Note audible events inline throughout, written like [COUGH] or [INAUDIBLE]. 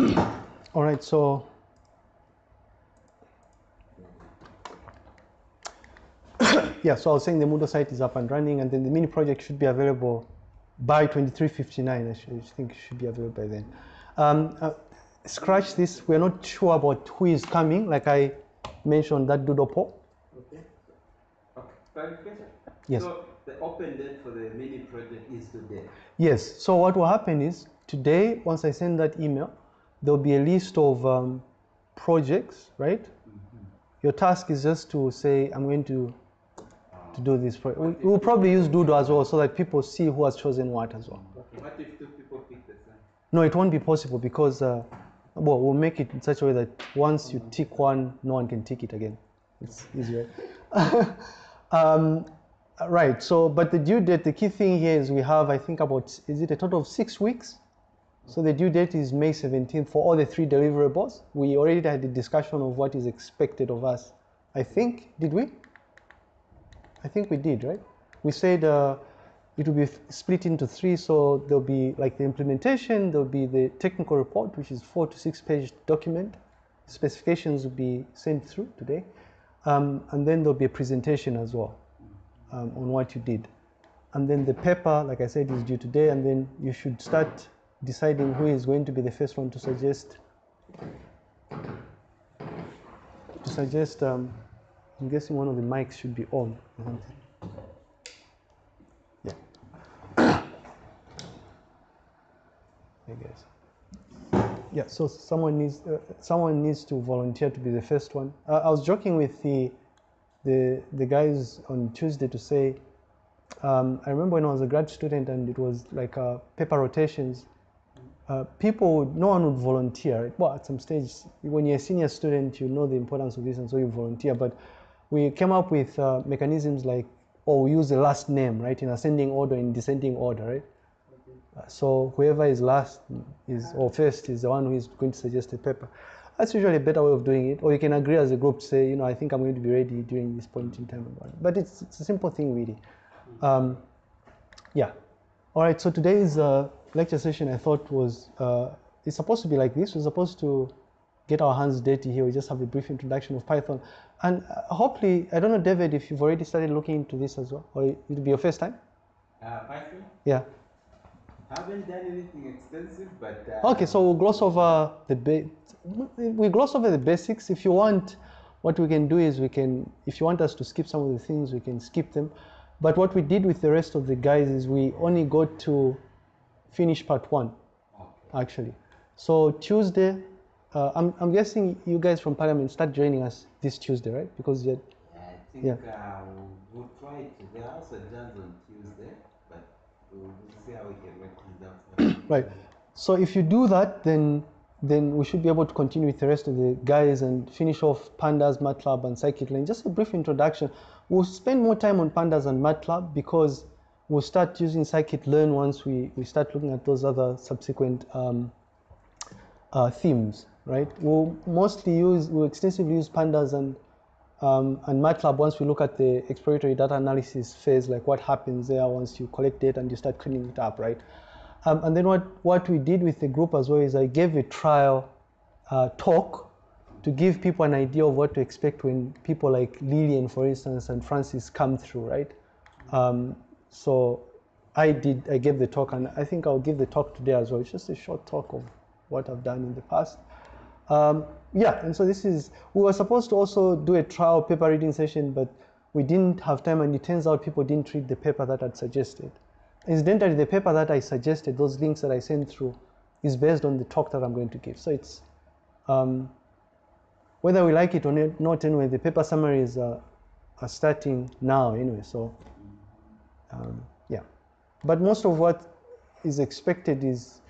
[CLEARS THROAT] All right, so [COUGHS] yeah, so I was saying the Moodle site is up and running, and then the mini project should be available by 2359. I, should, I think it should be available by then. Um, uh, scratch this. We're not sure about who is coming. Like I mentioned, that doodle poll. Okay. Okay. Yes. So the open date for the mini project is today. Yes. So what will happen is today, once I send that email, there'll be a list of um, projects, right? Your task is just to say, I'm going to to do this. Pro- we, we'll probably use Doodle as well, so that people see who has chosen what as well. What if two people pick the same? No, it won't be possible because, uh, well, we'll make it in such a way that once you tick one, no one can tick it again. It's easy, right? [LAUGHS] um, right. So, but the due date, the key thing here is we have, I think, about is it a total of six weeks? So the due date is May 17th for all the three deliverables. We already had a discussion of what is expected of us. I think, did we? I think we did, right? We said uh, it will be split into three, so there'll be like the implementation, there'll be the technical report, which is four to six page document. Specifications will be sent through today, um, and then there'll be a presentation as well um, on what you did. And then the paper, like I said, is due today, and then you should start deciding who is going to be the first one to suggest to suggest. Um, I'm guessing one of the mics should be on or something. Yeah. I guess. Yeah. So someone needs uh, someone needs to volunteer to be the first one. Uh, I was joking with the the the guys on Tuesday to say. Um, I remember when I was a grad student and it was like uh, paper rotations. Uh, people, no one would volunteer. Well, at some stage, when you're a senior student, you know the importance of this, and so you volunteer. But we came up with uh, mechanisms like, or we use the last name, right, in ascending order, in descending order, right? Uh, so whoever is last is or first is the one who is going to suggest a paper. That's usually a better way of doing it. Or you can agree as a group to say, you know, I think I'm going to be ready during this point in time. But it's, it's a simple thing, really. Um, yeah. All right. So today's uh, lecture session, I thought was uh, it's supposed to be like this. We're supposed to get our hands dirty here. We just have a brief introduction of Python, and uh, hopefully, I don't know, David, if you've already started looking into this as well, or it'll be your first time. Uh, Python? Yeah. Haven't done anything extensive, but. Uh, Okay, so we'll gloss over the ba- we gloss over the basics. If you want, what we can do is we can, if you want us to skip some of the things, we can skip them. But what we did with the rest of the guys is we only got to finish part one, actually. So Tuesday, uh, I'm, I'm guessing you guys from Parliament start joining us this Tuesday, right? Because you're, I think Yeah. uh, we'll try it. There are also exams on Tuesday, but we'll see how we can work things out. Right. So if you do that, then then we should be able to continue with the rest of the guys and finish off pandas, matplotlib, and scikit-learn. Just a brief introduction. We'll spend more time on pandas and matplotlib because we'll start using scikit-learn once we, we start looking at those other subsequent um, uh, themes, right? We'll mostly use, we'll extensively use pandas and um, and matplotlib once we look at the exploratory data analysis phase, like what happens there once you collect data and you start cleaning it up, right? Um, and then what, what we did with the group as well is I gave a trial uh, talk to give people an idea of what to expect when people like Lillian, for instance, and Francis come through, right? Um, so I did, I gave the talk, and I think I'll give the talk today as well. It's just a short talk of what I've done in the past. Um, yeah, and so this is, we were supposed to also do a trial paper reading session, but we didn't have time, and it turns out people didn't read the paper that I'd suggested. Incidentally, the paper that I suggested, those links that I sent through, is based on the talk that I'm going to give. So it's, um, whether we like it or not- anyway, the paper summaries are, are starting now anyway, so um, yeah. But most of what is expected is,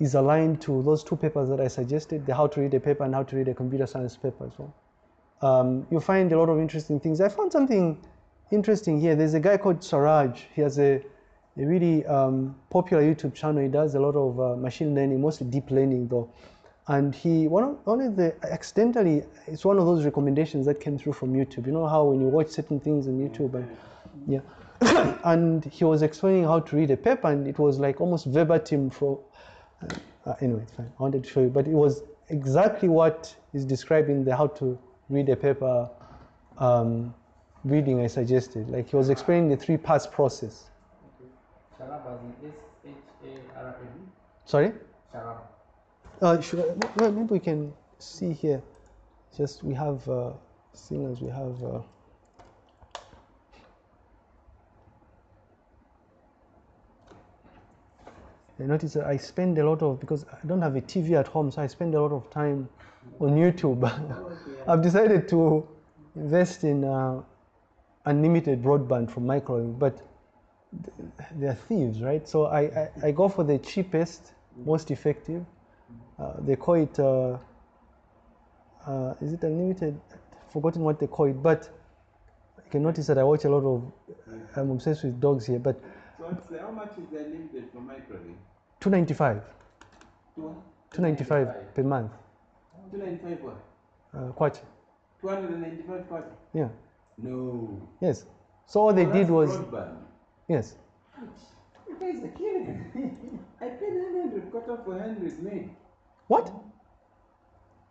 is aligned to those two papers that I suggested, the how to read a paper and how to read a computer science paper as well. Um, you'll find a lot of interesting things. I found something interesting here. There's a guy called Siraj. He has a, a really um, popular YouTube channel. He does a lot of uh, machine learning, mostly deep learning though. And he, one of, one of the, accidentally, it's one of those recommendations that came through from YouTube. You know how when you watch certain things on YouTube and, yeah. [COUGHS] and he was explaining how to read a paper and it was like almost verbatim from, Uh, anyway, it's fine. I wanted to show you, but it was exactly what is described in the how to read a paper um, reading I suggested. Like he was explaining the three pass process. Sorry? Uh, should I, maybe we can see here. Just we have, uh, seeing as we have. Uh, I notice that I spend a lot of because I don't have a TV at home, so I spend a lot of time on YouTube. [LAUGHS] I've decided to invest in uh, unlimited broadband from Microlink, but they're thieves, right? So I, I, I go for the cheapest, most effective. Uh, they call it, uh, uh, is it unlimited? I've forgotten what they call it, but you can notice that I watch a lot of, I'm obsessed with dogs here, but So the, how much is the limited for microwave? 295, Two, 295 per month. 295 what? Uh, quite, 295 kwacha? yeah, No. yes. So all they Oh, did was, Broadband. yes, You guys are killing [LAUGHS] I paid 100 kwacha for 100 meg. what?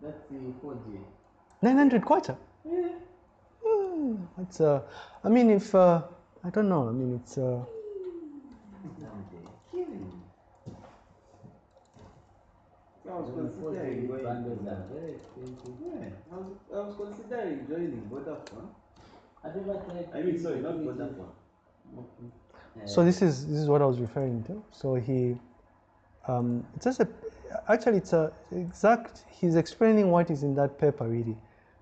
That's the 4G. 900 kwacha? Yeah. Hmm, It's, uh, I mean, if, uh, I don't know, I mean, it's, uh, Killing. So I was considering going. bundles are very expensive. Yeah, I was, I was considering joining Vodafone. I never tried. I mean, sorry, not 3G. Vodafone. Okay. So this is this is what I was referring to. So he, um, it's just a, actually it's a exact. He's explaining what is in that paper really,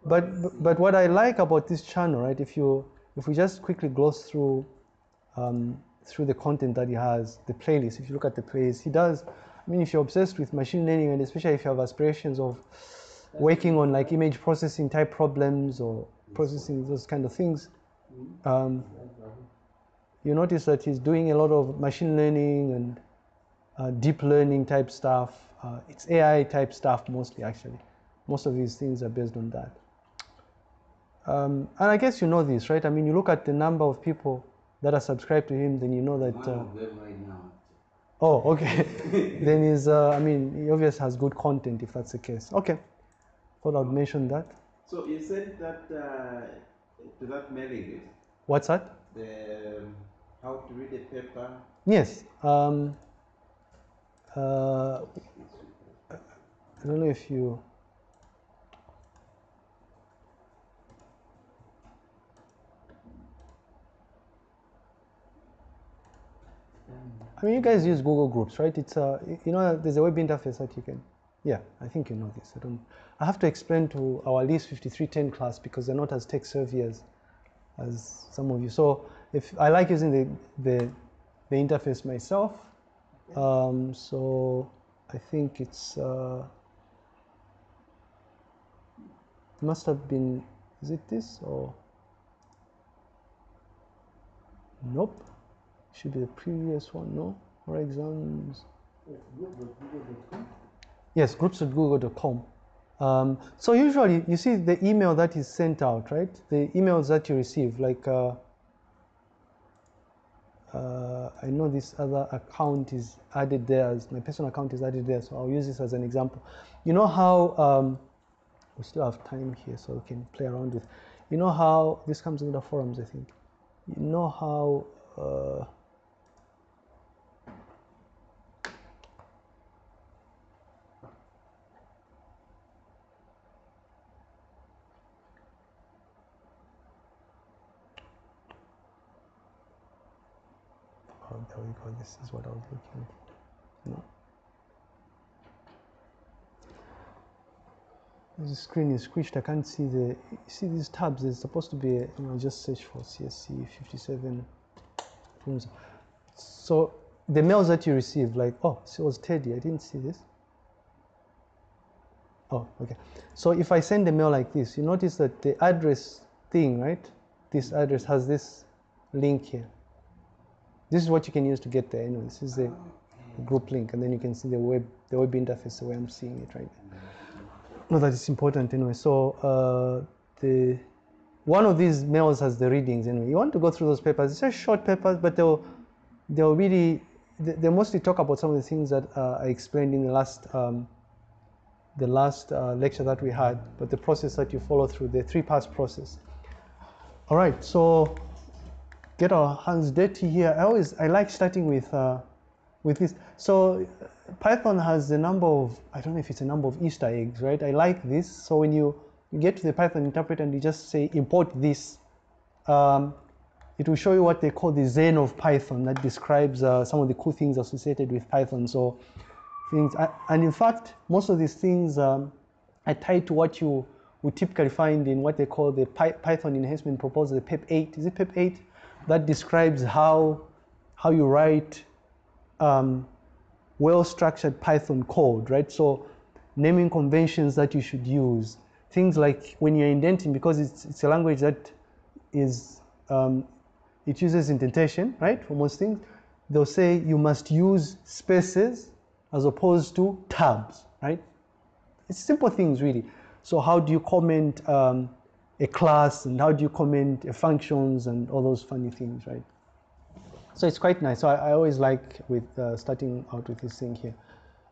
but but what I like about this channel, right? If you if we just quickly gloss through, um, through the content that he has, the playlist. If you look at the playlist, he does. I mean, if you're obsessed with machine learning and especially if you have aspirations of working on like image processing type problems or processing those kind of things, um, you notice that he's doing a lot of machine learning and uh, deep learning type stuff. Uh, it's AI type stuff mostly, actually. Most of these things are based on that. Um, and I guess you know this, right? I mean, you look at the number of people that are subscribed to him, then you know that. Uh, right now. Oh, okay. [LAUGHS] then he's, uh, I mean, he obviously has good content if that's the case. Okay. Thought I'd mention that. So you said that uh, to that mailing list, What's that? the um, how to read a paper. Yes. Um, uh, I don't know if you. I mean, you guys use Google Groups, right? It's a, you know, there's a web interface that you can. Yeah, I think you know this. I don't. I have to explain to our List 5310 class because they're not as tech savvy as, as some of you. So if I like using the the, the interface myself, um, so I think it's uh, must have been. Is it this or? Nope. Should be the previous one. No. Or exams. Yes, groups.google.com. Um, so usually, you see the email that is sent out, right? The emails that you receive, like uh, uh, I know this other account is added there, my personal account is added there, so I'll use this as an example. You know how um, we still have time here, so we can play around with. You know how this comes in the forums, I think. You know how. Uh, Oh, there we go. This is what I was looking for. No. The screen is squished. I can't see the. See these tabs? There's supposed to be. A, you know, just search for CSC 57. So the mails that you receive, like, oh, so it was Teddy. I didn't see this. Oh, okay. So if I send a mail like this, you notice that the address thing, right? This address has this link here. This is what you can use to get there. Anyway, this is the group link, and then you can see the web, the web interface the way I'm seeing it right now. Not that it's important anyway. So uh, the one of these mails has the readings anyway. You want to go through those papers. It's just short papers, but they'll they'll really they, mostly talk about some of the things that uh, I explained in the last um, the last uh, lecture that we had, but the process that you follow through the three pass process. All right, so get our hands dirty here. I always I like starting with uh, with this. So Python has a number of I don't know if it's a number of Easter eggs, right? I like this. So when you, get to the Python interpreter and you just say import this, um, it will show you what they call the Zen of Python that describes uh, some of the cool things associated with Python. So things, and in fact, most of these things um, are tied to what you would typically find in what they call the Py Python enhancement proposal, the PEP 8. Is it PEP 8? That describes how, how you write um, well-structured Python code, right? So naming conventions that you should use, things like when you're indenting, because it's, it's a language that is, um, it uses indentation, right, for most things, they'll say you must use spaces as opposed to tabs, right? It's simple things, really. So how do you comment um, a class and how do you comment functions and all those funny things, right? So it's quite nice. So I, I always like with uh, starting out with this thing here.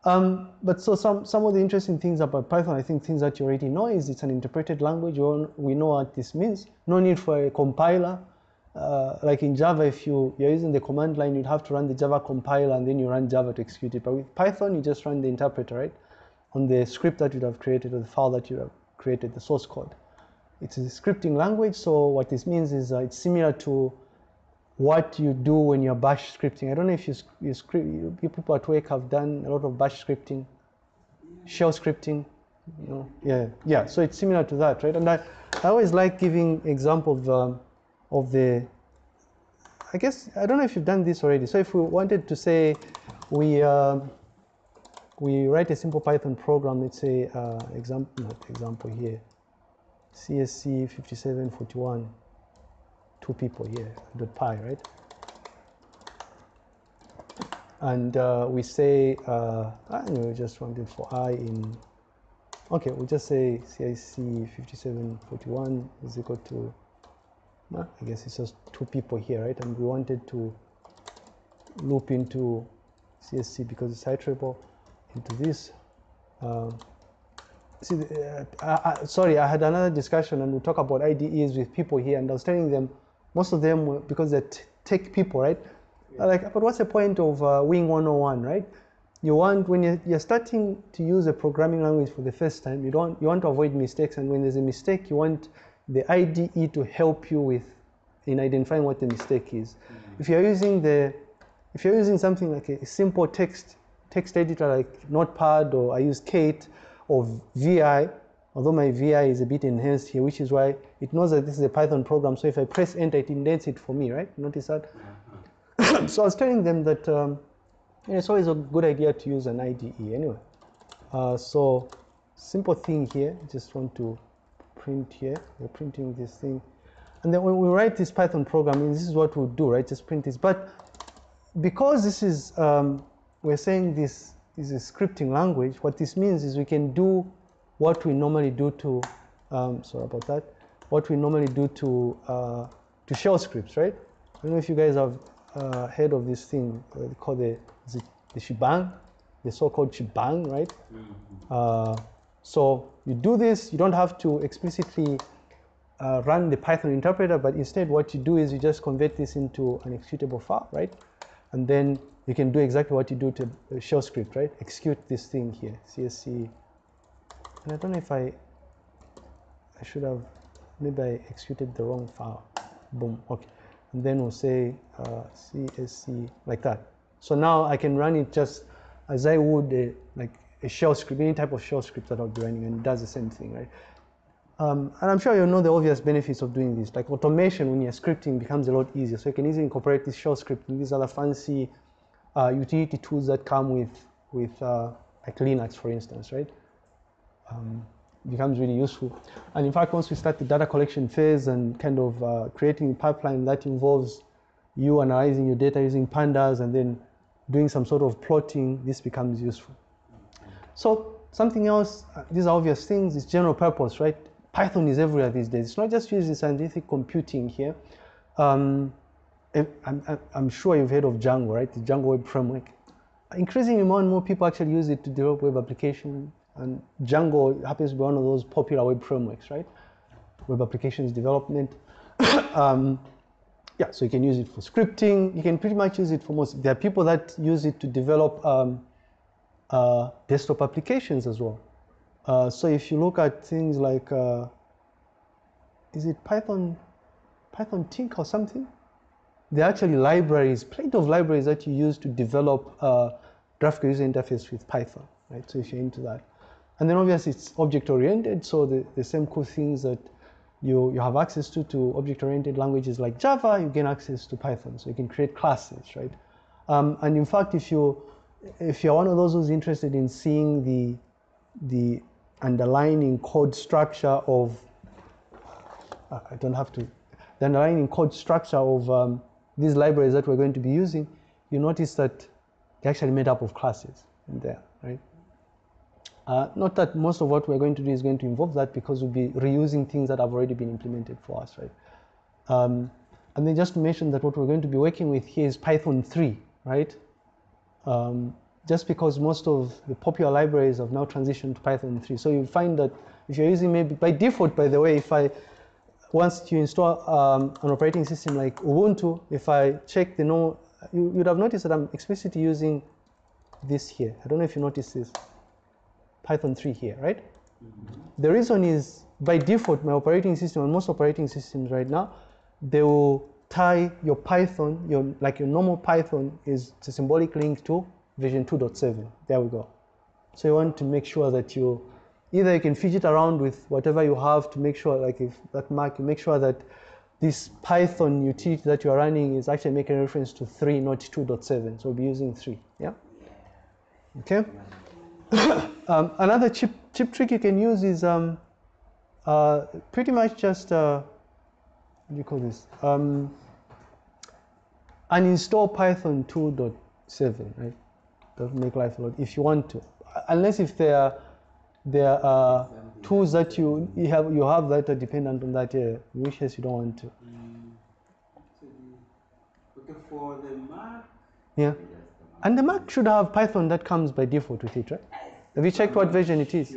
Um, but so some, some of the interesting things about Python, I think things that you already know is it's an interpreted language. We know what this means. No need for a compiler. Uh, like in Java, if you, you're using the command line, you'd have to run the Java compiler and then you run Java to execute it. But with Python, you just run the interpreter, right? On the script that you'd have created or the file that you have created, the source code. It's a scripting language, so what this means is uh, it's similar to what you do when you're bash scripting. I don't know if you, you script, you, people at work have done a lot of bash scripting, shell scripting, you know, yeah, yeah. So it's similar to that, right? And I, I always like giving example of, um, of the, I guess, I don't know if you've done this already. So if we wanted to say we, uh, we write a simple Python program, let's say, uh, example, example here, CSC 5741 two people here, dot py, right? And uh, we say, uh, I know, we just wanted for i in, okay, we'll just say CIC 5741 is equal to, uh, I guess it's just two people here, right? And we wanted to loop into CSC because it's iterable into this. Um, see, uh, sorry, I had another discussion and we talk about IDEs with people here and I was telling them most of them, because they're tech people, right? Yeah. Like, but what's the point of uh, Wing 101, right? You want, when you're, you're starting to use a programming language for the first time, you, don't, you want to avoid mistakes. And when there's a mistake, you want the IDE to help you with in identifying what the mistake is. Mm -hmm. If you're using the, if you're using something like a simple text, text editor like Notepad or I use Kate or VI, although my VI is a bit enhanced here, which is why it knows that this is a Python program. So if I press enter, it indents it for me, right? Notice that? [COUGHS] so I was telling them that um, it's always a good idea to use an IDE anyway. Uh, so simple thing here, just want to print here. We're printing this thing. And then when we write this Python program, this is what we'll do, right? Just print this. But because this is, um, we're saying this is a scripting language, what this means is we can do what we normally do to, um, sorry about that, what we normally do to, uh, to shell scripts, right? I don't know if you guys have uh, heard of this thing uh, called the, the, the shebang, the so-called shebang, right? Mm -hmm. so you do this, you don't have to explicitly uh, run the Python interpreter, but instead what you do is you just convert this into an executable file, right? And then you can do exactly what you do to a shell script, right? Execute this thing here, CSC and I don't know if I I should have maybe I executed the wrong file. Boom okay. And then we'll say uh, CSC like that. So now I can run it just as I would a, like a shell script any type of shell script that I'll be running and it does the same thing right um, and I'm sure you know the obvious benefits of doing this like automation when you're scripting becomes a lot easier so you can easily incorporate this shell script and these other fancy uh, utility tools that come with with uh, like Linux for instance right um, becomes really useful. And in fact, once we start the data collection phase and kind of uh, creating a pipeline that involves you analyzing your data using pandas and then doing some sort of plotting, this becomes useful. So something else, uh, these are obvious things, it's general purpose, right? Python is everywhere these days. It's not just used in scientific computing here. Um, I'm, I'm- sure you've heard of Django, right? The Django Web Framework. Increasingly, more and more people actually use it to develop web applications, and Django happens to be one of those popular web frameworks, right? Web applications development. [COUGHS] um, yeah, so you can use it for scripting. You can pretty much use it for most. There are people that use it to develop um, uh, desktop applications as well. Uh, so if you look at things like, uh, is it Python, Python Tink or something? They're actually libraries, plenty of libraries that you use to develop uh, graphical user interface with Python, right? So if you're into that. And then obviously it's object oriented, so the, the same cool things that you, you have access to to object oriented languages like Java, you gain access to Python. So you can create classes, right? Um, and in fact, if you if you're one of those who's interested in seeing the the underlying code structure of uh, I don't have to the underlying code structure of um, these libraries that we're going to be using, you notice that they're actually made up of classes in there, right? Uh, not that most of what we're going to do is going to involve that because we'll be reusing things that have already been implemented for us, right? Um, and then just to mention that what we're going to be working with here is Python 3, right? Um, just because most of the popular libraries have now transitioned to Python 3. So you'll find that if you're using maybe by default, by the way, if I once you install um, an operating system like Ubuntu, if I check the no, you, you'd have noticed that I'm explicitly using this here. I don't know if you notice this, Python 3 here, right? The reason is by default, my operating system and most operating systems right now, they will tie your Python, your like your normal Python is a symbolic link to version 2.7. There we go. So you want to make sure that you either you can fidget around with whatever you have to make sure, like if that mark, you make sure that this Python utility that you're running is actually making reference to 3, not 2.7. So we'll be using 3. Yeah? Okay? [COUGHS] um, another cheap, cheap trick you can use is um, uh, pretty much just, uh, what do you call this? Um, uninstall Python 2.7, right? That'll make life a lot, if you want to. Unless if there are, there are tools that you, you, have, you have that are dependent on that, yeah, which case you don't want to. Okay, for the Mac, Yeah. And the Mac should have Python that comes by default with it, right? Have you checked what version it is?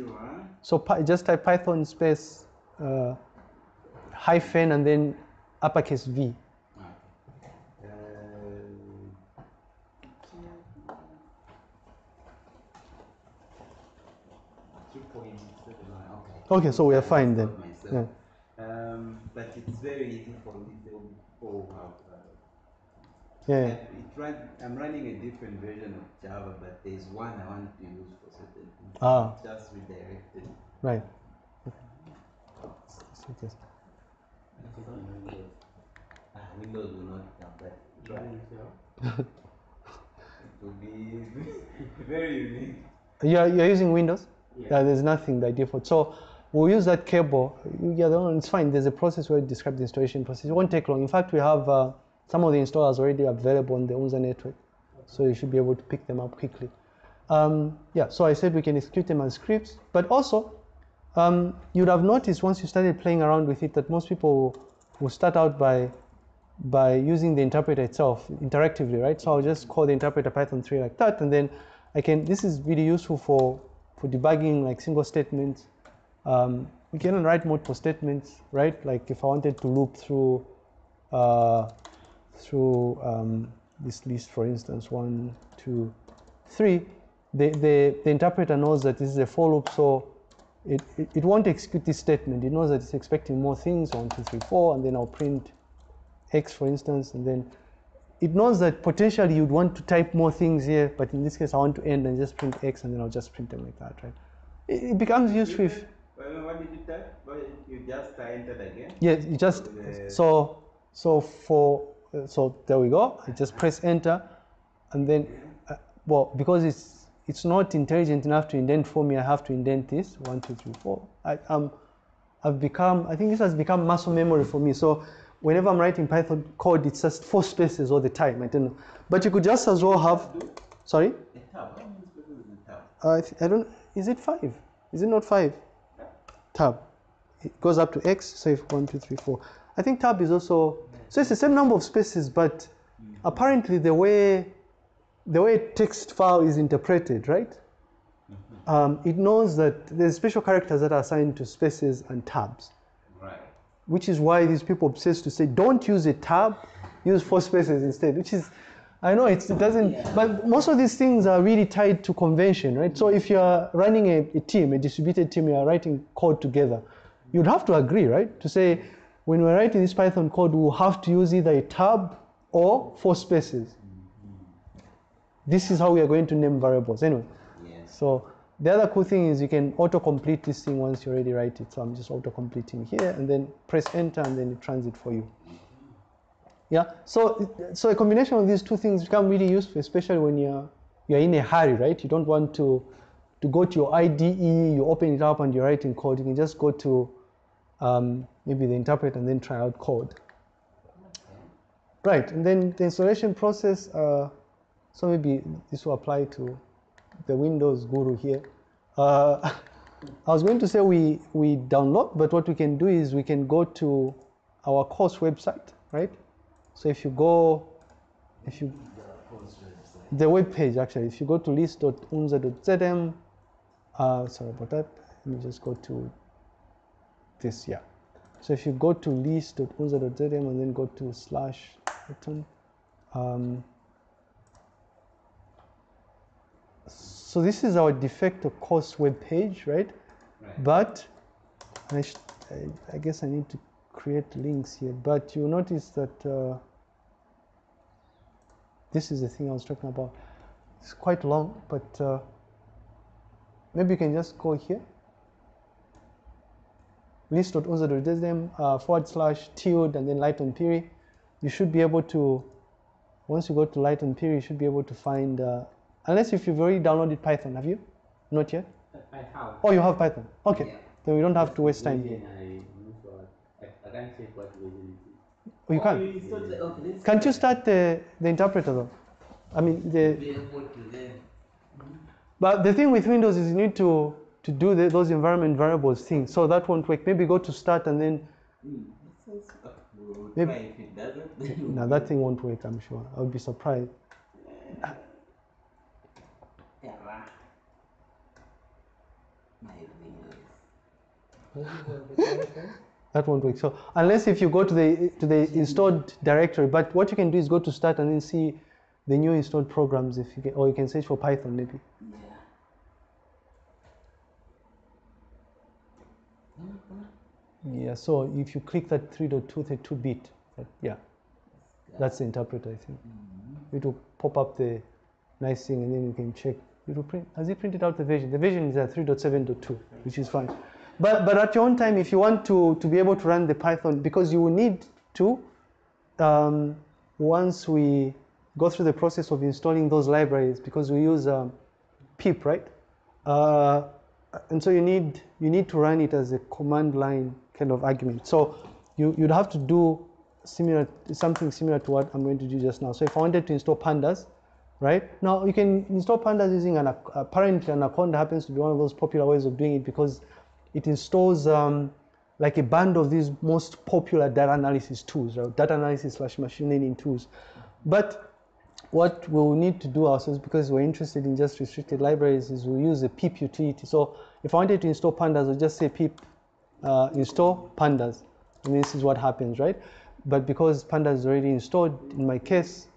So just type Python space uh, hyphen and then uppercase V. Uh, Two point seven nine, okay. Okay, so we are fine then. Myself. Um, but it's very easy for little people who have. Uh, Yeah, yeah. it run, I'm running a different version of Java, but there's one I want to use for certain things. Ah. Just redirected. right. So just- Ah, Windows will not have that. Right. It will be [LAUGHS] very unique. You're, you're using Windows? Yeah. Yeah, there's nothing by default. So we'll use that cable. Yeah, it's fine. There's a process where it describe the installation process. It won't take long. In fact, we have uh, some of the installers already available on the UNZA network. So you should be able to pick them up quickly. Um, yeah, so I said we can execute them as scripts, but also um, you'd have noticed once you started playing around with it that most people will start out by by using the interpreter itself interactively, right? So I'll just call the interpreter Python 3 like that, and then I can, this is really useful for, for debugging like single statements. Um, we can write multiple statements, right? Like if I wanted to loop through, uh, through um, this list, for instance, one, two, three, the, the, the interpreter knows that this is a for loop, so it, it, it won't execute this statement. It knows that it's expecting more things, one, two, three, four, and then I'll print X, for instance, and then it knows that potentially you'd want to type more things here, but in this case, I want to end and just print X, and then I'll just print them like that, right? It, it becomes useful if, Well, what did you type? Well, you just entered again? yeah, you just, so, so for, uh, so there we go. I just press enter, and then, uh, well, because it's, it's not intelligent enough to indent for me, I have to indent this, one, two, three, four. I, um, I've become, I think this has become muscle memory for me. So whenever I'm writing Python code, it's just four spaces all the time. I don't know. But you could just as well have, sorry? A tab. How many spaces is a tab? Uh, I don't, is it five? Is it not five? Tab. It goes up to X, so if one, two, three, four. I think tab is also So it's the same number of spaces, but apparently the way the way text file is interpreted, right? Um, it knows that there's special characters that are assigned to spaces and tabs, Right. which is why these people obsess to say don't use a tab, use four spaces instead. Which is, I know it's, it doesn't, but most of these things are really tied to convention, right? So if you're running a, a team, a distributed team, you're writing code together, you'd have to agree, right? To say when we're writing this Python code, we'll have to use either a tab or four spaces. This is how we are going to name variables. Anyway, Yes. so the other cool thing is you can auto-complete this thing once you already write it. So I'm just auto-completing here and then press enter and then it runs it for you. Yeah, so, so a combination of these two things become really useful, especially when you're, you're in a hurry, right? You don't want to, to go to your IDE, you open it up and you're writing code. You can just go to um, maybe the interpreter and then try out code. Right, and then the installation process, uh, so maybe this will apply to the Windows guru here. Uh, [LAUGHS] I was going to say we, we download, but what we can do is we can go to our course website, right? So if you go, if you, the web page actually, if you go to list.unza.zm, uh, sorry about that, let me just go to this, yeah. So if you go to list.unza.zm and then go to slash button, um, so this is our de facto course web page, right? Right. But I, sh- I, I guess I need to create links here. But you notice that uh, this is the thing I was talking about. It's quite long, but uh, maybe you can just go here. list.unza.zm uh, forward slash tilde and then Lighton Phiri. You should be able to, once you go to Lighton Phiri, you should be able to find, uh, unless if you've already downloaded Python, have you? Not yet? I have. Oh, you have Python. Okay. Yeah. Then we don't have to waste time. Version I use what- I, I can't check what version it is. Oh, you can. you installed the- okay, let's Can't you start the, the interpreter though? I mean, the, be able to then. but the thing with Windows is you need to, to do the, those environment variables thing. So that won't work. Maybe go to start and then, that sounds- We'll Maybe- try if it doesn't. then that thing won't work, I'm sure. I would be surprised. Yeah. My Windows. That won't work. So unless if you go to the, to the installed directory, but what you can do is go to start and then see the new installed programs if you can, or you can search for Python maybe. Yeah. Yeah, so if you click that 3.232 bit, that, yeah, that's the interpreter, I think. It will pop up the nice thing and then you can check. It will print, has it printed out the version? The version is at 3.7.2, which is fine. But, but at your own time, if you want to, to be able to run the Python, because you will need to, um, once we go through the process of installing those libraries, because we use um, pip, right? Uh, and so you need you need to run it as a command line kind of argument. So you, you'd have to do similar something similar to what I'm going to do just now. So if I wanted to install pandas, right? Now you can install pandas using an apparently Anaconda happens to be one of those popular ways of doing it because it installs um, like a band of these most popular data analysis tools, right? data analysis slash machine learning tools. But what we'll need to do ourselves because we're interested in just restricted libraries is we'll use a pip utility. So if I wanted to install pandas, I'll just say pip uh, install pandas. And this is what happens, right? But because pandas is already installed in my case,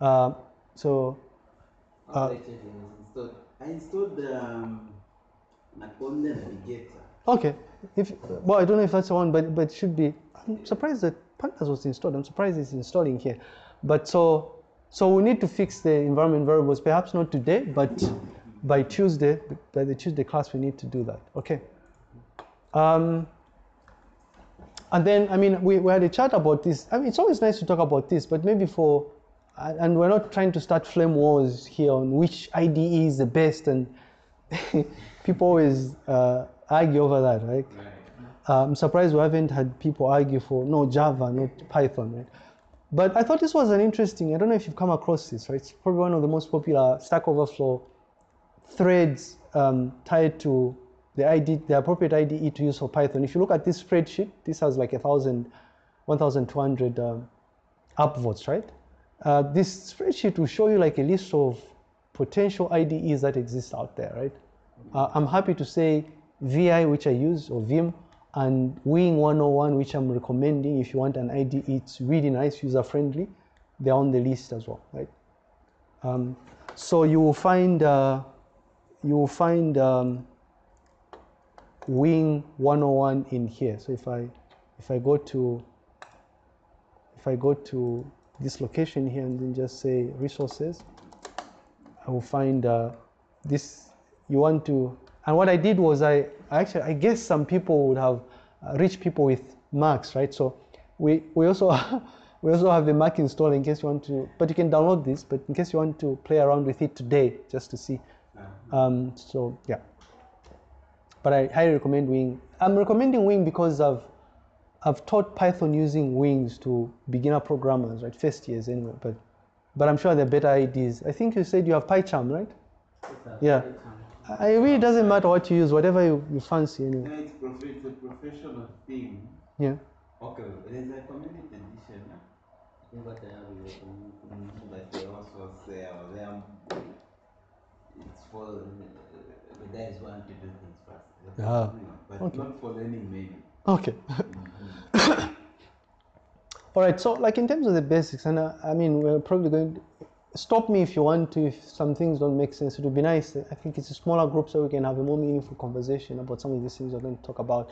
uh, so Uh. I installed the um, Navigator. Okay. If well, I don't know if that's the one, but but it should be. I'm surprised that pandas was installed. I'm surprised it's installing here. But so so we need to fix the environment variables. Perhaps not today, but by Tuesday, by the Tuesday class, we need to do that. Okay. Um, and then, I mean, we, we had a chat about this. I mean, it's always nice to talk about this, but maybe for, and we're not trying to start flame wars here on which IDE is the best, and [LAUGHS] people always uh, argue over that, right? Right. Uh, I'm surprised we haven't had people argue for no Java, not Python, right? But I thought this was an interesting. I don't know if you've come across this, right? It's probably one of the most popular Stack Overflow threads um, tied to the ID, the appropriate IDE to use for Python. If you look at this spreadsheet, this has like a thousand, 1,200 um, upvotes, right? Uh, this spreadsheet will show you like a list of potential IDEs that exist out there, right? Uh, I'm happy to say VI, which I use, or Vim, and Wing 101, which I'm recommending if you want an IDE. It's really nice, user-friendly. They're on the list as well, right? Um, so you will find uh, you will find um, Wing 101 in here. So if I if I go to if I go to this location here and then just say resources, I will find uh, this. You want to, and what I did was I actually I guess some people would have uh, rich people with Macs, right? So we we also [LAUGHS] we also have the Mac installed in case you want to, but you can download this. But in case you want to play around with it today, just to see. Um, so yeah, but I highly recommend Wing. I'm recommending Wing because I've I've taught Python using Wings to beginner programmers, right? First years anyway, but but I'm sure there are better IDs. I think you said you have PyCharm, right? Yeah. I, it really doesn't matter what you use, whatever you, you fancy anyway. No, it's, prof- it's a professional thing. Yeah. Okay, there's a community edition. I think what I have is a community. Mm, But they also say uh, they are, it's for uh, the guys who want to do things fast. That's Ah, But okay. not for learning maybe. Okay. [COUGHS] All right. So, like in terms of the basics, and uh, I mean, we're probably going. To, stop me if you want to. If some things don't make sense, it would be nice. I think it's a smaller group so we can have a more meaningful conversation about some of these things we're going to talk about.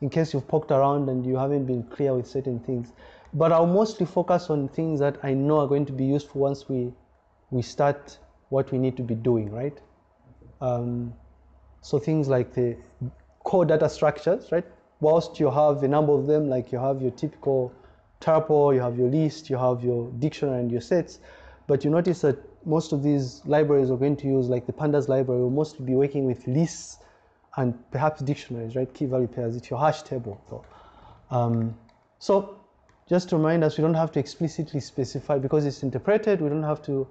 In case you've poked around and you haven't been clear with certain things, but I'll mostly focus on things that I know are going to be useful once we we start what we need to be doing, right? Um, so things like the core data structures, right? Whilst you have a number of them, like you have your typical tuple, you have your list, you have your dictionary and your sets, but you notice that most of these libraries are going to use, like the pandas library, will mostly be working with lists and perhaps dictionaries, right? Key value pairs. It's your hash table. So, um, so just to remind us, we don't have to explicitly specify because it's interpreted. We don't have to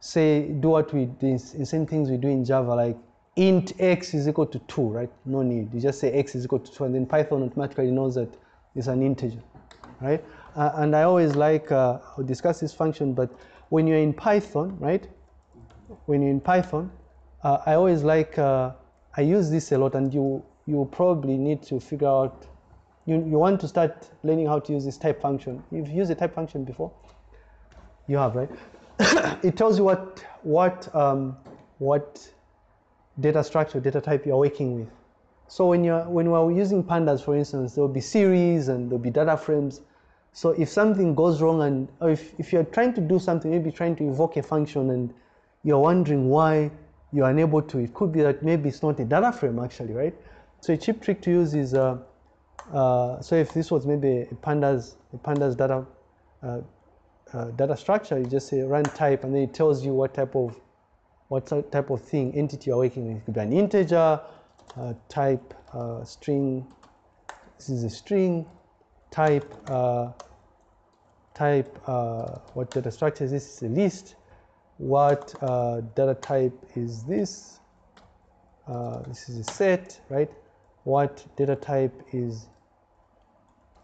say do what we do in same things we do in Java, like int x is equal to two, right? No need. You just say x is equal to two, and then Python automatically knows that it's an integer, right? Uh, and I always like uh, I'll discuss this function, but when you're in Python, right? When you're in Python, uh, I always like uh, I use this a lot, and you you probably need to figure out. You, you want to start learning how to use this type function. You've used a type function before. You have, right? [COUGHS] it tells you what what um, what data structure, data type you're working with. So when you're when we're using pandas, for instance, there will be series and there'll be data frames. So if something goes wrong and or if, if you're trying to do something, maybe trying to invoke a function and you're wondering why you're unable to, it could be that maybe it's not a data frame actually, right? So a cheap trick to use is, uh, uh, so if this was maybe a pandas, a pandas data, uh, uh, data structure, you just say run type and then it tells you what type of what ty- type of thing entity you're working with. It could be an integer, uh, type uh, string. This is a string. Type uh, type uh, what data structure is this? Is a list. What uh, data type is this? Uh, this is a set, right? What data type is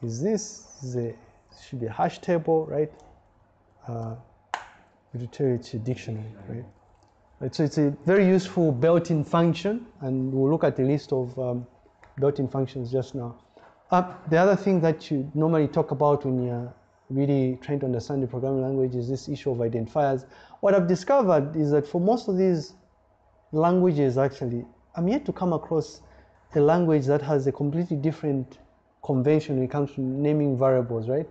is this? This is a should be a hash table, right? Uh, it's a dictionary, right? Right, so it's a very useful built-in function, and we'll look at the list of um, built-in functions just now. Uh, the other thing that you normally talk about when you're really trying to understand the programming language is this issue of identifiers. What I've discovered is that for most of these languages, actually, I'm yet to come across a language that has a completely different convention when it comes to naming variables, right?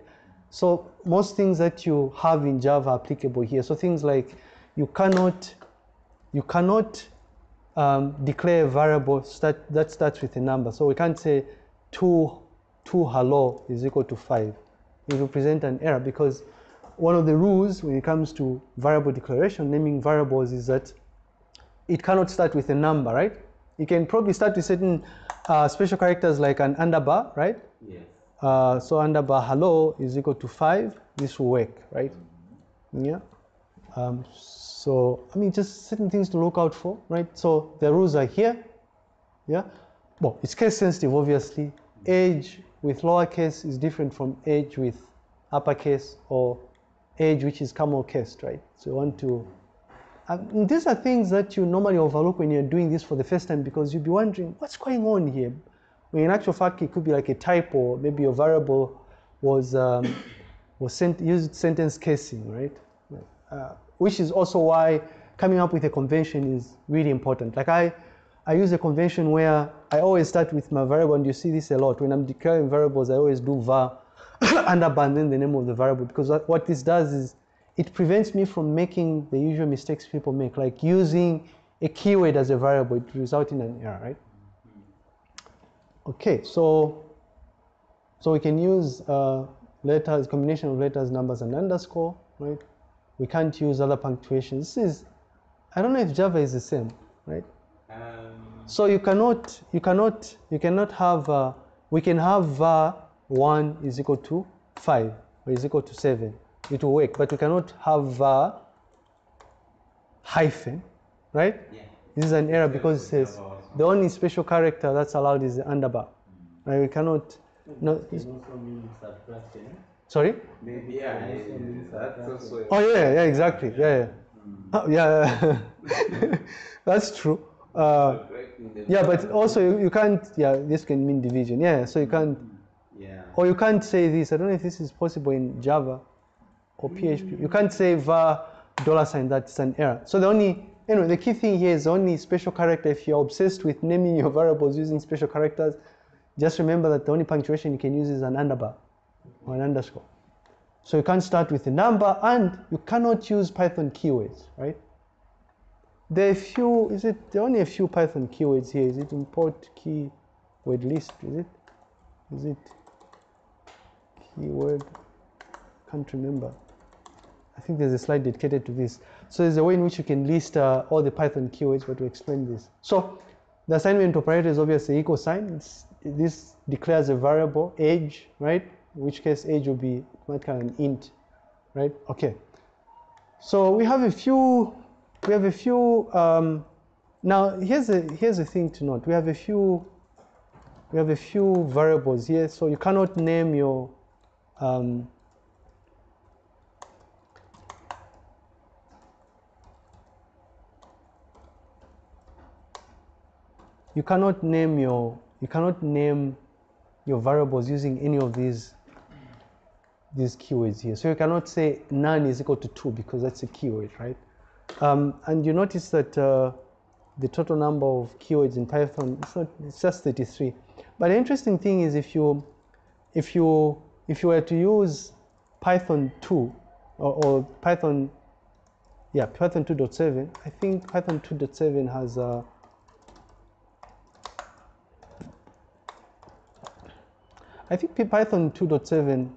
So most things that you have in Java are applicable here. So things like you cannot you cannot um, declare a variable start, that starts with a number. So we can't say two, two hello is equal to five. It will present an error because one of the rules when it comes to variable declaration, naming variables is that it cannot start with a number, right? You can probably start with certain uh, special characters like an underbar, right? Yes. Uh, so underbar hello is equal to five. This will work, right? Yeah. Um, so I mean, just certain things to look out for, right? So the rules are here. Yeah. Well, it's case sensitive, obviously. Age with lowercase is different from age with uppercase or age which is camel case, right? So you want to. These are things that you normally overlook when you're doing this for the first time because you'll be wondering what's going on here. When in actual fact it could be like a typo, maybe your variable was um, [COUGHS] was sent, used sentence casing, right? Uh, which is also why coming up with a convention is really important. Like I, I use a convention where I always start with my variable, and you see this a lot. When I'm declaring variables, I always do var underbar [COUGHS] and then the name of the variable because what, what this does is it prevents me from making the usual mistakes people make, like using a keyword as a variable. It results in an error, right? Okay, so so we can use uh, letters, combination of letters, numbers, and underscore, right? We can't use other punctuations. This is, I don't know if Java is the same, right? Um, So you cannot, you cannot, you cannot have, uh, we can have var 1 is equal to 5 or is equal to 7. It will work, but we cannot have var hyphen, right? yeah. This is an error because it says the only special character that's allowed is the underbar. Right? We cannot, no, Can also mean subtraction. sorry? Maybe yeah, that's also. Oh yeah, yeah, exactly, yeah, yeah. Oh, [LAUGHS] yeah, [LAUGHS] that's true. Uh, yeah, but also you, you can't, yeah, this can mean division. Yeah, so you can't, Yeah. or you can't say this. I don't know if this is possible in Java or PHP. You can't say var dollar sign, that's an error. So the only, anyway, the key thing here is only special character. If you're obsessed with naming your variables using special characters, just remember that the only punctuation you can use is an underbar or an underscore. So you can't start with a number and you cannot use Python keywords, right? There are a few, is it, there are only a few Python keywords here. Is it import keyword list, is it? Is it keyword? Can't remember. I think there's a slide dedicated to this. So there's a way in which you can list uh, all the Python keywords, but to explain this. So the assignment operator is obviously equal sign. It's, this declares a variable, age, right? In which case age will be automatically an int, right? Okay. So we have a few, we have a few, um, now here's a, here's a thing to note. We have a few, we have a few variables here. So you cannot name your, um, you cannot name your you cannot name your variables using any of these these keywords here. So you cannot say none is equal to two because that's a keyword, right? Um, and you notice that uh, the total number of keywords in Python it's not it's just 33. But the interesting thing is if you if you if you were to use Python 2 or, or Python yeah Python 2.7, I think Python 2.7 has uh, I think Python 2.7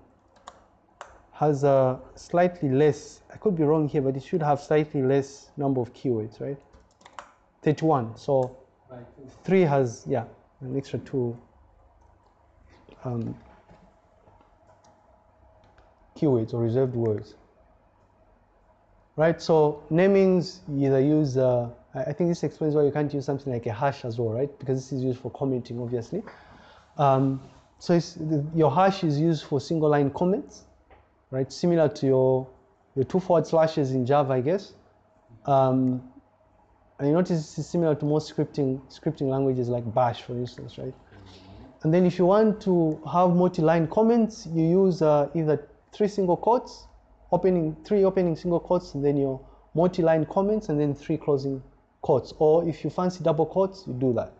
has a slightly less, I could be wrong here, but it should have slightly less number of keywords, right? 31. So Py 3 has, yeah, an extra 2 um, keywords or reserved words. Right, so namings, either use, uh, I think this explains why you can't use something like a hash as well, right? Because this is used for commenting, obviously. Um, so your hash is used for single line comments, right? Similar to your, your two forward slashes in Java, I guess. Um, and you notice it's similar to most scripting, scripting languages like Bash, for instance, right? And then if you want to have multi-line comments, you use uh, either three single quotes, opening three opening single quotes, and then your multi-line comments, and then three closing quotes. Or if you fancy double quotes, you do that.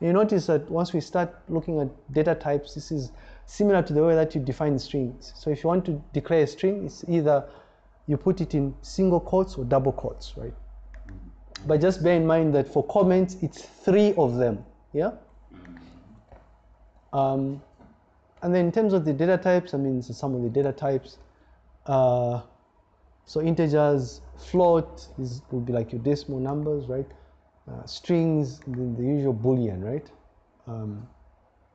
And you notice that once we start looking at data types, this is similar to the way that you define strings. So if you want to declare a string, it's either you put it in single quotes or double quotes, right? But just bear in mind that for comments, it's three of them, yeah? Um, and then in terms of the data types, I mean, so some of the data types. Uh, so integers, float is would be like your decimal numbers, right? Uh, strings, the, the usual boolean, right? Um,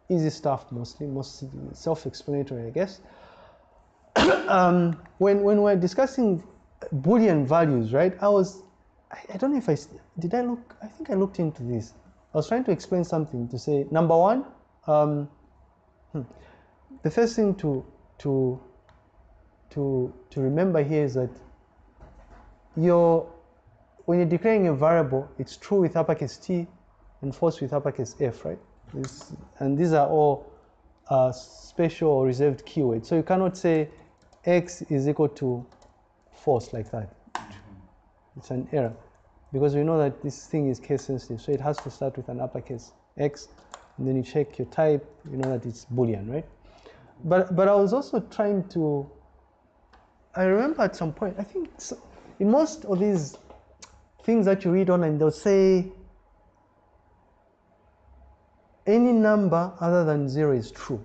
easy stuff mostly, most self-explanatory, I guess. [COUGHS] um, when when we're discussing boolean values, right? I was, I, I don't know if I, did. I look. I think I looked into this. I was trying to explain something to say number one. Um, hmm, the first thing to to to, to remember here is that your, when you're declaring a variable, it's true with uppercase T and false with uppercase F, right? This, and these are all uh, special or reserved keywords. So you cannot say X is equal to false like that. It's an error because we know that this thing is case sensitive. So it has to start with an uppercase X and then you check your type, you know that it's Boolean, right? But, but I was also trying to, I remember at some point, I think so, in most of these things that you read online, they'll say any number other than zero is true,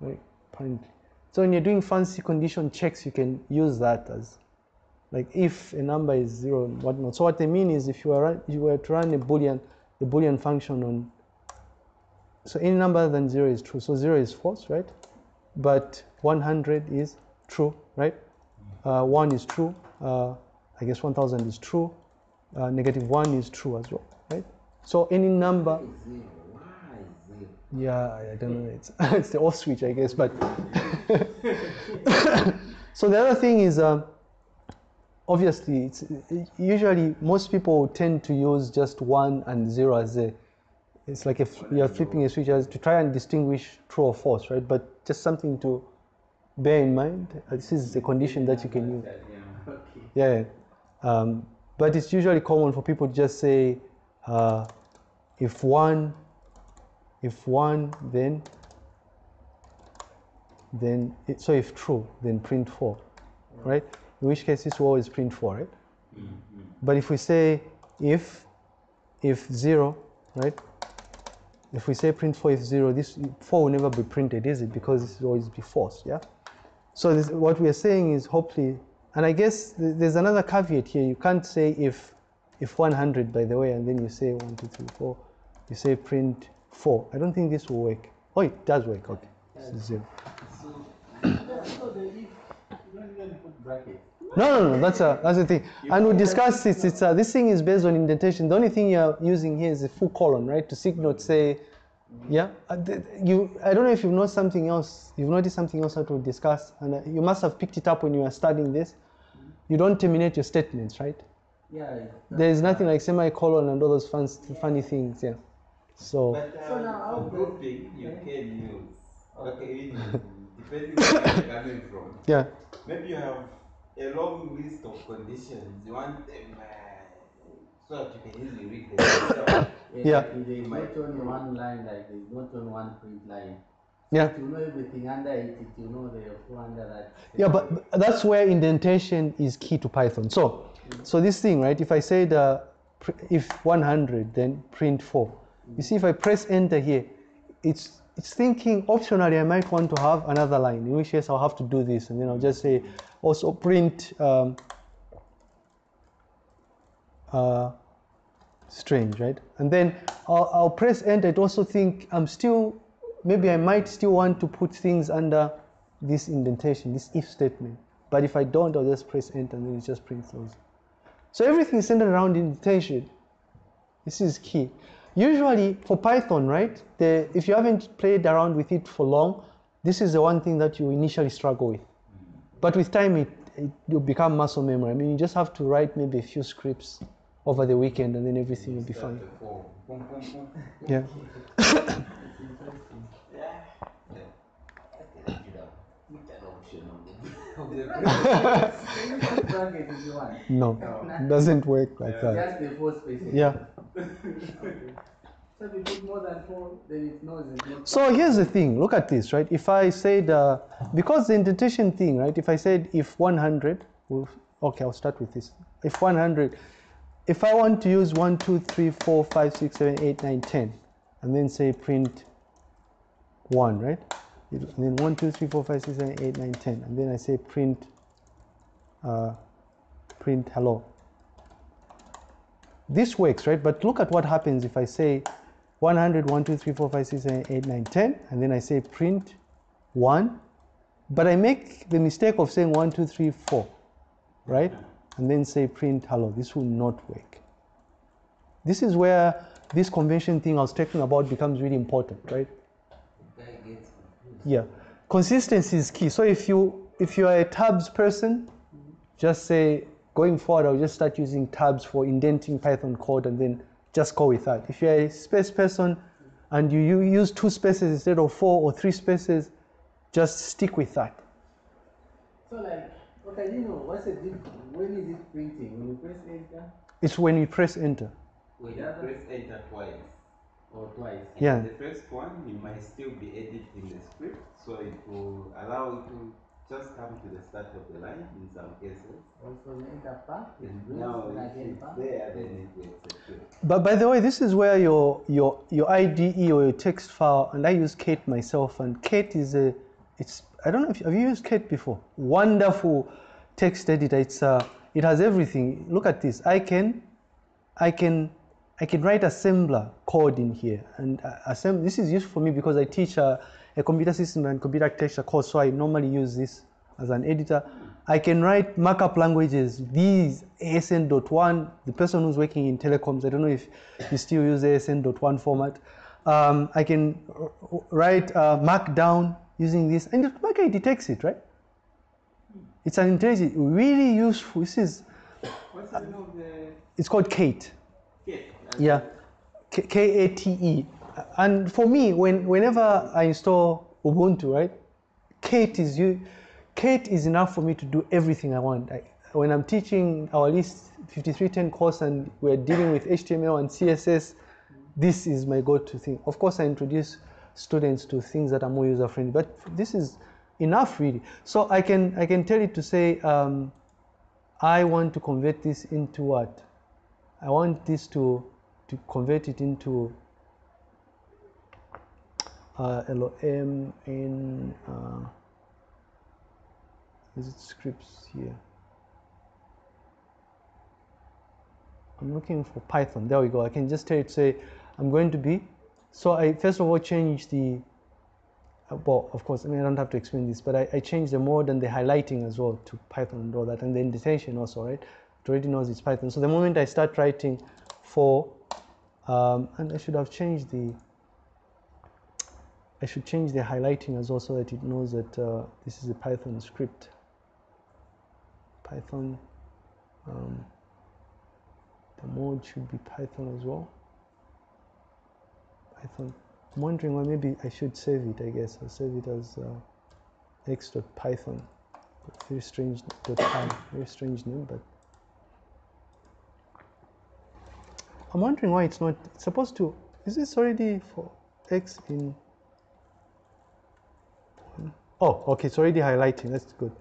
right? Apparently. So when you're doing fancy condition checks, you can use that as like if a number is zero and whatnot. So what they mean is if you were, you were to run a Boolean, a Boolean function on, so any number other than zero is true. So zero is false, right? But 100 is true, right? Uh, one is true. Uh, I guess 1000 is true. Uh, negative one is true as well, right? So any number? Yeah, I don't know. It's [LAUGHS] it's the off switch, I guess. But [LAUGHS] so the other thing is, um, obviously, it's usually most people tend to use just one and zero as a. It's like if you're flipping a switch as to try and distinguish true or false, right? But just something to bear in mind. Uh, This is a condition that you can use. Yeah. Yeah, um, but it's usually common for people to just say, uh, if one, if one, then, then, it, so if true, then print four, right? In which case this will always print four, right? Mm-hmm. But if we say if, if zero, right? If we say print four if zero, this four will never be printed, is it? Because this will always be false, yeah? So this, what we are saying is hopefully, and I guess th- there's another caveat here. You can't say if, if 100, by the way, and then you say one, two, three, four. You say print four. I don't think this will work. Oh, it does work. Okay, this is zero. So, so the if you don't even put brackets. No, no, no. That's a that's the thing. And we discussed this. It's uh, this thing is based on indentation. The only thing you're using here is a full colon, right, to signal say, yeah. Uh, you. I don't know if you've noticed something else. You've noticed something else that we discussed, and uh, you must have picked it up when you were studying this. You don't terminate your statements, right? Yeah. There is nothing like semicolon and all those fun, funny things. Yeah. So But So uh, now how for do- grouping, you can use. Okay, depending on where you're coming from. yeah. Maybe you have a long list of conditions. You want them uh, so that you can easily read them yourself. [COUGHS] Yeah. like There's not only one line, like there's not only one print line. Yeah. If you know everything under it, if you know the four under that. Yeah, but but that's where indentation is key to Python. So, so this thing, right? If I said uh, pr- if 100, then print 4. You see, if I press enter here, it's it's thinking optionally I might want to have another line. In which case I'll have to do this, and then I'll just say also print um, uh, strange, right? And then I'll, I'll press enter. It also think I'm still maybe I might still want to put things under this indentation, this if statement. But if I don't, I'll just press enter and then it just prints those. So everything is centered around indentation. This is key. Usually for Python, right? The, if you haven't played around with it for long, this is the one thing that you initially struggle with. But with time, it, it will become muscle memory. I mean, you just have to write maybe a few scripts over the weekend and then everything will be fine. [LAUGHS] Yeah. Yeah. Yeah. I think I should have put that option on the, [LAUGHS] on the Can you put bracket if you want? No, it doesn't work like that. Just the four spaces. Yeah. [LAUGHS] So if you put more than four, then it knows it's not. So here's the thing. Look at this, right? If I said uh, because the indentation thing, right? If I said if 100, well, okay, I'll start with this. If 100, if I want to use 1, 2, 3, 4, 5, 6, 7, 8, 9, 10, and then say print 1, right? And then 1, 2, 3, 4, 5, 6, 7, 8, 9, 10, and then I say print uh, print hello. This works, right? But look at what happens if I say 100, 1, 2, 3, 4, 5, 6, 7, 8, 9, 10, and then I say print 1, but I make the mistake of saying 1, 2, 3, 4, right? And then say print hello. This will not work. This is where this convention thing I was talking about becomes really important, right? Guy gets confused. Yeah, consistency is key. So if you if you are a tabs person, just say going forward, I'll just start using tabs for indenting Python code and then just go with that. If you're a space person and you, you use two spaces instead of four or three spaces, just stick with that. So like, okay, you know, what's the difference? When is it printing? When you press enter It's when you press enter. When you press enter twice. Or twice? Yeah. The first one, you might still be editing the script, so it will allow you to just come to the start of the line in some cases. Also the enter part, it And brings now and if again it's there, then it will execute. But by the way, this is where your your your IDE or your text file, and I use Kate myself, and Kate is a, it's I don't know if have you used Kate before? Wonderful text editor. It's uh, it has everything. Look at this. I can, I can, I can write assembler code in here, and uh, This is useful for me because I teach uh, a computer system and computer architecture course, so I normally use this as an editor. I can write markup languages. These ASN.1. The person who's working in telecoms, I don't know if you still use ASN.1 format. Um, I can write uh, Markdown using this, and automatically it detects it, right? It's an intelligent, really useful. This is, What's the name of the it's called Kate. kit? Yeah, K- K-A-T-E. And for me, when whenever I install Ubuntu, right, Kate is you. Kate is enough for me to do everything I want. I, when I'm teaching our list 5310 course and we're dealing with HTML and CSS, this is my go-to thing. Of course, I introduce students to things that are more user-friendly, but this is enough really. So I can I can tell it to say, um, I want to convert this into what? I want this to to convert it into uh, LOM in uh, is it scripts here? I'm looking for Python. There we go. I can just tell it say I'm going to be. So I first of all change the. uh, Well, of course, I mean I don't have to explain this, but I, I the mode and the highlighting as well to Python and all that, and the indentation also, right? It already knows it's Python. So the moment I start writing for, um, and I should have changed the. I should change the highlighting as well so that it knows that uh, this is a Python script. Python. Um, the mode should be Python as well. Python. I'm wondering why maybe I should save it. I guess I'll save it as uh, x.python. Very strange very strange name, but I'm wondering why it's not. It's supposed to. Is this already for x in? Oh, okay. It's already highlighting. That's good.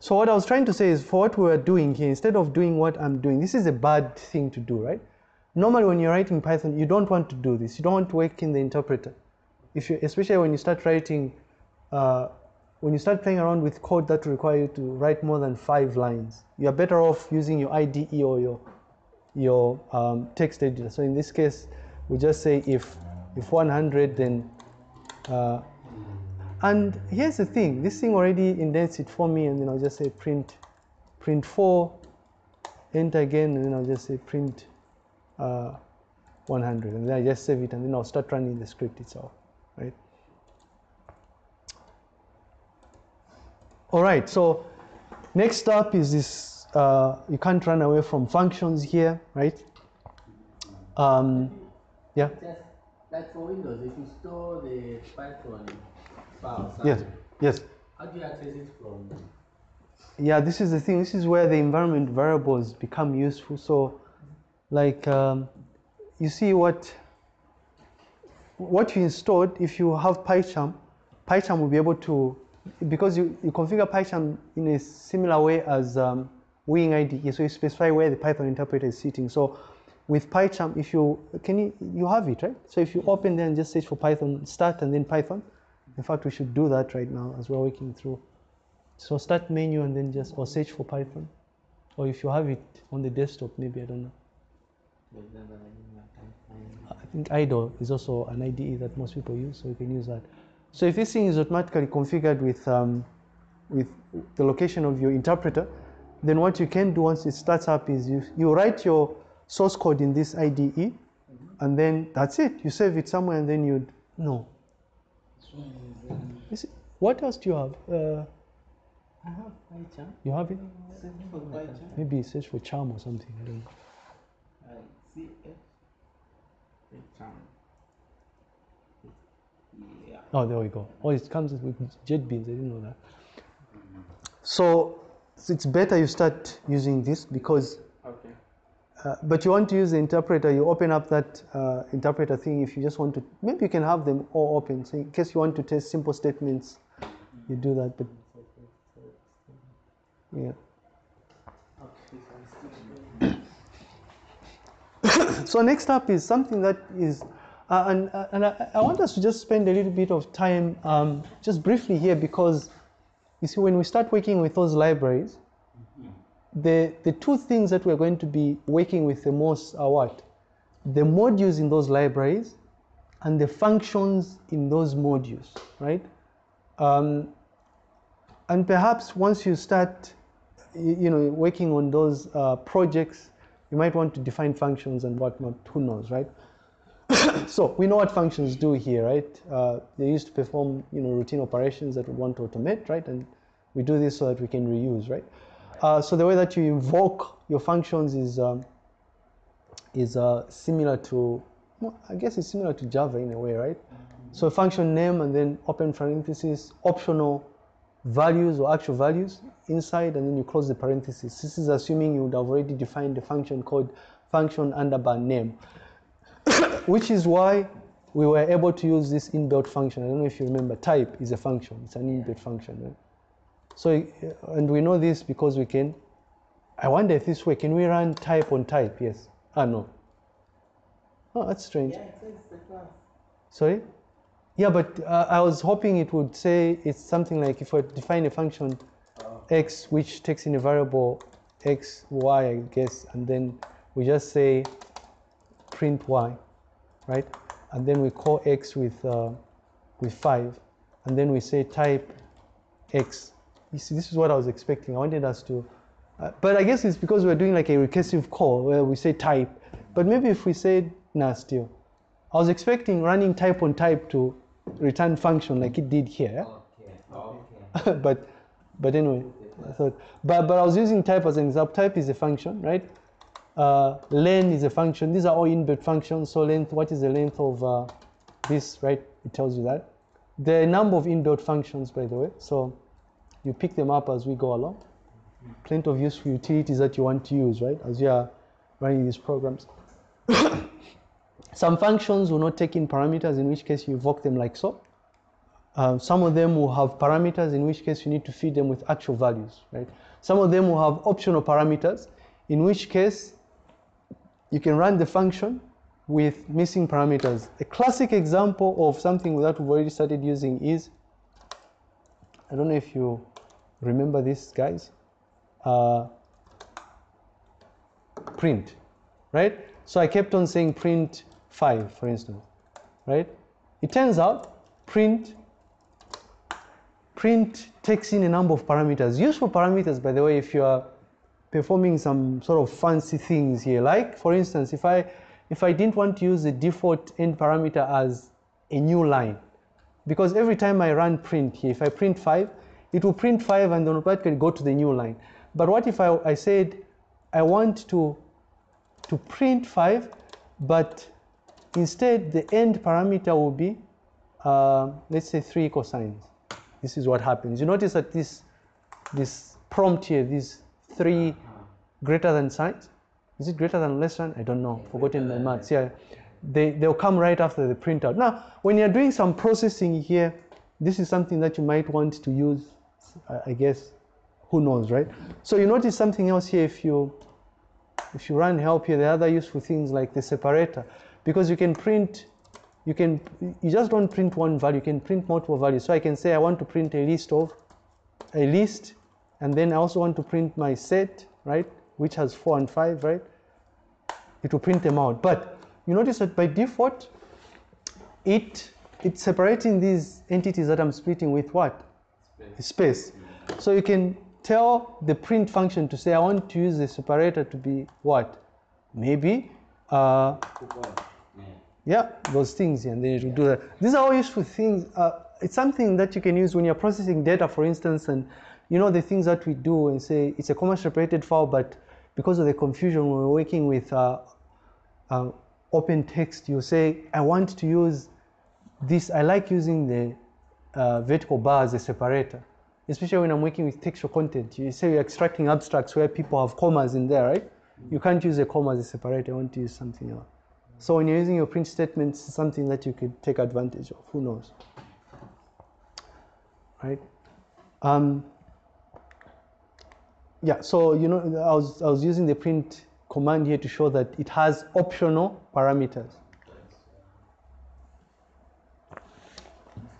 So what I was trying to say is for what we are doing here, instead of doing what I'm doing, this is a bad thing to do, right? Normally when you're writing Python, you don't want to do this. You don't want to work in the interpreter. If you, especially when you start writing, uh, when you start playing around with code that require you to write more than five lines, you're better off using your IDE or your, your um, text editor. So in this case, we just say if, if 100, then uh, and here's the thing, this thing already indents it for me and then I'll just say print, print 4, enter again and then I'll just say print uh, 100 and then I just save it and then I'll start running the script itself, right? All right, so next up is this, uh, you can't run away from functions here, right? Um, yeah, Just like for Windows, if you store the Python file, yes, yes. how do you access it from? Yeah, this is the thing. This is where the environment variables become useful. So, like, um, you see what what you installed. If you have PyCharm, PyCharm will be able to because you, you configure PyCharm in a similar way as um, Wing IDE. So you specify where the Python interpreter is sitting. So with PyCharm, if you can you you have it right. So if you open there and just search for Python, start and then Python. In fact, we should do that right now as we're working through. So start menu and then just or search for Python. Or if you have it on the desktop, maybe I don't know. I think idle is also an IDE that most people use, so you can use that. So if this thing is automatically configured with um, with the location of your interpreter, then what you can do once it starts up is you you write your source code in this IDE, and then that's it. You save it somewhere, and then you no. Is it- what else do you have? Uh, I have PyCharm. You have it? Search for PyCharm. Maybe search for charm or something. I don't know. I see it. Yeah. Oh, there we go. Oh, it comes with JetBrains. I didn't know that. So it's better you start using this because, Okay. uh, but you want to use the interpreter, you open up that uh, interpreter thing if you just want to, maybe you can have them all open. So in case you want to test simple statements, you do that. But yeah. So [COUGHS] So next up is something that is, uh, and, uh, and I, I want us to just spend a little bit of time um, just briefly here because you see when we start working with those libraries, the, the two things that we're going to be working with the most are what? The modules in those libraries and the functions in those modules, right? Um, and perhaps once you start, you know, working on those uh, projects, you might want to define functions and whatnot. Who knows, right? [COUGHS] so we know what functions do here, right? Uh, they used to perform, you know, routine operations that we want to automate, right? And we do this so that we can reuse, right? Uh, so the way that you invoke your functions is um, is uh, similar to, well, I guess it's similar to Java in a way, right? So function name and then open parenthesis, optional values or actual values inside, and then you close the parenthesis. This is assuming you would have already defined the function called function underbar name, which is why we were able to use this inbuilt function. I don't know if you remember, type is a function. It's an inbuilt function, right? So, uh, and we know this because we can, I wonder if this way, can we run type on type? Yes. Ah, no. Oh, that's strange. Yeah, it says the class. Sorry? Yeah, but uh, I was hoping it would say it's something like if we define a function x which takes in a variable x, y, I guess, and then we just say print y, right? And then we call x with, uh, with 5, and then we say type x. You see, this is what I was expecting. I wanted us to, uh, but I guess it's because we're doing like a recursive call where we say type. But maybe if we said, nah, still. I was expecting running type on type to return function like it did here. Okay. Okay. [LAUGHS] but but anyway, I thought but but I was using type as an example. Type is a function, right? Uh, len is a function. These are all inbuilt functions. So length, what is the length of uh, this, right? It tells you that. A number of inbuilt functions, by the way. So you pick them up as we go along. Plenty of useful utilities that you want to use, right? As you are running these programs. [COUGHS] Some functions will not take in parameters, in which case you invoke them like so. Um, some of them will have parameters, in which case you need to feed them with actual values, right? Some of them will have optional parameters, in which case you can run the function with missing parameters. A classic example of something that we've already started using is, I don't know if you remember this, guys, uh, print, right? So I kept on saying print 5, for instance, right? It turns out print print takes in a number of parameters. Useful parameters, by the way, if you are performing some sort of fancy things here. Like, for instance, if I if I didn't want to use the default end parameter as a new line, because every time I run print here, if I print 5, it will print 5 and then automatically go to the new line. But what if I, I said I want to to print 5, but instead the end parameter will be, uh, let's say, three equal signs. This is what happens. You notice that this, this prompt here, these three greater than signs, is it greater than less than? I don't know. Forgotten my maths. Yeah, they they'll come right after the printout. Now, when you're doing some processing here, this is something that you might want to use. I- guess, who knows, right? So you notice something else here. If you if you run help here, there are other useful things like the separator, because you can print, you can, you just don't print one value, you can print multiple values. So I can say I want to print a list of, a list, and then I also want to print my set, right, which has four and five, right? It will print them out. But you notice that by default, it it's separating these entities that I'm splitting with what? Space. So you can tell the print function to say I want to use the separator to be what? Maybe, uh, yeah, those things, and then it will do that. These are all useful things. Uh, it's something that you can use when you're processing data, for instance, and you know the things that we do and say it's a comma separated file, but because of the confusion when we're working with uh, uh, open text, you say, I want to use this, I like using the uh, vertical bar as a separator, especially when I'm working with textual content. You say you're extracting abstracts where people have commas in there, right? You can't use a comma as a separator, I want to use something else. So when you're using your print statements, it's something that you could take advantage of, who knows? Right? Um, yeah, so you know, I was, I was using the print command here to show that it has optional parameters.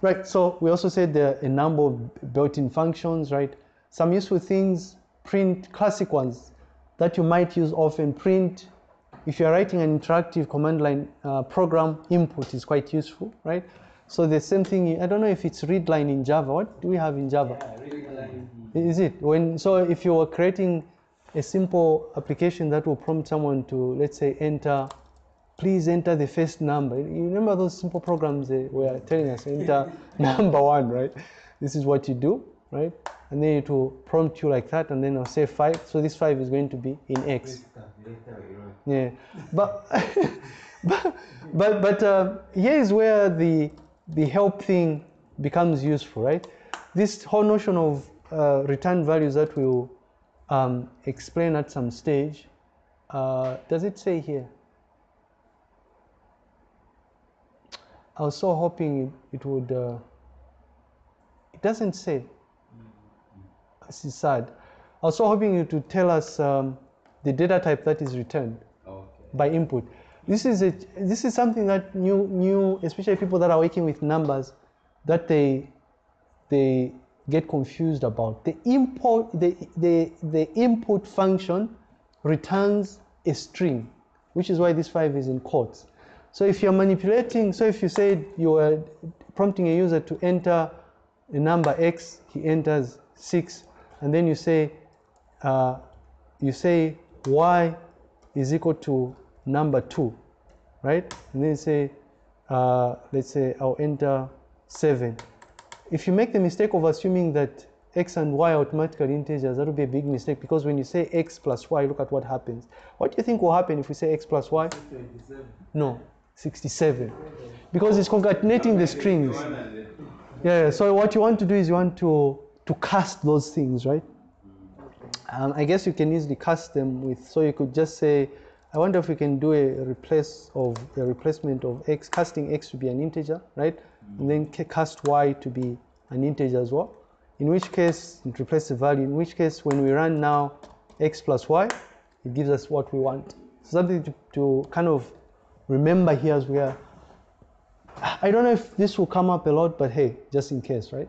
Right, so we also said there are a number of built-in functions, right? Some useful things, print classic ones that you might use often. Print, if you're writing an interactive command line uh, program, input is quite useful, right? So the same thing, I don't know if it's read line in Java. What do we have in Java? Yeah. Is it? When so if you were creating a simple application that will prompt someone to let's say enter please enter the first number. You remember those simple programs they were telling us enter [LAUGHS] [LAUGHS] number one, right? This is what you do, right? And then it will prompt you like that and then I'll say five. So this five is going to be in X. Yeah. But [LAUGHS] but but, but uh, here is where the the help thing becomes useful, right? This whole notion of uh, return values that we'll um, explain at some stage. Uh, does it say here? I was so hoping it, it would. Uh, it doesn't say. This is sad. I was so hoping you to tell us um, the data type that is returned Okay. by input. This is a, this is something that new new especially people that are working with numbers that they they get confused about. The import the, the, the input function returns a string, which is why this five is in quotes. So if you're manipulating, so if you said you are prompting a user to enter a number X, he enters six, and then you say uh, you say Y is equal to number two, right? And then you say, uh, let's say I'll enter seven. If you make the mistake of assuming that x and y are automatically integers, that would be a big mistake because when you say x plus y, look at what happens. What do you think will happen if we say x plus y? 27. No, 67. Because it's concatenating the strings. Yeah, so what you want to do is you want to, to cast those things, right? Um, I guess you can easily cast them with, so you could just say, I wonder if we can do a replace of a replacement of x, casting x to be an integer, right? And then cast y to be an integer as well. In which case, it replaces the value. In which case, when we run now x plus y, it gives us what we want. So something to, to kind of remember here as we are. I don't know if this will come up a lot, but hey, just in case, right?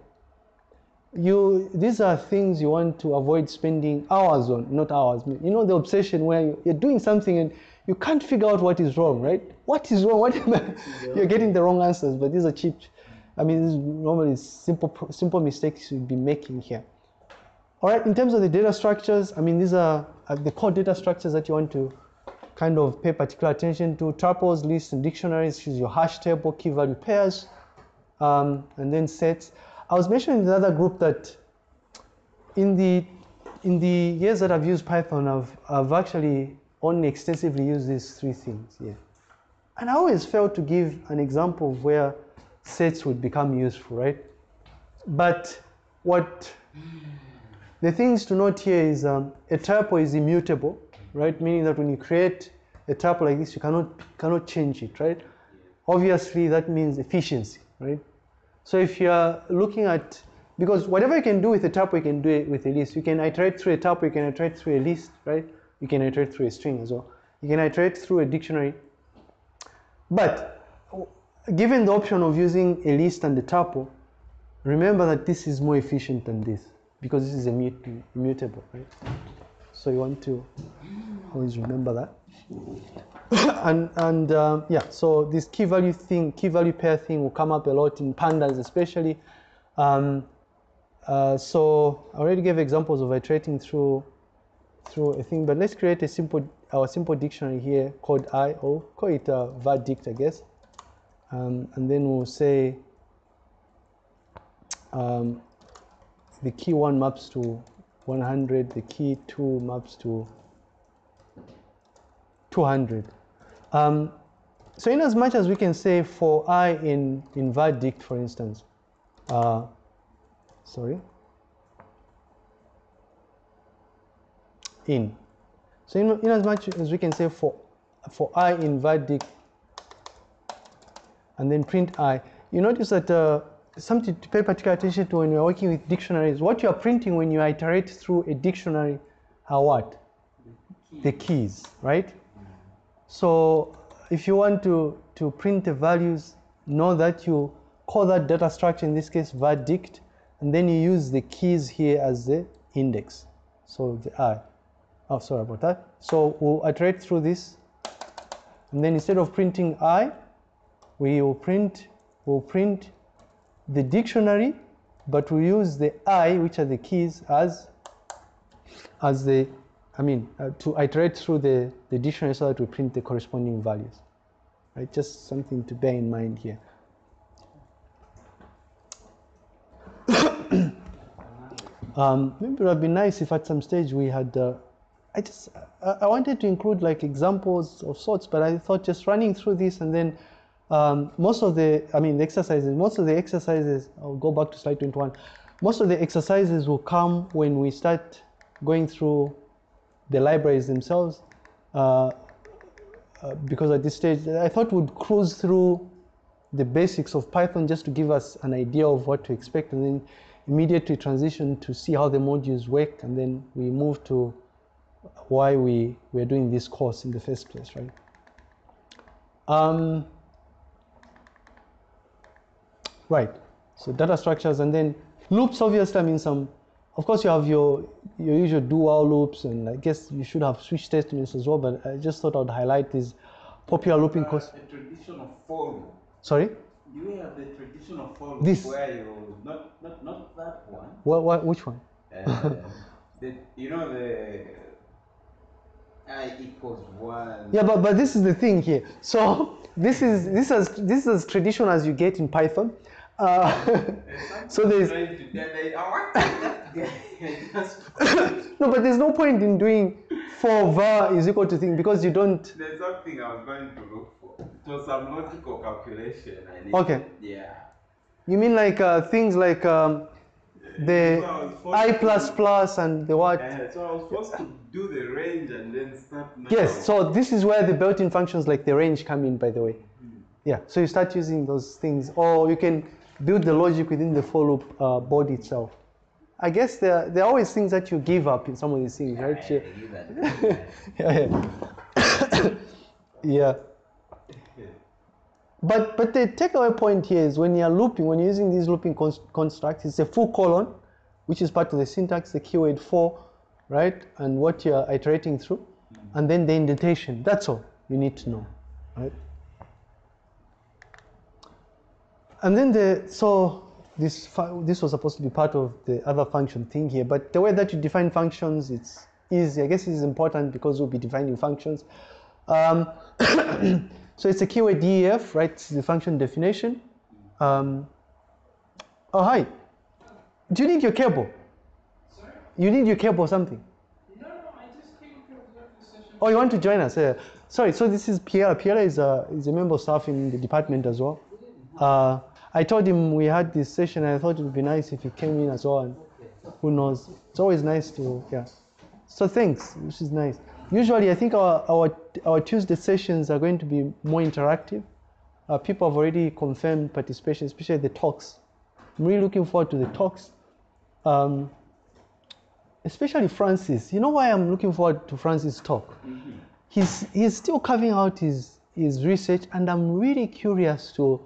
You, these are things you want to avoid spending hours on, not hours. You know the obsession where you're doing something and you can't figure out what is wrong, right? What is wrong? [LAUGHS] What I? You're getting the wrong answers, but these are cheap. I mean, this is normally simple, simple mistakes you'd be making here. All right, in terms of the data structures, I mean, these are uh, the core data structures that you want to kind of pay particular attention to. Tuples, lists, and dictionaries, use your hash table, key value pairs, um, and then sets. I was mentioning in the other group that in the in the years that I've used Python, I've I've actually only extensively use these three things. Yeah, and I always failed to give an example of where sets would become useful, right? But what the things to note here is um, a tuple is immutable, right? Meaning that when you create a tuple like this, you cannot cannot change it, right? Obviously, that means efficiency, right? So if you are looking at because whatever you can do with a tuple, you can do it with a list. You can iterate through a tuple, you can iterate through a list, right? You can iterate through a string as well. You can iterate through a dictionary. But given the option of using a list and a tuple, remember that this is more efficient than this because this is immu- immutable, right? So you want to always remember that. [COUGHS] and and um, yeah, so this key value thing, key value pair thing will come up a lot in pandas, especially. Um, uh, so I already gave examples of iterating through through a thing, but let's create a simple our simple dictionary here called I or call it a var_dict, I guess. Um, and then we'll say um, the key 1 maps to 100, the key 2 maps to 200. Um, so in as much as we can say for i in, in var_dict, for instance, uh, sorry, in. So in, in as much as we can say for, for i in var_dict and then print i, you notice that uh, something to pay particular attention to when you're working with dictionaries, what you are printing when you iterate through a dictionary are what? The keys, right? So if you want to, to print the values, know that you call that data structure, in this case var_dict, and then you use the keys here as the index. So the i. Oh, sorry about that. So we'll iterate through this, and then instead of printing i, we will print, we'll print the dictionary, but we use the i, which are the keys, as as the, I mean, uh, to iterate through the, the dictionary so that we print the corresponding values. Right, just something to bear in mind here. [COUGHS] um, maybe it would have been nice if at some stage we had, uh, I just, I, wanted to include like examples of sorts, but I thought just running through this and then um, most of the, I mean, the exercises, most of the exercises, I'll go back to slide 21. Most of the exercises will come when we start going through the libraries themselves. Uh, uh, because at this stage, I thought we'd cruise through the basics of Python just to give us an idea of what to expect and then immediately transition to see how the modules work and then we move to why we, we're doing this course in the first place, right? Um, right, so data structures and then loops obviously, I mean some, of course you have your, your usual do while loops and I guess you should have switch statements as well, but I just thought I'd highlight these popular looping course. A traditional for loop. Sorry? We have the traditional for loop This. where you not not not that one? What, what, which one? Uh, [LAUGHS] the, you know the i equals one. Yeah, but, but this is the thing here. So [LAUGHS] this is this is this is as traditional as you get in Python. Uh, [LAUGHS] so there's Trying to get the- I want that guy just- [LAUGHS] no, but there's no point in doing for var is equal to thing because you don't. There's something I was going to look for. It was some logical calculation I need. Okay. Yeah. You mean like uh, things like um, the So I was forced i to- plus plus and the what? Uh, so I was supposed to do the range and then start now. Yes. So this is where the built-in functions like the range come in. By the way. Yeah. So you start using those things, or you can build the logic within the for loop uh, body itself. I guess there there are always things that you give up in some of these things, right? Yeah, You- you got it. yeah, yeah. [COUGHS] yeah. But but the takeaway point here is when you're looping, when you're using these looping cons- constructs, it's a full colon, which is part of the syntax, the keyword for, right? And what you're iterating through, and then the indentation. That's all you need to know, right? And then the so this this was supposed to be part of the other function thing here, but the way that you define functions, it's easy. I guess it's important because we'll be defining functions. Um, [COUGHS] [COUGHS] so it's a keyword def, right? It's the function definition. Um, oh hi, do you need your cable? Sorry? You need your cable or something? No, no, I just came to observe the session. Oh, you want to join us? Yeah. Sorry. So this is Pierre. Pierre is a is a member of staff in the department as well. Uh, I told him we had this session. and I thought it would be nice if he came in as well. And who knows? It's always nice to yeah. So thanks, which is nice. Usually, I think our our our Tuesday sessions are going to be more interactive. Uh, people have already confirmed participation, especially the talks. I'm really looking forward to the talks. Um, especially Francis. You know why I'm looking forward to Francis' talk? He's, he's still carving out his, his research, and I'm really curious to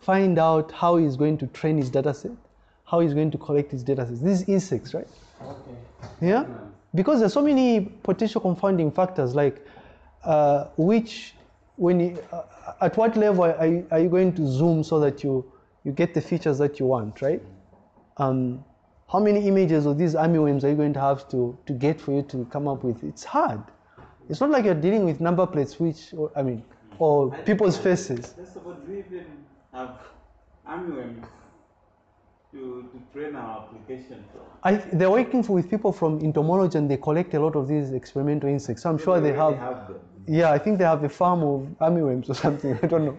find out how he's going to train his data set, how he's going to collect his data sets. These insects, right? Okay. Yeah? Because there's so many potential confounding factors, like uh, which, when you, uh, at what level are you, are you going to zoom so that you, you get the features that you want, right? Um, how many images of these army worms are you going to have to, to get for you to come up with? It's hard. It's not like you're dealing with number plates, which, or, I mean, or people's faces. First of all, do we even have to, to train our application from? I, they're working for, with people from entomology and they collect a lot of these experimental insects. So I'm sure they already have, them. yeah, I think they have a farm of armyworms or something. I don't know.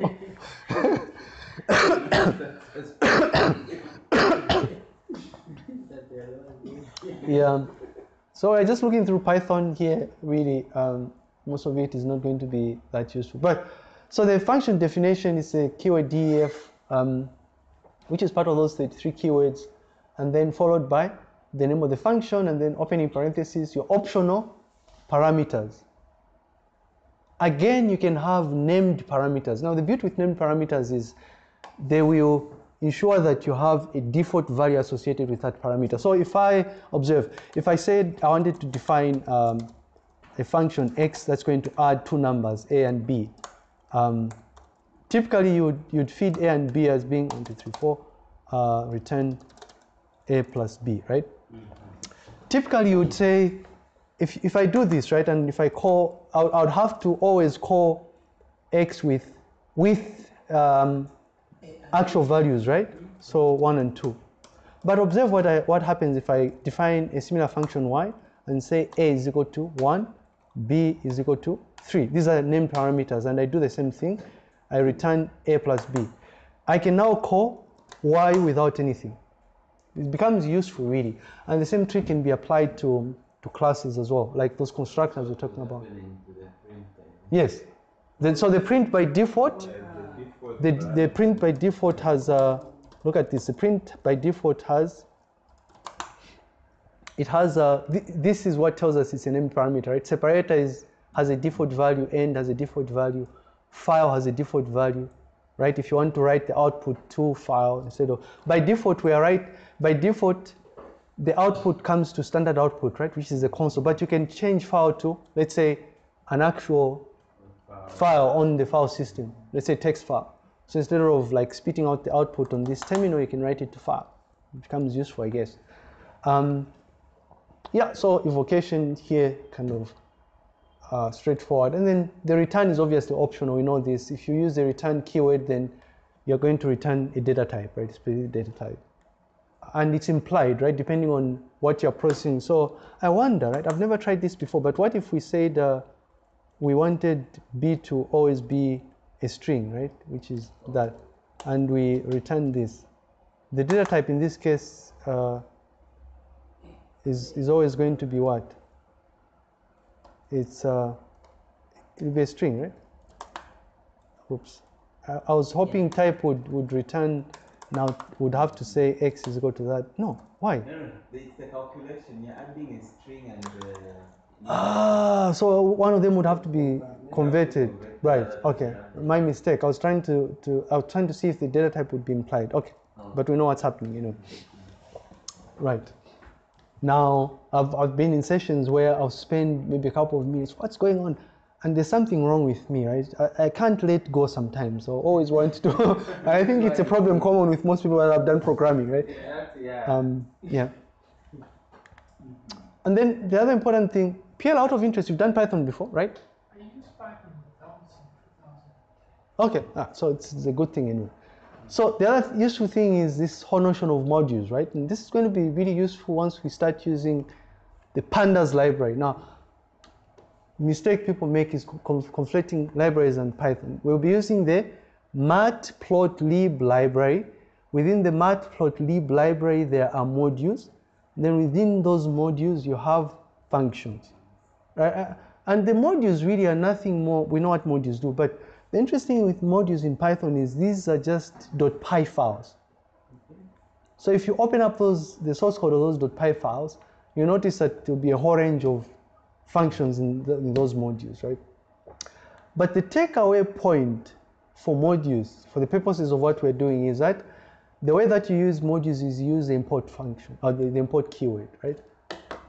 That they are not doing. yeah. So I'm just looking through Python here. Really, um, most of it is not going to be that useful. But so the function definition is a keyword def, um, which is part of those 33 keywords, and then followed by the name of the function, and then opening parentheses your optional parameters. Again, you can have named parameters. Now, the beauty with named parameters is they will ensure that you have a default value associated with that parameter. So if I observe, if I said I wanted to define um, a function x that's going to add two numbers, a and b, um, typically you would, you'd feed a and b as being 1, 2, 3, 4, uh, return a plus b, right? Typically you would say, if, if I do this, right, and if I call, I would, I would have to always call x with, with um, actual values, right? So 1 and 2. But observe what, I, what happens if I define a similar function y and say a is equal to 1, b is equal to 3. These are named parameters and I do the same thing. I return a plus b. I can now call y without anything. It becomes useful really. And the same trick can be applied to, to classes as well, like those constructors we're talking about. Yes. Then, so the print by default the the, print by default has, uh, look at this, the print by default has, it has, uh, th this is what tells us it's an m parameter, right? Separator is, has a default value, end has a default value, file has a default value, right? If you want to write the output to file instead of, by default we are right, by default the output comes to standard output, right? Which is the console, but you can change file to, let's say, an actual file on the file system, let's say text file. So instead of like spitting out the output on this terminal, you can write it to file. It becomes useful, I guess. Um, yeah, so evocation here kind of uh, straightforward. And then the return is obviously optional. We know this. If you use the return keyword, then you're going to return a data type, right? Specific data type. And it's implied, right? Depending on what you're processing. So I wonder, right? I've never tried this before, but what if we said uh, we wanted B to always be a string, right? Which is that. And we return this. The data type in this case uh, is, is always going to be what? It's, uh, it'll be a string, right? Oops. I, I was hoping type would, would return, now would have to say x is equal to that. No, why? No, no, no. It's the calculation. You're adding a string and. Uh, Ah, so one of them would have to be converted. Right, okay. My mistake. I was trying to, to I was trying to see if the data type would be implied. Okay. But we know what's happening, you know. Right. Now I've I've been in sessions where I'll spend maybe a couple of minutes. What's going on? And there's something wrong with me, right? I, I can't let go sometimes. So always want to. [LAUGHS] I think it's a problem common with most people that have done programming, right? Yeah, yeah. Um, yeah. And then the other important thing, PL out of interest, you've done Python before, right? I used Python once in 2000. Okay, ah, so it's, it's a good thing anyway. So the other useful thing is this whole notion of modules, right? And this is going to be really useful once we start using the pandas library. Now, mistake people make is conf- conflating libraries and Python. We'll be using the matplotlib library. Within the matplotlib library, there are modules. Then within those modules, you have functions. Right? Uh, And the modules really are nothing more, we know what modules do, but the interesting thing with modules in Python is these are just .py files. So if you open up those, the source code of those .py files, you notice that there'll be a whole range of functions in, the, in those modules, right? But the takeaway point for modules, for the purposes of what we're doing, is that the way that you use modules is use the import function, or the, the import keyword, right?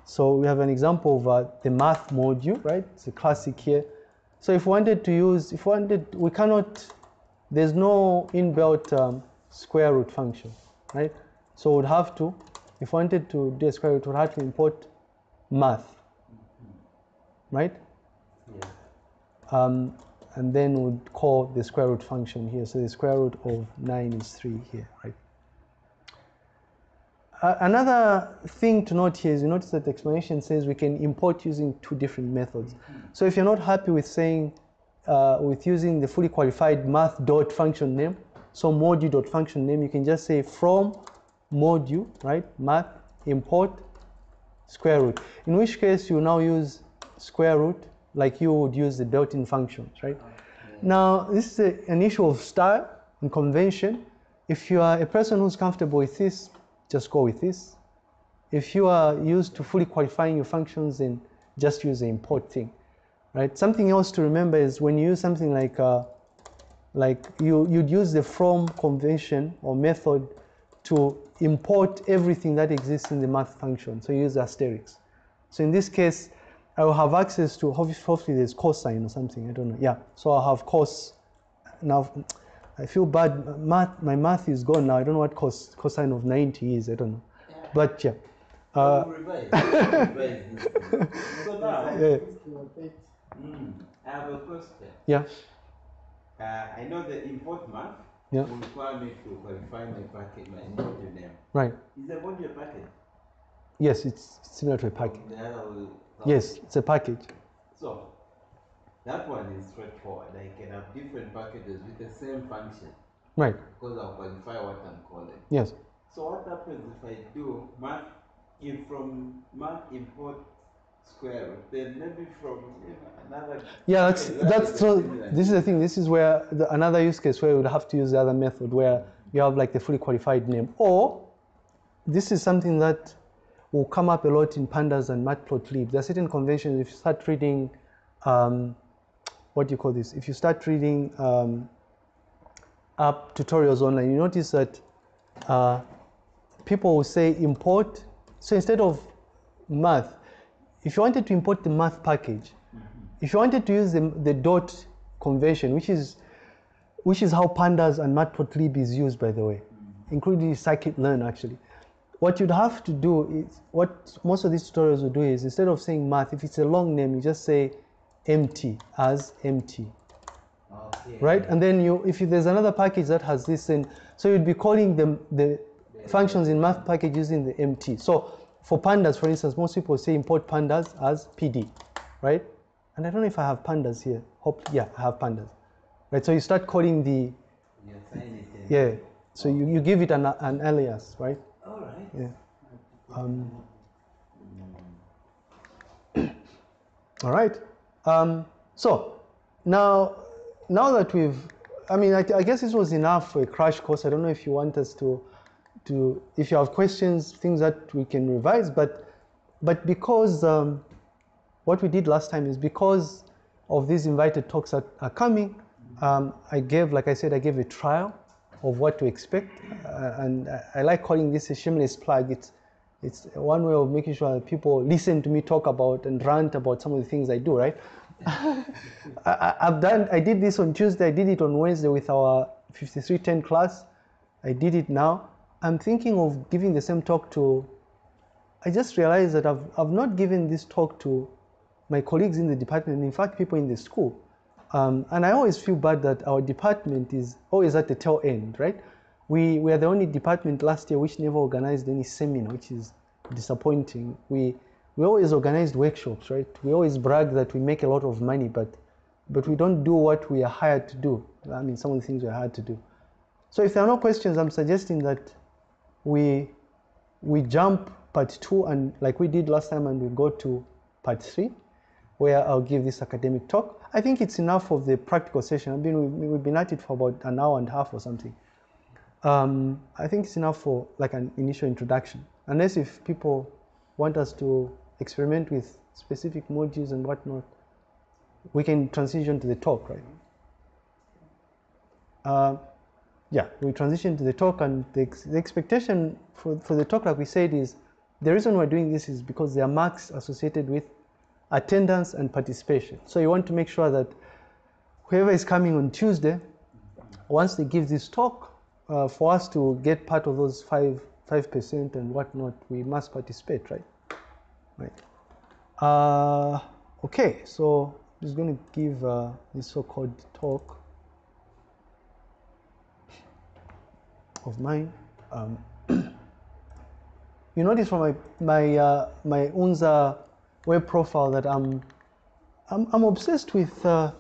So we have an example of uh, the math module, right? It's a classic here. So if we wanted to use, if we wanted, we cannot, there's no inbuilt um, square root function, right? So we'd have to, if we wanted to do a square root, we'd have to import math, right? yeah. Um, and then we'd call the square root function here. So the square root of 9 is 3 here, right? Uh, another thing to note here is you notice that the explanation says we can import using two different methods. So if you're not happy with saying, uh, with using the fully qualified math dot function name, so module dot function name, you can just say from module, right? Math import square root. In which case you now use square root like you would use the built-in functions, right? Now this is a, an issue of style and convention. If you are a person who's comfortable with this, just go with this. If you are used to fully qualifying your functions, then just use the import thing, right? Something else to remember is when you use something like, uh, like you, you'd use the from convention or method to import everything that exists in the math function. So you use asterisk. So in this case, I will have access to, hopefully there's cosine or something, I don't know. Yeah, so I'll have cos. Now, I feel bad, math, my math is gone now. I don't know what cos, cosine of 90 is, I don't know. But yeah. Uh, We'll. [LAUGHS] We'll so now, yeah, mm, I have a question. yeah, Uh, I know the import math Yeah. will require me to qualify my package, my module name. right. Is the module a package? Yes, it's similar to a package. The other will. Yes, it's a package. So, that one is straightforward. I can have different packages with the same function Right, because I'll qualify what I'm calling. yes. So what happens if I do math, if from math import square root, then maybe from you know, another. Yeah, that's Okay, that that's so. This is the thing. This is where the, another use case where you would have to use the other method where you have like the fully qualified name, or this is something that will come up a lot in pandas and matplotlib. There are certain conventions. If you start reading, um, what do you call this? If you start reading um, app tutorials online, you notice that uh, people will say import. So instead of math, if you wanted to import the math package, if you wanted to use the, the dot convention, which is which is how pandas and matplotlib is used, by the way, including scikit-learn actually. What you'd have to do is what most of these tutorials will do is instead of saying math, if it's a long name, you just say empty as empty Okay. right? And then you, if you, there's another package that has this in, so you'd be calling them the functions in math package using the MT. So for pandas, for instance, most people say import pandas as PD, right? And I don't know if I have pandas here. Hope, yeah, I have pandas, right? So you start calling the, You assign it. and- yeah. So you, you give it an, an alias, right? All right. Yeah. Um, [COUGHS] [COUGHS] all right. Um, so now, now that we've, I mean, I, I guess this was enough for a crash course. I don't know if you want us to, to, if you have questions, things that we can revise, but, but because um, what we did last time is because of these invited talks that are coming, um, I gave, like I said, I gave a trial of what to expect, uh, and I, I like calling this a shameless plug. It's it's one way of making sure that people listen to me talk about and rant about some of the things I do, right? [LAUGHS] I, I've done, I did this on Tuesday, I did it on Wednesday with our 5310 class. I did it now. I'm thinking of giving the same talk to, I just realized that I've, I've not given this talk to my colleagues in the department, in fact, people in the school. Um, and I always feel bad that our department is always at the tail end, right? We, we are the only department last year which never organized any seminar, which is disappointing. We, we always organized workshops, right? We always brag that we make a lot of money, but, but we don't do what we are hired to do. I mean, some of the things we are hired to do. So if there are no questions, I'm suggesting that we, we jump part two and like we did last time and we go to part three where I'll give this academic talk. I think it's enough of the practical session. I've been, we've, we've been at it for about an hour and a half or something. Um, I think it's enough for like an initial introduction. Unless if people want us to experiment with specific modules and whatnot, we can transition to the talk, right? Uh, yeah, we transition to the talk and the, ex- the expectation for, for the talk, like we said, is the reason we're doing this is because there are marks associated with attendance and participation. So you want to make sure that whoever is coming on Tuesday, once they give this talk, uh, for us to get part of those five five percent and whatnot, we must participate, right? Right. Uh, okay, so I'm just going to give uh, this so-called talk of mine. Um, [COUGHS] you notice from my my uh, my Unza web profile that I'm I'm, I'm obsessed with. Uh,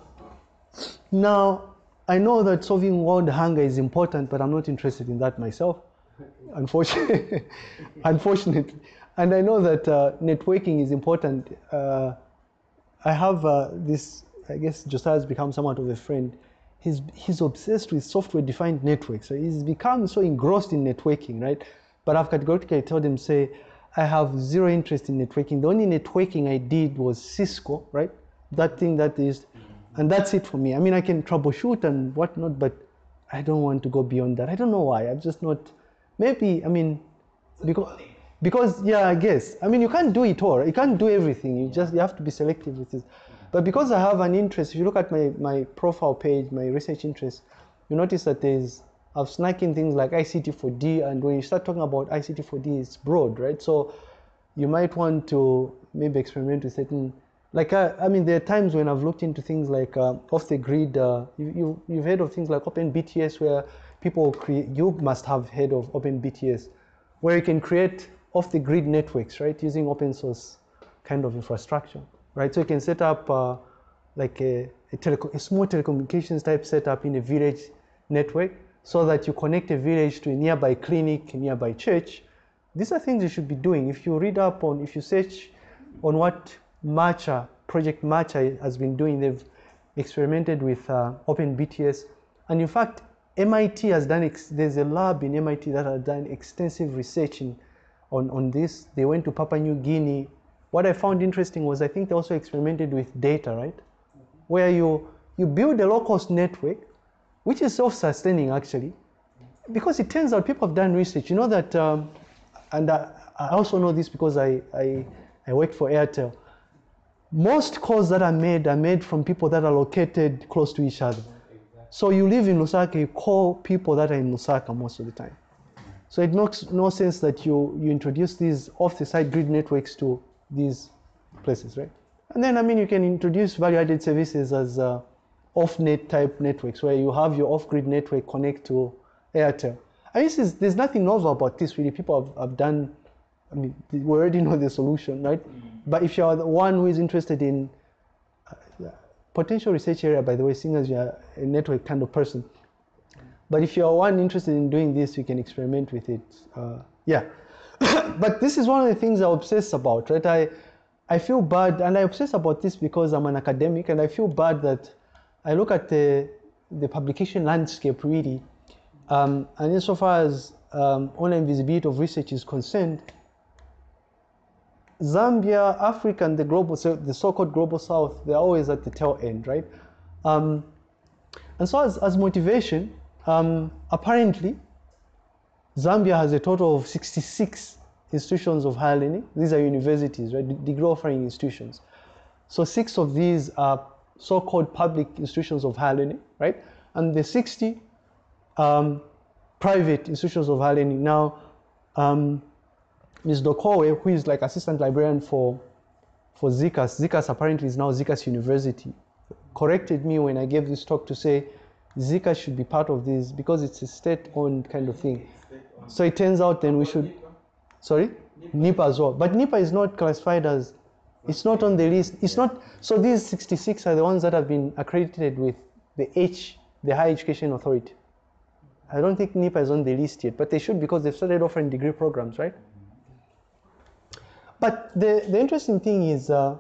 now I know that solving world hunger is important, but I'm not interested in that myself. [LAUGHS] Unfortunately, [LAUGHS] unfortunately, and I know that uh, networking is important. Uh, I have uh, this. I guess Josiah has become somewhat of a friend. He's he's obsessed with software-defined networks. So he's become so engrossed in networking, right? But I've categorically told him, say, I have zero interest in networking. The only networking I did was Cisco, right? That thing that is, and that's it for me. I mean, I can troubleshoot and whatnot, but I don't want to go beyond that. I don't know why. I'm just not. Maybe I mean, because because yeah, I guess. I mean, you can't do it all. You can't do everything. You just you have to be selective with this. But because I have an interest, if you look at my my profile page, my research interest, you notice that there's I've snuck in things like ICT4D, and when you start talking about ICT4D, it's broad, right? So you might want to maybe experiment with certain, like I, I mean, there are times when I've looked into things like uh, off the grid. Uh, you, you, you've heard of things like OpenBTS, where people create. You must have heard of OpenBTS, where you can create off the grid networks, right, using open source kind of infrastructure, right? So you can set up uh, like a, a, teleco- a small telecommunications type setup in a village network so that you connect a village to a nearby clinic, a nearby church. These are things you should be doing. If you read up on, if you search on what Matcha, Project Matcha has been doing, they've experimented with uh, OpenBTS. And in fact, MIT has done, there's a lab in MIT that has done extensive research in, on, on this. They went to Papua New Guinea. What I found interesting was I think they also experimented with data, right? Where you, you build a low-cost network which is self-sustaining actually, because it turns out people have done research. You know that, um, and I, I, also know this because I, I, I work for Airtel. Most calls that are made are made from people that are located close to each other. So you live in Lusaka, you call people that are in Lusaka most of the time. So it makes no sense that you, you introduce these off-the-site grid networks to these places, right? And then, I mean, you can introduce value-added services as uh, off-net type networks where you have your off-grid network connect to Airtel. And this is, there's nothing novel about this really. People have, have done, I mean, we already [LAUGHS] know the solution, right? But if you're the one who is interested in uh, potential research area, by the way, seeing as you're a network kind of person, but if you're one interested in doing this, you can experiment with it. Uh, yeah. [COUGHS] but this is one of the things I obsess about, right? I, I feel bad, and I obsess about this because I'm an academic, and I feel bad that I look at the, the publication landscape really, um, and insofar as um, online visibility of research is concerned, Zambia, Africa, and the global, so the so-called global south, they're always at the tail end, right? Um, and so as, as motivation, um, apparently, Zambia has a total of 66 institutions of higher learning. These are universities, right? Degree offering institutions. So six of these are so-called public institutions of higher learning, right? And the 60 um, private institutions of higher learning. Now, um, Ms. Dokowe, who is like assistant librarian for, for Zikas, ZCAS apparently is now Zikas University, corrected me when I gave this talk to say ZCAS should be part of this because it's a state-owned kind of thing. So it turns out then we should, sorry? NIPA as well. But NIPA is not classified as it's not on the list. It's not. So these 66 are the ones that have been accredited with the H, the Higher Education Authority. I don't think NIPA is on the list yet, but they should because they've started offering degree programs, right? But the, the interesting thing is, uh,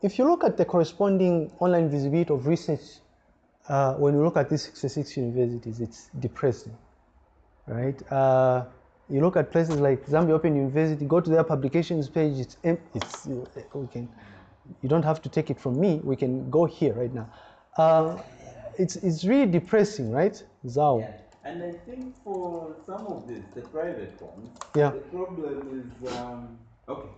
if you look at the corresponding online visibility of research, uh, when you look at these 66 universities, it's depressing, right? Uh, you look at places like Zambia Open University, go to their publications page, it's, it's we can, you don't have to take it from me, we can go here right now. Uh, it's, it's really depressing, right? Zao. Yeah. And I think for some of these, the private ones, Yeah. the problem is, um, okay,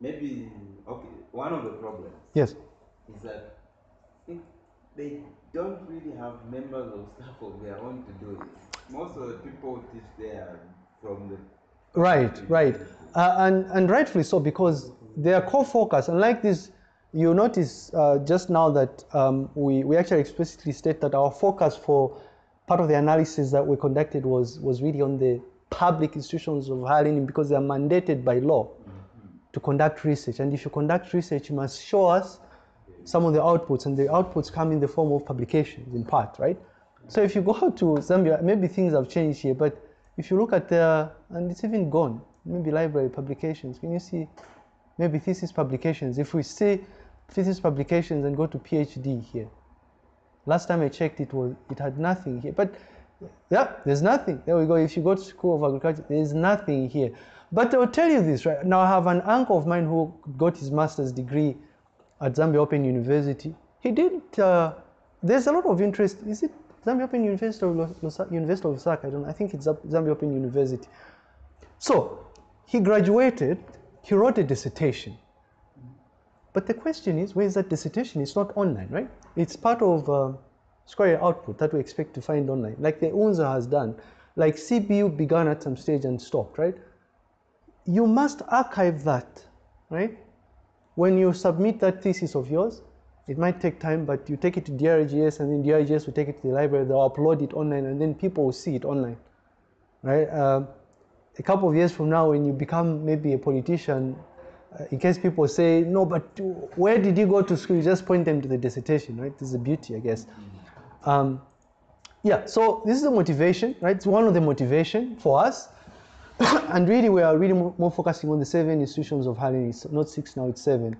maybe, okay, one of the problems Yes. is that they don't really have members of staff of their own to do it. Most of the people teach there from the Right, right. Uh, and, and rightfully so, because their core focus, unlike this, you notice uh, just now that um, we, we actually explicitly state that our focus for part of the analysis that we conducted was, was really on the public institutions of higher learning because they are mandated by law to conduct research. And if you conduct research, you must show us some of the outputs, and the outputs come in the form of publications, in part, right? So if you go to Zambia, maybe things have changed here, but if you look at the, and it's even gone, maybe library publications, can you see maybe thesis publications? If we say thesis publications and go to PhD here, last time I checked, it was it had nothing here, but yeah, there's nothing. There we go. If you go to School of Agriculture, there's nothing here. But I'll tell you this, right? Now I have an uncle of mine who got his master's degree at Zambia Open University. He did, uh, there's a lot of interest. Is it Zambia Open University or Lusa- University of Lusaka? I don't. I think it's Zambia Open University. So he graduated, he wrote a dissertation. But the question is, where is that dissertation? It's not online, right? It's part of uh, Square output that we expect to find online, like the UNZA has done. Like CBU began at some stage and stopped, right? You must archive that, right? When you submit that thesis of yours, it might take time, but you take it to DRGS and then DRGS will take it to the library, they'll upload it online and then people will see it online, right? Uh, a couple of years from now, when you become maybe a politician, uh, in case people say, no, but where did you go to school? You just point them to the dissertation, right? This is the beauty, I guess. Um, yeah, so this is the motivation, right? It's one of the motivation for us. [COUGHS] and really, we are really more, more, focusing on the seven institutions of higher learning. It's not six now, it's seven.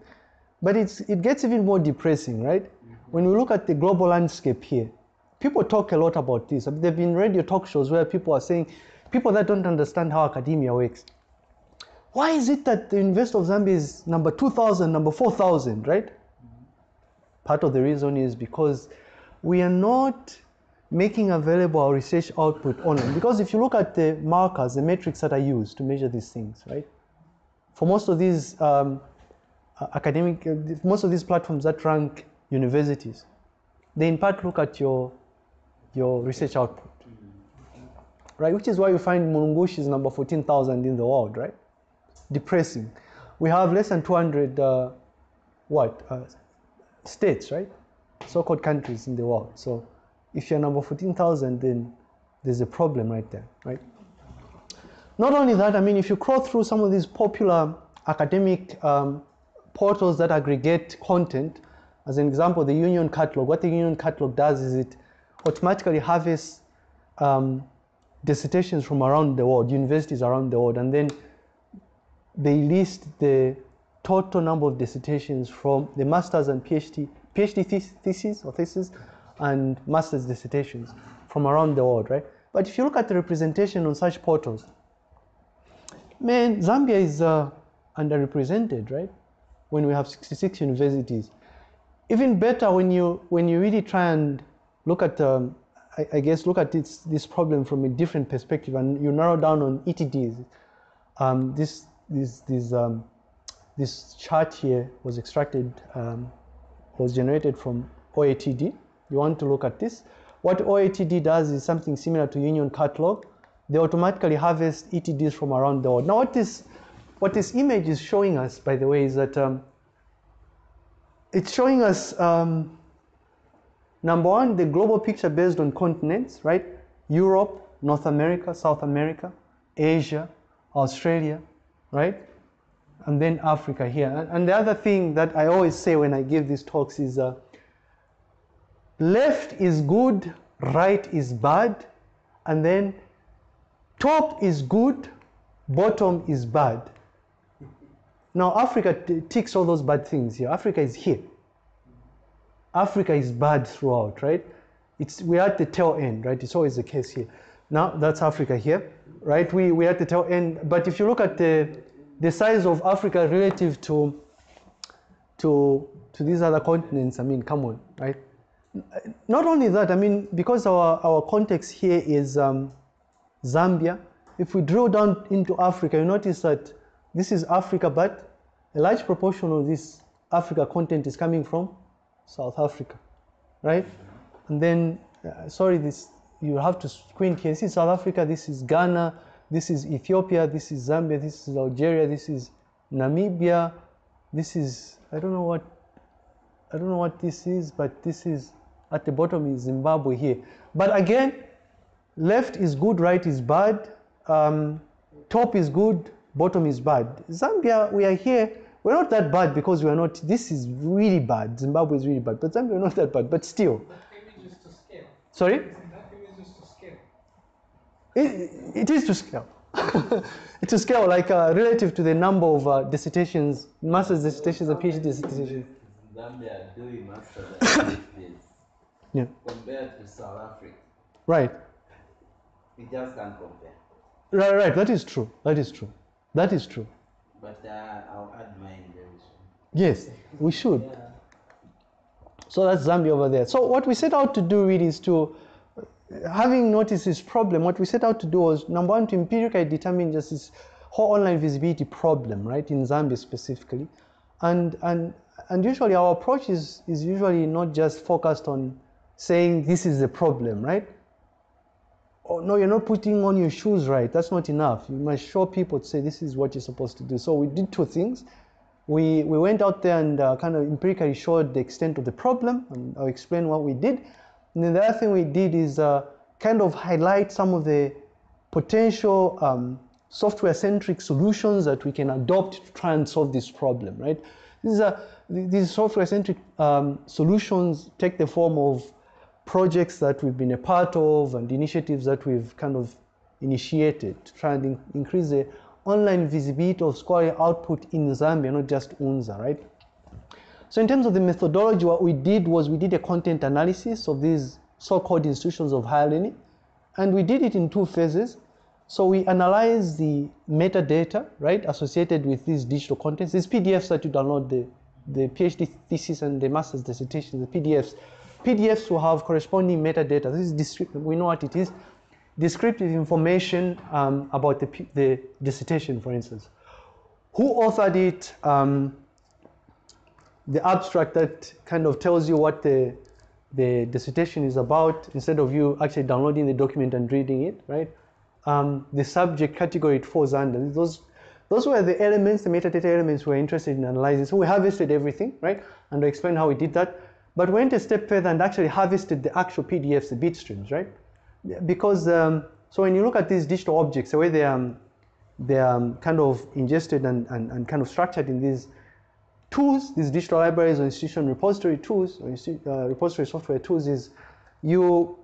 But it's, it gets even more depressing, right? Mm-hmm. When we look at the global landscape here, people talk a lot about this. I mean, there have been radio talk shows where people are saying, people that don't understand how academia works. Why is it that the University of Zambia is number 2,000, number 4,000, right? Mm-hmm. Part of the reason is because we are not making available our research output online. Because if you look at the markers, the metrics that are used to measure these things, right? For most of these um, academic, uh, most of these platforms that rank universities, they in part look at your, your research output, right? Which is why you find Mulungushi is number 14,000 in the world, right? Depressing. We have less than 200, uh, what, uh, states, right? so-called countries in the world. So if you're number 14,000, then there's a problem right there, right? Not only that, I mean, if you crawl through some of these popular academic um, portals that aggregate content, as an example, the Union Catalog, what the Union Catalog does is it automatically harvests um, dissertations from around the world, universities around the world, and then they list the total number of dissertations from the master's and PhD PhD thesis or thesis and master's dissertations from around the world, right? But if you look at the representation on such portals, man, Zambia is uh, underrepresented, right? When we have 66 universities. Even better when you when you really try and look at, um, I, I, guess, look at this this problem from a different perspective, and you narrow down on ETDs. Um, this this this um, this chart here was extracted um, was generated from OATD. You want to look at this. What OATD does is something similar to Union Catalog. They automatically harvest ETDs from around the world. Now what this, what this image is showing us, by the way, is that um, it's showing us, um, number one, the global picture based on continents, right? Europe, North America, South America, Asia, Australia, right? and then Africa here. And, the other thing that I always say when I give these talks is uh, left is good, right is bad, and then top is good, bottom is bad. Now Africa ticks all those bad things here. Africa is here. Africa is bad throughout, right? It's, we're at the tail end, right? It's always the case here. Now that's Africa here, right? We, we're at the tail end. But if you look at the the size of Africa relative to, to, to these other continents, I mean, come on, right? Not only that, I mean, because our, our context here is um, Zambia, if we drill down into Africa, you notice that this is Africa, but a large proportion of this Africa content is coming from South Africa, right? And then, uh, sorry, this you have to squint here. This is South Africa, this is Ghana, this is Ethiopia, this is Zambia, this is Algeria, this is Namibia, this is, I don't know what, I don't know what this is, but this is, at the bottom is Zimbabwe here. But again, left is good, right is bad. um, top is good, bottom is bad. Zambia, we are here. We're not that bad because we are not. This is really bad. Zimbabwe is really bad, but Zambia we're not that bad. But still, That image to scale. sorry, Isn't that image is to scale? it, it is to scale. it's [LAUGHS] to scale, like uh, relative to the number of uh, dissertations, master's dissertations and PhD dissertations. Zambia doing masters [LAUGHS] and PhDs Yeah, compared to South Africa. right, We just can't compare. right, right. That is true. That is true. That is true. But uh, I'll add mine very soon. Yes, we should. So that's Zambia over there. So what we set out to do really is to, having noticed this problem, what we set out to do was number one to empirically determine just this whole online visibility problem, right, in Zambia specifically, and and and usually our approach is is usually not just focused on saying this is the problem, right? Oh no, you're not putting on your shoes right. That's not enough. You must show people to say this is what you're supposed to do. So we did two things we, we went out there and uh, kind of empirically showed the extent of the problem, and I'll explain what we did. And then the other thing we did is uh, kind of highlight some of the potential um, software-centric solutions that we can adopt to try and solve this problem, right? These are these software-centric um, solutions take the form of projects that we've been a part of and initiatives that we've kind of initiated to try and in- increase the online visibility of scholarly output in Zambia, not just UNZA, right? So in terms of the methodology, what we did was we did a content analysis of these so-called institutions of higher learning, and we did it in two phases. So we analyzed the metadata, right, associated with these digital contents, these PDFs that you download, the, the PhD thesis and the master's dissertation, the PDFs. PDFs will have corresponding metadata. This is. We know what it is. Descriptive information um, about the, the dissertation, for instance. Who authored it? Um, the abstract that kind of tells you what the, the dissertation is about instead of you actually downloading the document and reading it, right? Um, the subject category it falls under. Those, those were the elements, the metadata elements we're interested in analyzing. So we harvested everything, right? And I explained how we did that. But we went a step further and actually harvested the actual PDFs, the bit streams, right? Because, um, so when you look at these digital objects, the way they are, um, they're um, kind of ingested and, and, and kind of structured in these tools, these digital libraries or institution repository tools, or uh, repository software tools, is you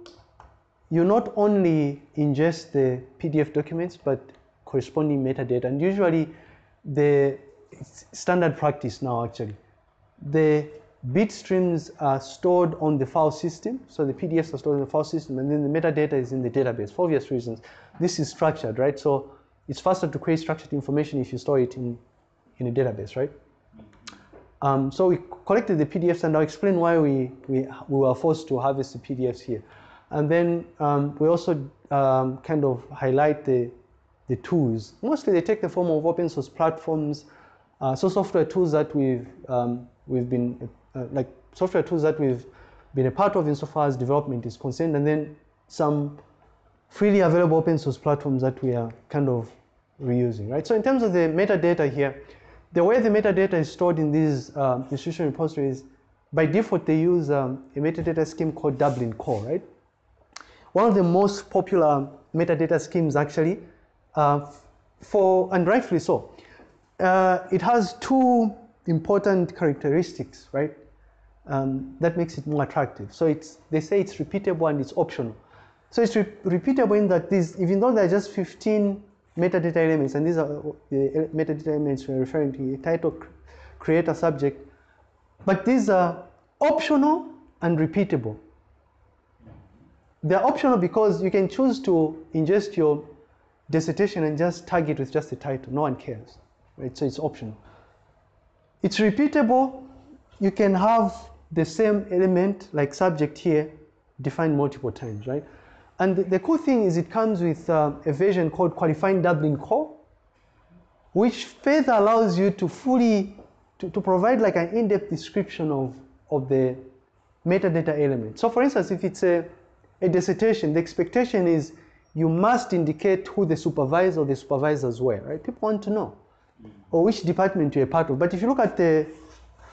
you not only ingest the PDF documents but corresponding metadata, and usually the standard practice now actually. The bit streams are stored on the file system, so the PDFs are stored in the file system, and then the metadata is in the database for obvious reasons. This is structured, right? So it's faster to create structured information if you store it in in a database, right? Um, so we collected the PDFs and I'll explain why we, we, we were forced to harvest the PDFs here. And then um, we also um, kind of highlight the, the tools. Mostly they take the form of open source platforms, uh, so software tools that we've, um, we've been, uh, like software tools that we've been a part of insofar as development is concerned, and then some freely available open source platforms that we are kind of reusing, right? So in terms of the metadata here, the way the metadata is stored in these uh, institution repositories, by default they use um, a metadata scheme called Dublin Core, right? One of the most popular metadata schemes actually, uh, for and rightfully so. Uh, it has two important characteristics, right? Um, that makes it more attractive. So it's they say it's repeatable and it's optional. So it's re- repeatable in that these, even though there are just 15 metadata elements, and these are the metadata elements we're referring to, title, cr- creator, subject, but these are optional and repeatable. They're optional because you can choose to ingest your dissertation and just tag it with just the title. No one cares, right? So it's optional. It's repeatable. You can have the same element, like subject here, defined multiple times, right? And the, cool thing is it comes with uh, a version called Qualifying Dublin Core, which further allows you to fully, to, to provide like an in-depth description of, of the metadata element. So for instance, if it's a, a dissertation, the expectation is you must indicate who the supervisor or the supervisors were, right? People want to know, Mm. or which department you're part of. But if you look at the,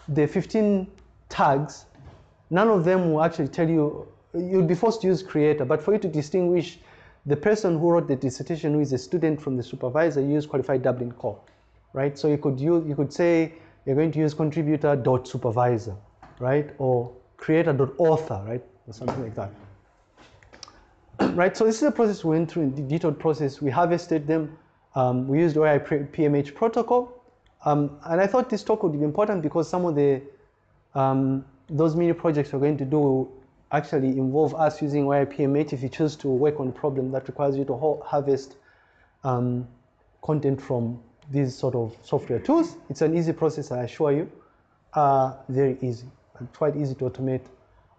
the 15 tags, none of them will actually tell you, you'll be forced to use creator, but for you to distinguish the person who wrote the dissertation, who is a student from the supervisor, you use qualified Dublin core, right? So you could use, you could say you're going to use contributor dot supervisor, right? Or creator dot author, right? Or something like that. [CLEARS THROAT] right, so this is a process we went through in the detailed process. We harvested them. Um, we used OAI-PMH protocol. Um, and I thought this talk would be important because some of the, um, those mini projects we're going to do will actually involve us using OAI-PMH if you choose to work on a problem that requires you to harvest um, content from these sort of software tools. It's an easy process, I assure you. Uh, very easy, and quite easy to automate.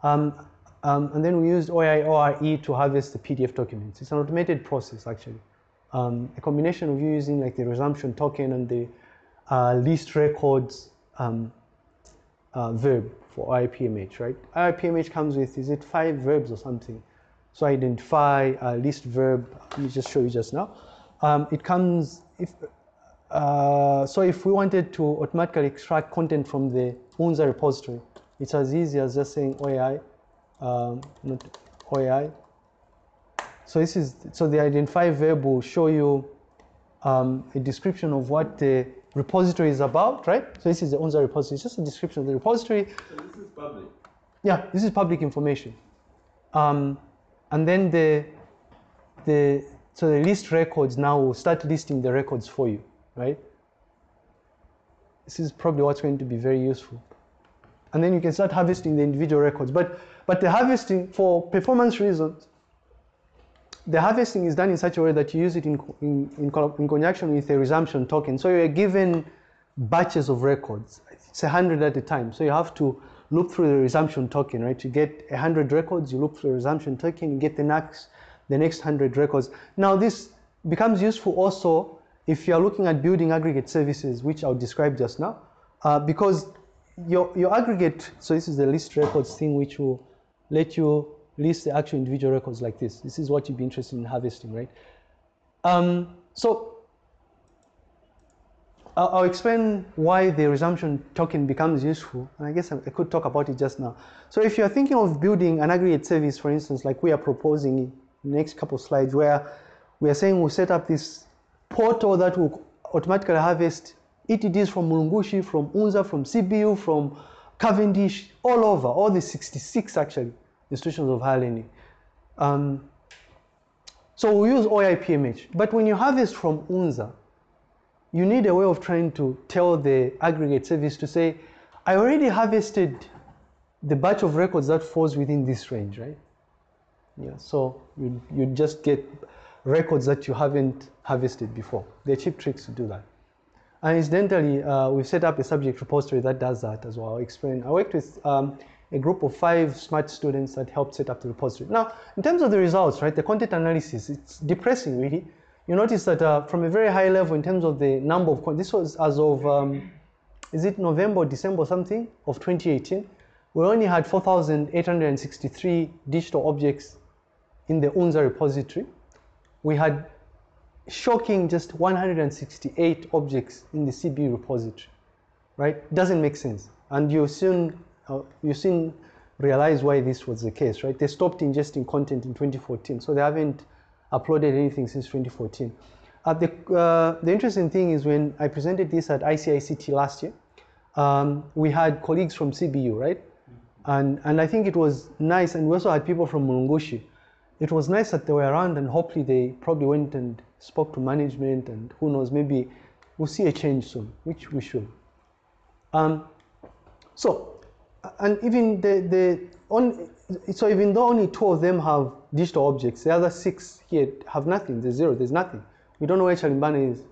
Um, um, and then we used OAI-ORE to harvest the PDF documents. It's an automated process, actually. Um, a combination of you using like the resumption token and the uh, list records um, uh, verb for OAI-PMH, right? OAI-PMH comes with, is it five verbs or something? So identify, uh, list verb, let me just show you just now. Um, it comes, if, uh, so if we wanted to automatically extract content from the UNZA repository, it's as easy as just saying OAI, um, not OAI. So this is, so the identify verb will show you um, a description of what the repository is about, right? So this is the UNZA repository, it's just a description of the repository. So this is public. Yeah, this is public information. Um, and then the, the, so the list records now will start listing the records for you, right? This is probably what's going to be very useful. And then you can start harvesting the individual records. But, but the harvesting, for performance reasons, the harvesting is done in such a way that you use it in, in, in, in conjunction with a resumption token. So you're given batches of records. It's 100 at a time. So you have to loop through the resumption token, right? You get 100 records, you loop through the resumption token, you get the next, the next 100 records. Now this becomes useful also if you're looking at building aggregate services, which I'll describe just now, uh, because your, your aggregate, so this is the list records thing which will let you list the actual individual records like this. This is what you'd be interested in harvesting, right? Um, so I'll, I'll, explain why the resumption token becomes useful. And I guess I, I could talk about it just now. So if you're thinking of building an aggregate service, for instance, like we are proposing in the next couple of slides, where we are saying we'll set up this portal that will automatically harvest ETDs from Mulungushi, from UNZA, from CBU, from Cavendish, all over, all the 66 actually institutions of higher learning. Um, so we use OAI-PMH, but when you harvest from UNZA, you need a way of trying to tell the aggregate service to say, I already harvested the batch of records that falls within this range, right? Yeah, so you, you just get records that you haven't harvested before. They're cheap tricks to do that. And incidentally, uh, we've set up a subject repository that does that as well. I'll explain. I worked with um, a group of five smart students that helped set up the repository. Now, in terms of the results, right, the content analysis, it's depressing really. You notice that uh, from a very high level in terms of the number of, this was as of, um, is it November December something of 2018, we only had 4,863 digital objects in the UNZA repository. We had shocking just 168 objects in the CB repository, right? Doesn't make sense. And you soon uh, you soon realize why this was the case, right? They stopped ingesting content in 2014, so they haven't uploaded anything since 2014. Uh, the, uh, the interesting thing is when I presented this at ICICT last year, um, we had colleagues from CBU, right? And, and I think it was nice, and we also had people from Mulungushi. It was nice that they were around, and hopefully they probably went and spoke to management, and who knows, maybe we'll see a change soon, which we should. Um, so, and even the, the on, so even though only two of them have digital objects, the other six here have nothing. There's zero. There's nothing. We don't know where Chalimbana is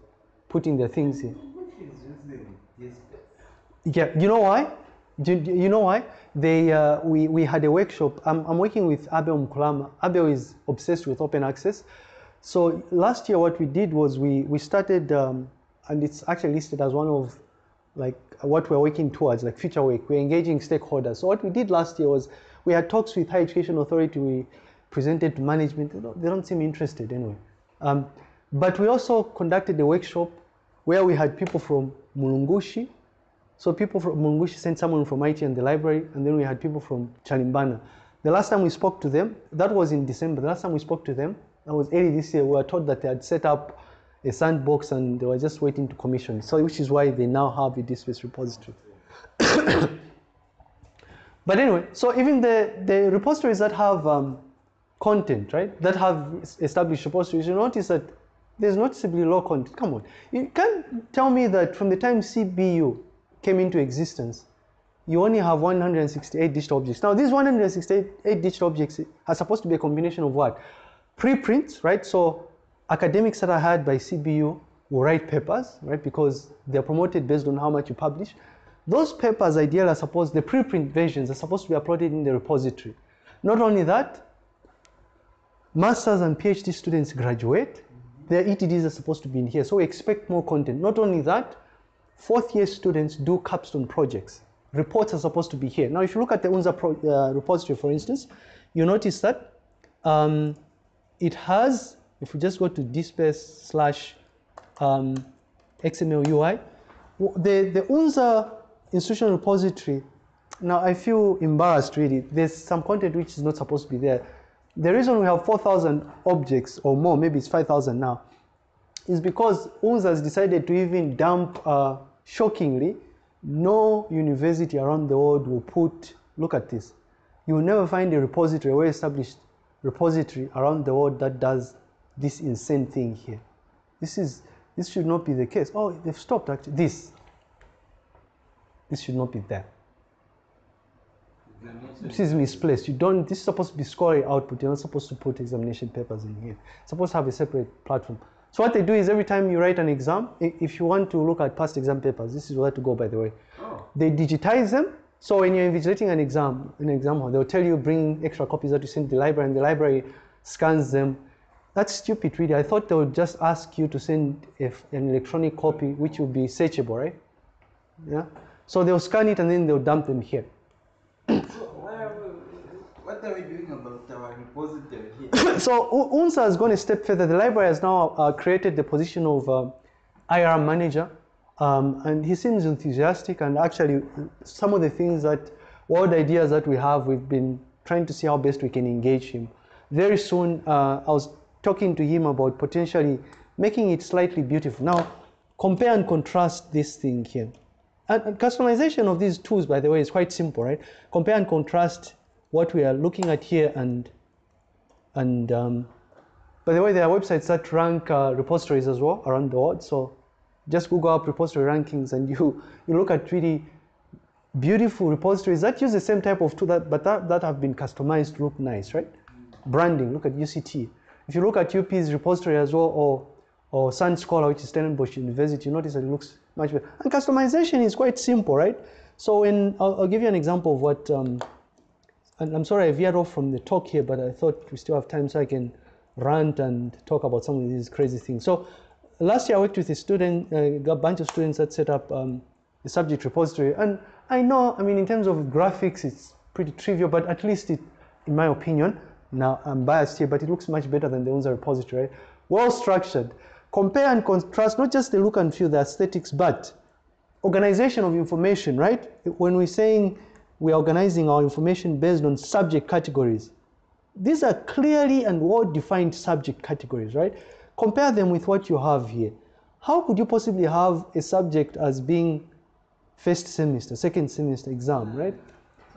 putting their things here. Yeah, you know why? Do, you know why? They, uh, we, we had a workshop. I'm, I'm working with Abel Mkulama. Abel is obsessed with open access. So last year, what we did was we, we started, um, and it's actually listed as one of like what we're working towards, like future work. We're engaging stakeholders. So what we did last year was we had talks with Higher Education Authority. We presented to management. They don't, seem interested anyway. Um, but we also conducted a workshop where we had people from Mulungushi. So people from Mulungushi sent someone from IT and the library, and then we had people from Chalimbana. The last time we spoke to them, that was in December. The last time we spoke to them, that was early this year, we were told that they had set up a sandbox and they were just waiting to commission. So which is why they now have a DSpace repository. [COUGHS] but anyway, so even the, the repositories that have um, content, right, that have established repositories, you notice that there's noticeably low content. Come on, you can't tell me that from the time CBU came into existence, you only have 168 digital objects. Now, these 168 digital objects are supposed to be a combination of what? Preprints, right? So academics that are hired by CBU will write papers, right? Because they're promoted based on how much you publish. Those papers, ideally, are supposed, the preprint versions are supposed to be uploaded in the repository. Not only that, masters and PhD students graduate, their ETDs are supposed to be in here. So we expect more content. Not only that, fourth year students do capstone projects. Reports are supposed to be here. Now, if you look at the UNZA pro, uh, repository, for instance, you notice that um, it has, if we just go to dspace slash um, XML UI, the, the UNZA institutional repository, now I feel embarrassed really. There's some content which is not supposed to be there. The reason we have 4,000 objects or more, maybe it's 5,000 now, is because UNZA has decided to even dump, uh, shockingly, no university around the world will put, look at this. You will never find a repository, a well-established repository around the world that does this insane thing here. This is, this should not be the case. Oh, they've stopped actually, this. This should not be there. This is misplaced. You don't, this is supposed to be scoring output. You're not supposed to put examination papers in here. It's supposed to have a separate platform. So what they do is every time you write an exam, if you want to look at past exam papers, this is where to go, by the way. Oh. They digitize them. So when you're invigilating an exam, an exam they'll tell you bring extra copies that you send to the library, and the library scans them. That's stupid, really. I thought they would just ask you to send if an electronic copy, which would be searchable, right? Yeah. So they'll scan it and then they'll dump them here. So we, what are we doing about our repository here? [COUGHS] so UNZA has gone a step further. The library has now uh, created the position of uh, IR manager, um, and he seems enthusiastic. And actually, some of the things that, wild ideas that we have, we've been trying to see how best we can engage him. Very soon, uh, I was talking to him about potentially making it slightly beautiful. Now, compare and contrast this thing here. And, customization of these tools, by the way, is quite simple, right? Compare and contrast what we are looking at here and and um, by the way, there are websites that rank uh, repositories as well around the world. So just Google up repository rankings and you, [LAUGHS] you look at really beautiful repositories that use the same type of tool, that, but that, that have been customized to look nice, right? Branding, look at UCT. If you look at UP's repository as well, or, or SUNScholar, which is Stellenbosch University, you notice that it looks much better. And customization is quite simple, right? So when, I'll, I'll give you an example of what, um, and I'm sorry I veered off from the talk here, but I thought we still have time so I can rant and talk about some of these crazy things. So last year I worked with a student, uh, a bunch of students that set up um, a subject repository. And I know, I mean, in terms of graphics, it's pretty trivial, but at least it, in my opinion, now I'm biased here, but it looks much better than the UNZA repository, right? Well structured. Compare and contrast, not just the look and feel, the aesthetics, but organization of information, right? When we're saying we're organizing our information based on subject categories, these are clearly and well-defined subject categories, right? Compare them with what you have here. How could you possibly have a subject as being first semester, second semester exam, right?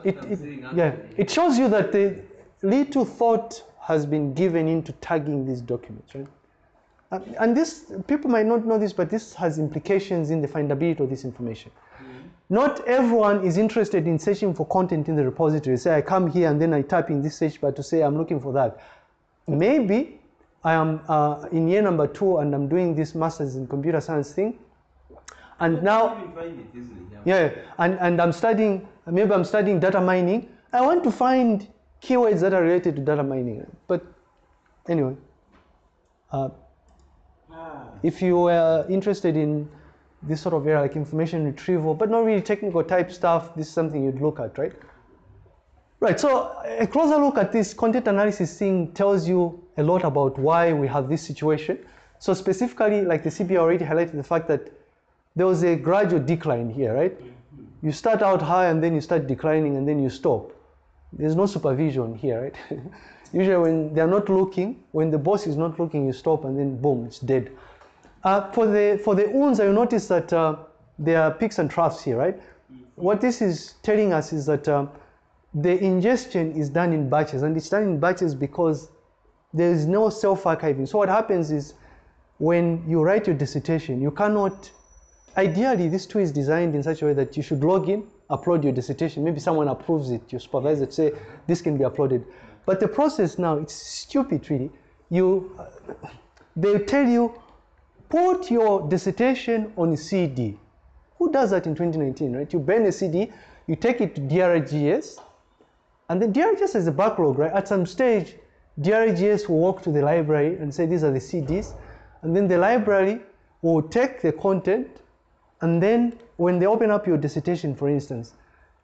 It, it, yeah, it shows you that the little thought has been given into tagging these documents, right? And- And this, people might not know this, but this has implications in the findability of this information. Not everyone is interested in searching for content in the repository. Say, I come here and then I type in this search bar to say I'm looking for that. Maybe I am uh, in year number two and I'm doing this master's in computer science thing. And now, You can find it. Yeah. yeah, and, and I'm studying, maybe I'm studying data mining. I want to find keywords that are related to data mining. But anyway, uh, Ah, if you were interested in this sort of area like information retrieval, but not really technical type stuff, this is something you'd look at, right? Right, so a closer look at this content analysis thing tells you a lot about why we have this situation. So specifically, like the CPA already highlighted the fact that there was a gradual decline here, right? You start out high and then you start declining and then you stop. There's no supervision here, right? [LAUGHS] Usually when they're not looking, when the boss is not looking, you stop and then boom, it's dead. Uh, for the for the UNZA, you notice that uh, there are peaks and troughs here, right? What this is telling us is that um, the ingestion is done in batches, and it's done in batches because there is no self-archiving. So what happens is when you write your dissertation, you cannot. Ideally, this tool is designed in such a way that you should log in, upload your dissertation. Maybe someone approves it, your supervisor say this can be uploaded. But the process now, it's stupid, really. You, uh, they tell you, put your dissertation on CD. Who does that in 2019, right? You burn a CD, you take it to DRGS, and then DRGS has a backlog, right? At some stage, DRGS will walk to the library and say, these are the CDs. And then the library will take the content, and then when they open up your dissertation, for instance,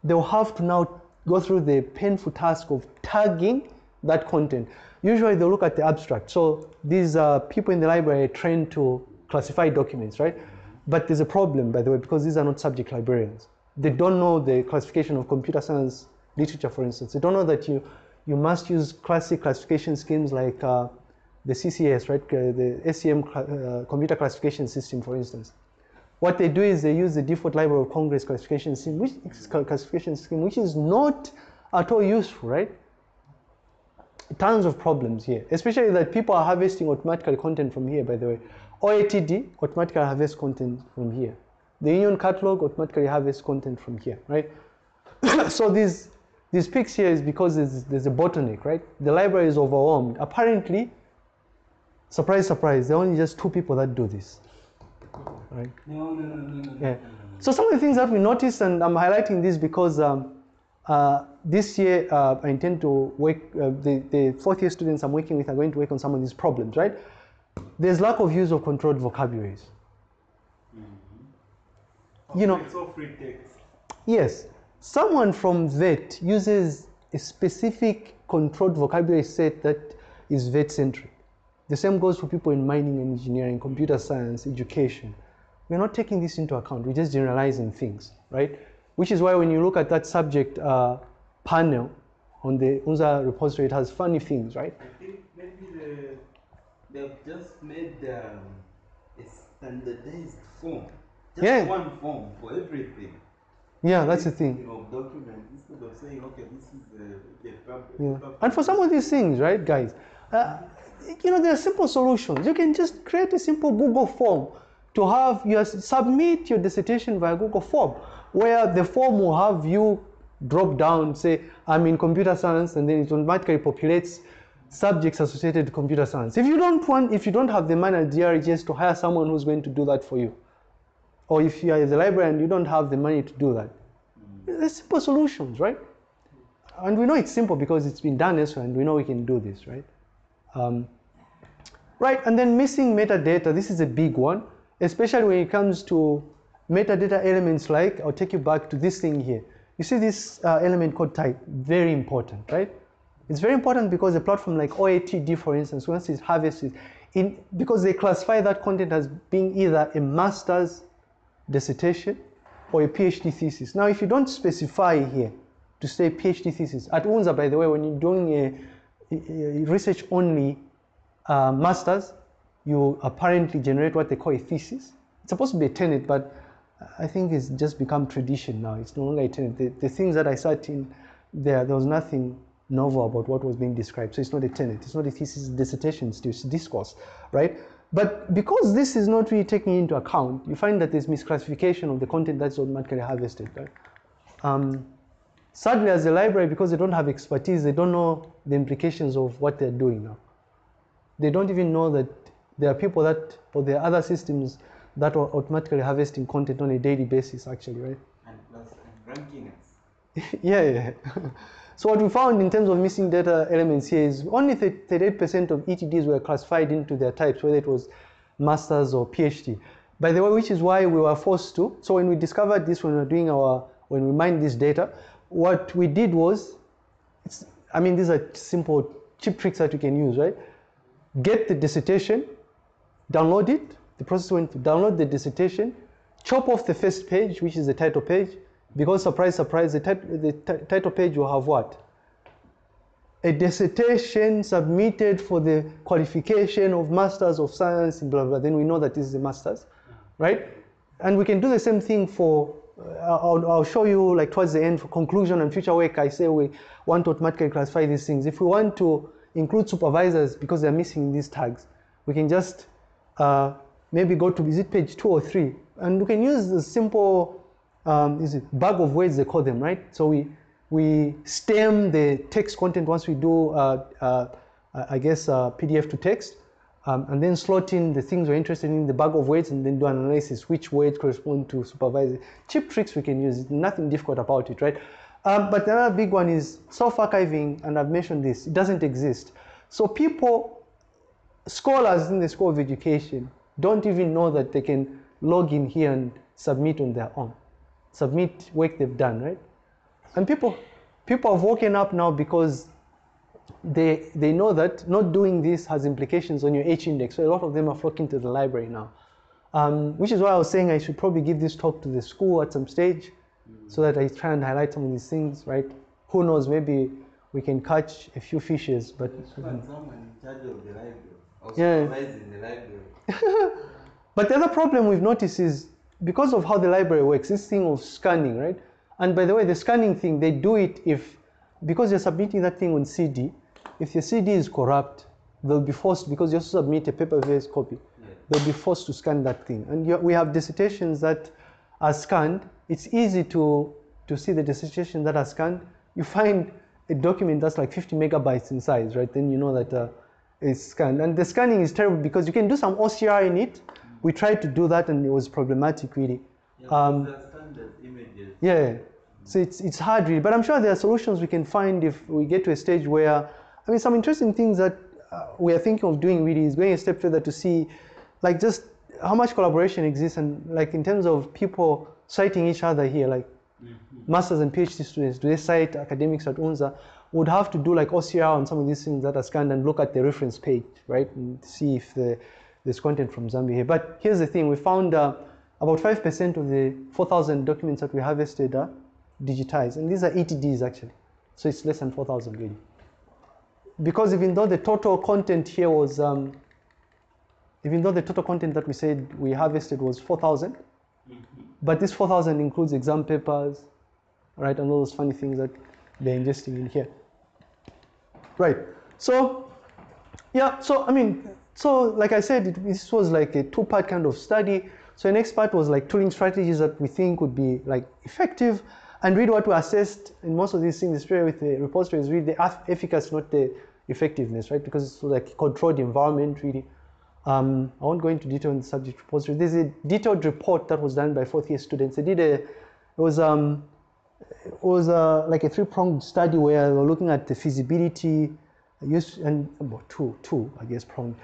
they'll have to now go through the painful task of tagging that content. Usually they'll look at the abstract. So these uh, people in the library are trained to classify documents, right? But there's a problem, by the way, because these are not subject librarians. They don't know the classification of computer science literature, for instance. They don't know that you, you must use classic classification schemes like uh, the CCS, right? Uh, the ACM uh, computer classification system, for instance. What they do is they use the default Library of Congress classification scheme, which classification scheme, which is not at all useful, right? Tons of problems here, especially that people are harvesting automatically content from here, by the way. OATD automatically harvests content from here. The union catalog automatically harvests content from here, right? [COUGHS] so these these peaks here is because there's, there's a bottleneck, right? The library is overwhelmed. Apparently, surprise, surprise, there are only just two people that do this, right? No, no, no, no, no. Yeah. So some of the things that we noticed, and I'm highlighting this because um, uh, this year uh, I intend to work, uh, the, the fourth year students I'm working with are going to work on some of these problems, right? There's lack of use of controlled vocabularies. You know, it's all free text. Yes, someone from VET uses a specific controlled vocabulary set that is VET centric. The same goes for people in mining and engineering, computer science, education. We're not taking this into account, we're just generalizing things, right? Which is why when you look at that subject uh, panel on the UNZA repository, it has funny things, right? I think maybe the, they've just made um, a standardized form. Just Yeah. one form for everything. Yeah, that's the thing. Document instead of saying, okay, this is the, the pub- Yeah. pub- And for some of these things, right, guys, uh, you know, there are simple solutions. You can just create a simple Google form to have your submit your dissertation via Google form, where the form will have you drop down, say, I'm in computer science, and then it automatically populates subjects associated to computer science. If you don't want, if you don't have the money at DRGS to hire someone who's going to do that for you, or if you are in the librarian, and you don't have the money to do that. There's simple solutions, right? And we know it's simple because it's been done elsewhere and we know we can do this, right? Um, right, and then missing metadata, this is a big one, especially when it comes to metadata elements like, I'll take you back to this thing here. You see this uh, element called type, very important, right? It's very important because a platform like OATD, for instance, once it harvests in, because they classify that content as being either a master's dissertation or a PhD thesis. Now, if you don't specify here to say PhD thesis, at UNZA, by the way, when you're doing a research only uh, master's, you apparently generate what they call a thesis. It's supposed to be a tenet, but I think it's just become tradition now. It's no longer a tenet. The, the things that I sat in there, there was nothing novel about what was being described. So it's not a tenet. It's not a thesis, dissertation, it's discourse, right? But because this is not really taken into account, you find that there's misclassification of the content that's automatically harvested, right? Um, sadly, as a library, because they don't have expertise, they don't know the implications of what they're doing now. They don't even know that there are people that, or there are other systems that are automatically harvesting content on a daily basis, actually, right? and plus and ranking us. [LAUGHS] yeah, yeah. [LAUGHS] so what we found in terms of missing data elements here is only 38% of ETDs were classified into their types, whether it was master's or PhD. By the way, which is why we were forced to. So when we discovered this, when we were doing our, when we mined this data, what we did was, I mean, these are simple, cheap tricks that you can use, right? Get the dissertation, download it. The process went to download the dissertation, chop off the first page, which is the title page, because surprise, surprise, the, tit- the ti- title page will have what? a dissertation submitted for the qualification of Masters of Science blah, blah, then we know that this is a Masters, right? And we can do the same thing for, I'll, I'll show you like towards the end for conclusion and future work, I say we want to automatically classify these things. If we want to include supervisors because they're missing these tags, we can just uh, maybe go to, is it page two or three? And we can use the simple, um, is it bag of words they call them, right? So we, we stem the text content once we do, uh, uh, I guess, uh, PDF to text, um, and then slot in the things we're interested in the bag of words and then do an analysis, which words correspond to supervisor. Cheap tricks we can use, nothing difficult about it, right? Um, but another big one is self-archiving, and I've mentioned this, it doesn't exist. So people, scholars in the School of Education don't even know that they can log in here and submit on their own, submit work they've done, right? And people, people have woken up now because they, they know that not doing this has implications on your H index. So a lot of them are flocking to the library now. Um, which is why I was saying I should probably give this talk to the school at some stage so that I try and highlight some of these things, right? Who knows, maybe we can catch a few fishes, but Find someone in charge of the library Yeah. the library. [LAUGHS] But the other problem we've noticed is because of how the library works, this thing of scanning, right? And by the way, the scanning thing, they do it if, because you're submitting that thing on CD, if your CD is corrupt, they'll be forced, because you have to submit a paper-based copy, they'll be forced to scan that thing. And you, we have dissertations that are scanned. It's easy to, to see the dissertation that are scanned. You find a document that's like 50 megabytes in size, right? Then you know that uh, it's scanned. And the scanning is terrible because you can do some OCR in it. We tried to do that and it was problematic, really. Yeah, Um, these are standard images. Yeah, so it's, it's hard really, but I'm sure there are solutions we can find if we get to a stage where, I mean, some interesting things that uh, we are thinking of doing really is going a step further to see, like just how much collaboration exists and like in terms of people citing each other here, like masters and PhD students, do they cite academics at UNZA? Would have to do like OCR on some of these things that are scanned and look at the reference page, right, and see if the, there's content from Zambia here. But here's the thing: we found uh, about five percent of the 4,000 documents that we harvested are digitized, and these are ETDs actually, so it's less than 4,000 really. Because even though the total content here was, um, even though the total content that we said we harvested was 4,000, but this 4,000 includes exam papers, right, and all those funny things that they're ingesting in here. Right. So, yeah. So I mean, so like I said, it, this was like a two-part kind of study. So the next part was like tooling strategies that we think would be like effective, and read what we assessed in most of these things, especially with the repository, is really the eff- efficacy, not the effectiveness, right? Because it's like a controlled environment, really. Um, I won't go into detail on the subject repository. There's a detailed report that was done by fourth year students. They did a, it was um, it was uh, like a three-pronged study where they were looking at the feasibility, use and well, two, two, I guess, pronged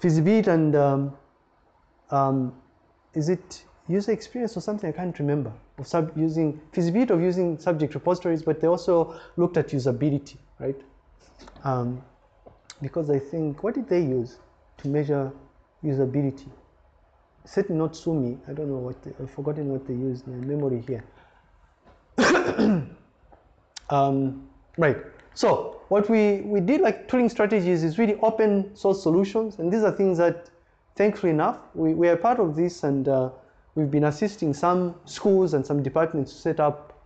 feasibility and um, um, is it user experience or something? I can't remember. Of sub using feasibility of using subject repositories, but they also looked at usability, right? Um, because I think what did they use to measure usability? Certainly not SUMI. I don't know what they, I've forgotten what they used. My memory here. [COUGHS] um, right. So what we, we did like tooling strategies is really open source solutions. And these are things that, thankfully enough, we, we are part of this and uh, we've been assisting some schools and some departments to set up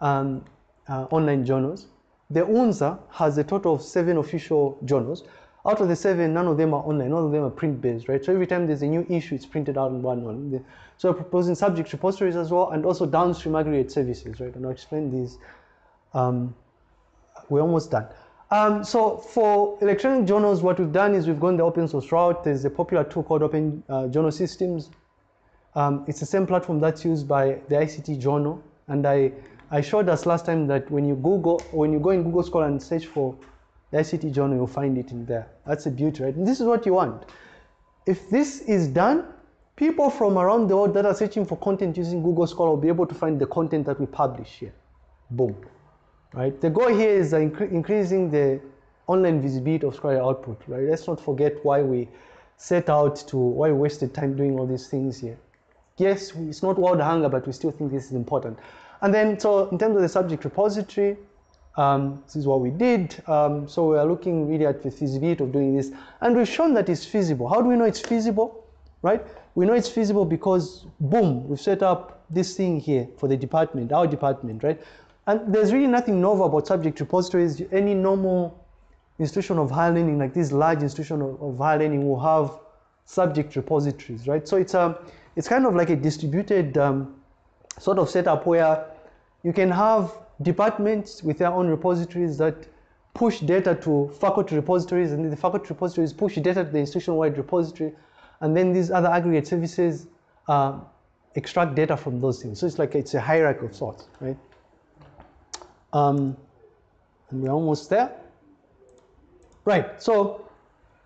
um, uh, online journals. The UNZA has a total of seven official journals. Out of the seven, none of them are online, none of them are print-based, right? So every time there's a new issue, it's printed out one one. So we're proposing subject repositories as well, and also downstream aggregate services, right? And I'll explain these. Um, we're almost done. Um, so for electronic journals, what we've done is we've gone the open source route. There's a popular tool called Open uh, Journal Systems. Um, it's the same platform that's used by the ICT journal. And I, I showed us last time that when you Google, when you go in Google Scholar and search for the ICT journal, you'll find it in there. That's a beauty, right? And this is what you want. If this is done, people from around the world that are searching for content using Google Scholar will be able to find the content that we publish here. Boom. Right? The goal here is incre- increasing the online visibility of Scholar output, right? Let's not forget why we set out to, why we wasted time doing all these things here. Yes, it's not world hunger, but we still think this is important. And then, so in terms of the subject repository, Um, this is what we did. Um, so we are looking really at the feasibility of doing this. And we've shown that it's feasible. How do we know it's feasible? Right? We know it's feasible because, boom, we've set up this thing here for the department, our department, right? And there's really nothing novel about subject repositories. Any normal institution of higher learning, like this large institution of, of higher learning, will have subject repositories, right? So it's a, it's kind of like a distributed um, sort of setup where you can have departments with their own repositories that push data to faculty repositories, and the faculty repositories push data to the institution-wide repository, and then these other aggregate services uh, extract data from those things. So it's like it's a hierarchy of sorts, right? Um, and we're almost there. Right, so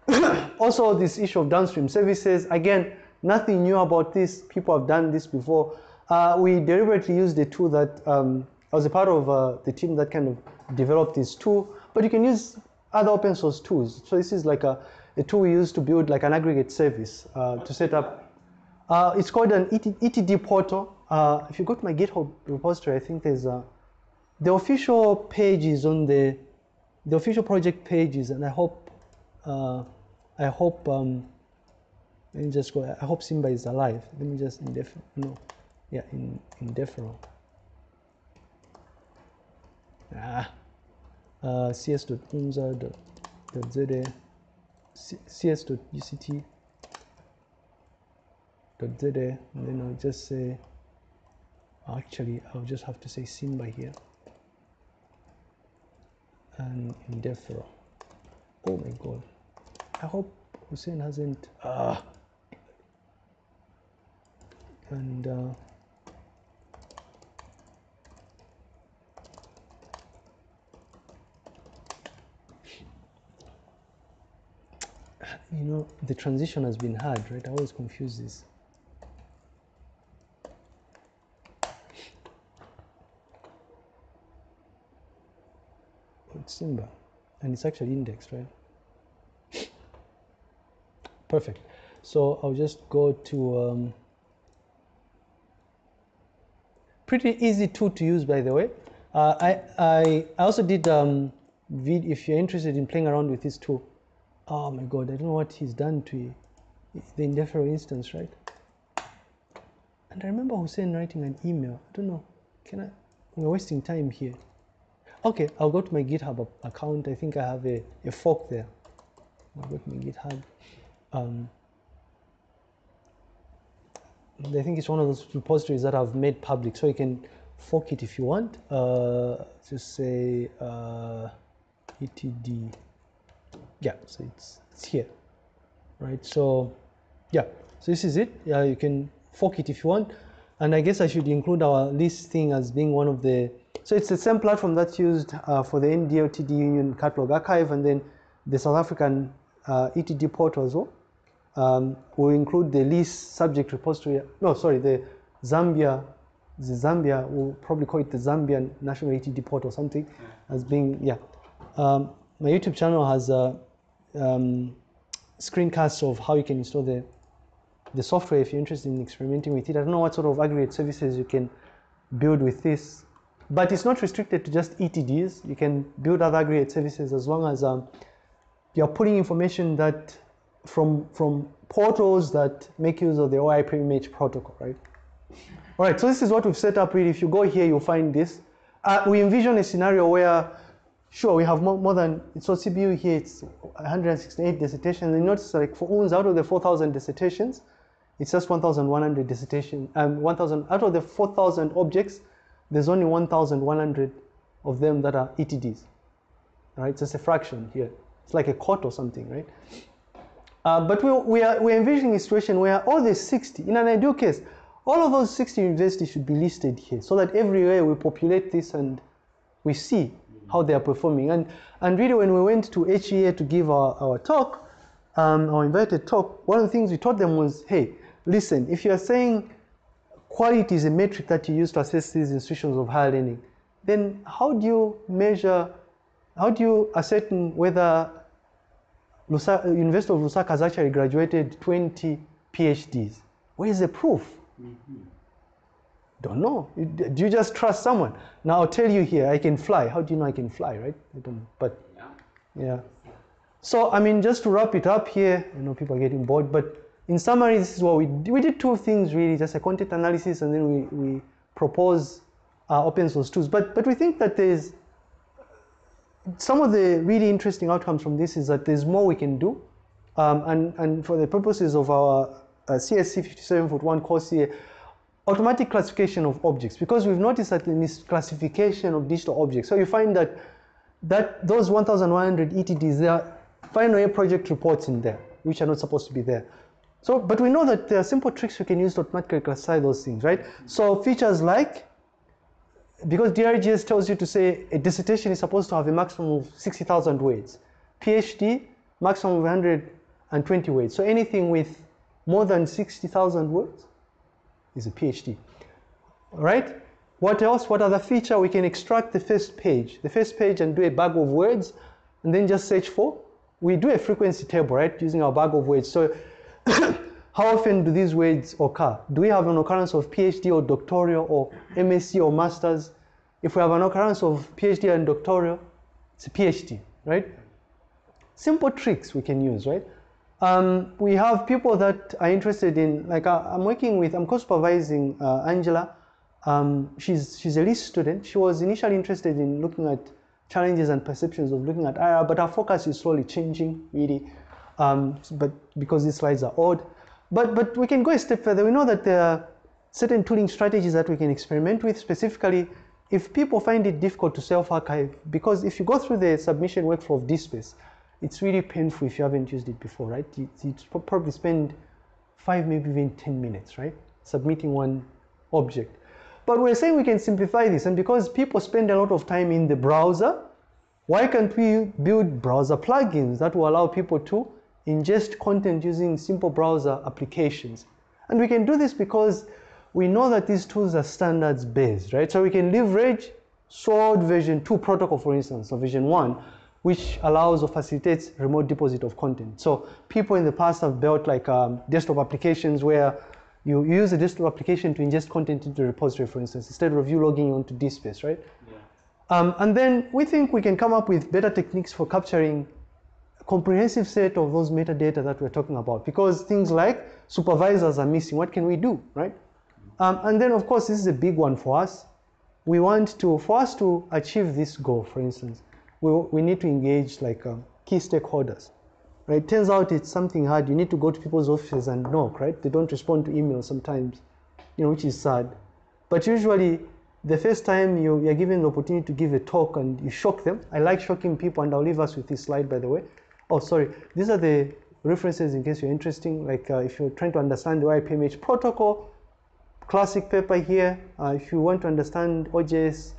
[COUGHS] also this issue of downstream services, again, nothing new about this. People have done this before. Uh, we deliberately used a tool that um, I was a part of uh, the team that kind of developed this tool, but you can use other open source tools. So this is like a, a tool we use to build like an aggregate service uh, to set up. Uh, it's called an ET, ETD portal. Uh, if you go to my GitHub repository, I think there's a, the official page is on the, the official project pages, and I hope, uh, I hope, um, let me just go, I hope Simba is alive. Let me just, no, yeah, in, in deferral. Ah, uh, cs.unza.za, cs.uct.za, and then I'll just say, actually, I'll just have to say Simba here, and in deferral. Oh my God, I hope Hussein hasn't, ah, and uh, you know the transition has been hard right? I always confuse this. It's Simba and it's actually indexed right? Perfect. So I'll just go to um, pretty easy tool to use by the way. Uh, I, I, also did um, if you're interested in playing around with this tool oh my god I don't know what he's done to the indefinite instance right? And I remember Hussein writing an email. I don't know. Can I? We're wasting time here. Okay I'll go to my github account. I think I have a, a fork there. I'll go to my github. Um, I think it's one of those repositories that I've made public, so you can fork it if you want. Uh, just say uh, etd. Yeah, so it's it's here, right? So yeah, so this is it. Yeah, you can fork it if you want. And I guess I should include our list thing as being one of the. So it's the same platform that's used uh, for the NDLTD Union Catalog Archive, and then the South African uh, ETD portal as well um, will include the list subject repository. No, sorry, the Zambia, the Zambia, we'll probably call it the Zambian National ETD port or something as being, yeah. Um, my YouTube channel has a um, screencasts of how you can install the, the software if you're interested in experimenting with it. I don't know what sort of aggregate services you can build with this, but it's not restricted to just ETDs. You can build other aggregate services as long as um, you're putting information that from, from portals that make use of the OAI-PMH protocol, right? All right, so this is what we've set up really. If you go here, you'll find this. Uh, we envision a scenario where, sure, we have more, more than, so CBU here, it's 168 dissertations. And notice like for UNS, out of the 4,000 dissertations, it's just 1,100 dissertation, um, 1,000, out of the 4,000 objects, there's only 1,100 of them that are ETDs, right? So It's just a fraction here. It's like a court or something, right? Uh, but we, we, are, we are envisioning a situation where all the 60, in an ideal case, all of those 60 universities should be listed here so that every year we populate this and we see how they are performing. And, and really when we went to HEA to give our, our talk, um, our invited talk, one of the things we taught them was, hey, listen, if you are saying quality is a metric that you use to assess these institutions of higher learning, then how do you measure, how do you ascertain whether Lusaka, University of Lusaka has actually graduated 20 PhDs. Where is the proof? Mm -hmm. Don't know. Do you just trust someone? Now I'll tell you here, I can fly. How do you know I can fly, right? I don't know. But yeah. So, I mean, just to wrap it up here, I know people are getting bored, but in summary, this is what we did. We did two things really, just a content analysis and then we, we propose uh, open source tools. But, but we think that there's some of the really interesting outcomes from this is that there's more we can do. Um, and, and for the purposes of our uh, CSC 57.1 course here, automatic classification of objects, because we've noticed that the misclassification of digital objects. So you find that that those 1,100 ETDs, there are final project reports in there, which are not supposed to be there. So, but we know that there are simple tricks we can use to automatically classify those things, right? So features like, because DRGS tells you to say a dissertation is supposed to have a maximum of 60,000 words. PhD, maximum of 120 words. So anything with more than 60,000 words is a PhD, right? What else? What other feature? We can extract the first page, the first page and do a bag of words and then just search for. We do a frequency table, right, using our bag of words. So [COUGHS] how often do these words occur? Do we have an occurrence of PhD or doctoral or MSc or master's? If we have an occurrence of PhD and doctoral, it's a PhD, right? Simple tricks we can use, right? Um, we have people that are interested in, like uh, I'm working with, I'm co-supervising uh, Angela. Um, she's, she's a LIS student. She was initially interested in looking at challenges and perceptions of looking at IR, but her focus is slowly changing, really, um, but because these slides are odd. But, but we can go a step further. We know that there are certain tooling strategies that we can experiment with, specifically if people find it difficult to self-archive, because if you go through the submission workflow of DSpace, it's really painful if you haven't used it before, right? You, you probably spend five, maybe even 10 minutes, right? Submitting one object. But we're saying we can simplify this, and because people spend a lot of time in the browser, why can't we build browser plugins that will allow people to ingest content using simple browser applications? And we can do this because we know that these tools are standards based, right? So we can leverage SWORD version 2 protocol, for instance, or version 1, which allows or facilitates remote deposit of content. So people in the past have built like um, desktop applications where you use a desktop application to ingest content into the repository, for instance, instead of you logging onto DSpace, right? Um, and then we think we can come up with better techniques for capturing a comprehensive set of those metadata that we're talking about because things like supervisors are missing. What can we do, right? Um, and then, of course, this is a big one for us. We want to, for us to achieve this goal, for instance, we, we need to engage like um, key stakeholders, right? Turns out it's something hard. You need to go to people's offices and knock, right? They don't respond to emails sometimes, you know, which is sad. But usually, the first time you, you're given the opportunity to give a talk and you shock them. I like shocking people, and I'll leave us with this slide, by the way. Oh, sorry. These are the references in case you're interested. Like uh, if you're trying to understand the OAI-PMH protocol, classic paper here. Uh, if you want to understand OJS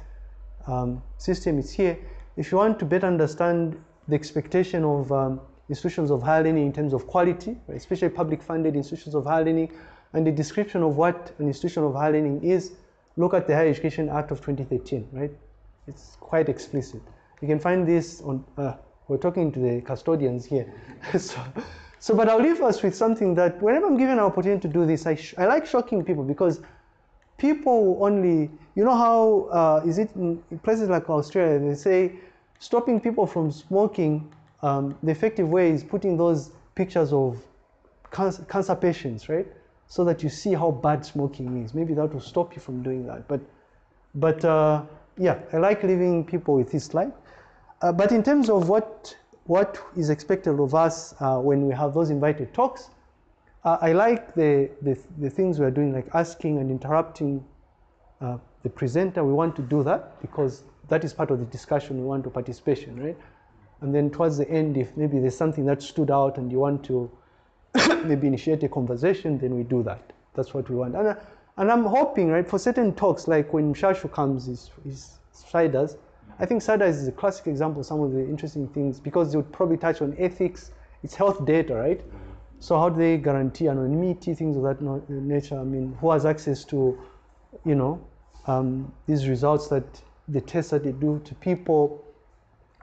um, system, it's here. If you want to better understand the expectation of um, institutions of higher learning in terms of quality, right, especially public funded institutions of higher learning, and the description of what an institution of higher learning is, look at the Higher Education Act of 2013, right? It's quite explicit. You can find this on, uh, we're talking to the custodians here. [LAUGHS] so, so, but I'll leave us with something that whenever I'm given an opportunity to do this, I, I like shocking people because people only, you know how uh, is it in places like Australia, they say stopping people from smoking, um, the effective way is putting those pictures of cancer, cancer patients, right? So that you see how bad smoking is. Maybe that will stop you from doing that. But, but uh, yeah, I like leaving people with this slide. Uh, but in terms of what, what is expected of us uh, when we have those invited talks, uh, I like the, the, the, things we're doing, like asking and interrupting uh, the presenter. We want to do that because that is part of the discussion. We want to participation, right? And then towards the end, if maybe there's something that stood out and you want to [COUGHS] maybe initiate a conversation, then we do that. That's what we want. And, uh, and I'm hoping, right, for certain talks, like when Shashu comes, his, his sliders, I think SADA is a classic example of some of the interesting things because they would probably touch on ethics, it's health data, right? So how do they guarantee anonymity, things of that nature? I mean, who has access to, you know, um, these results that the tests that they do to people,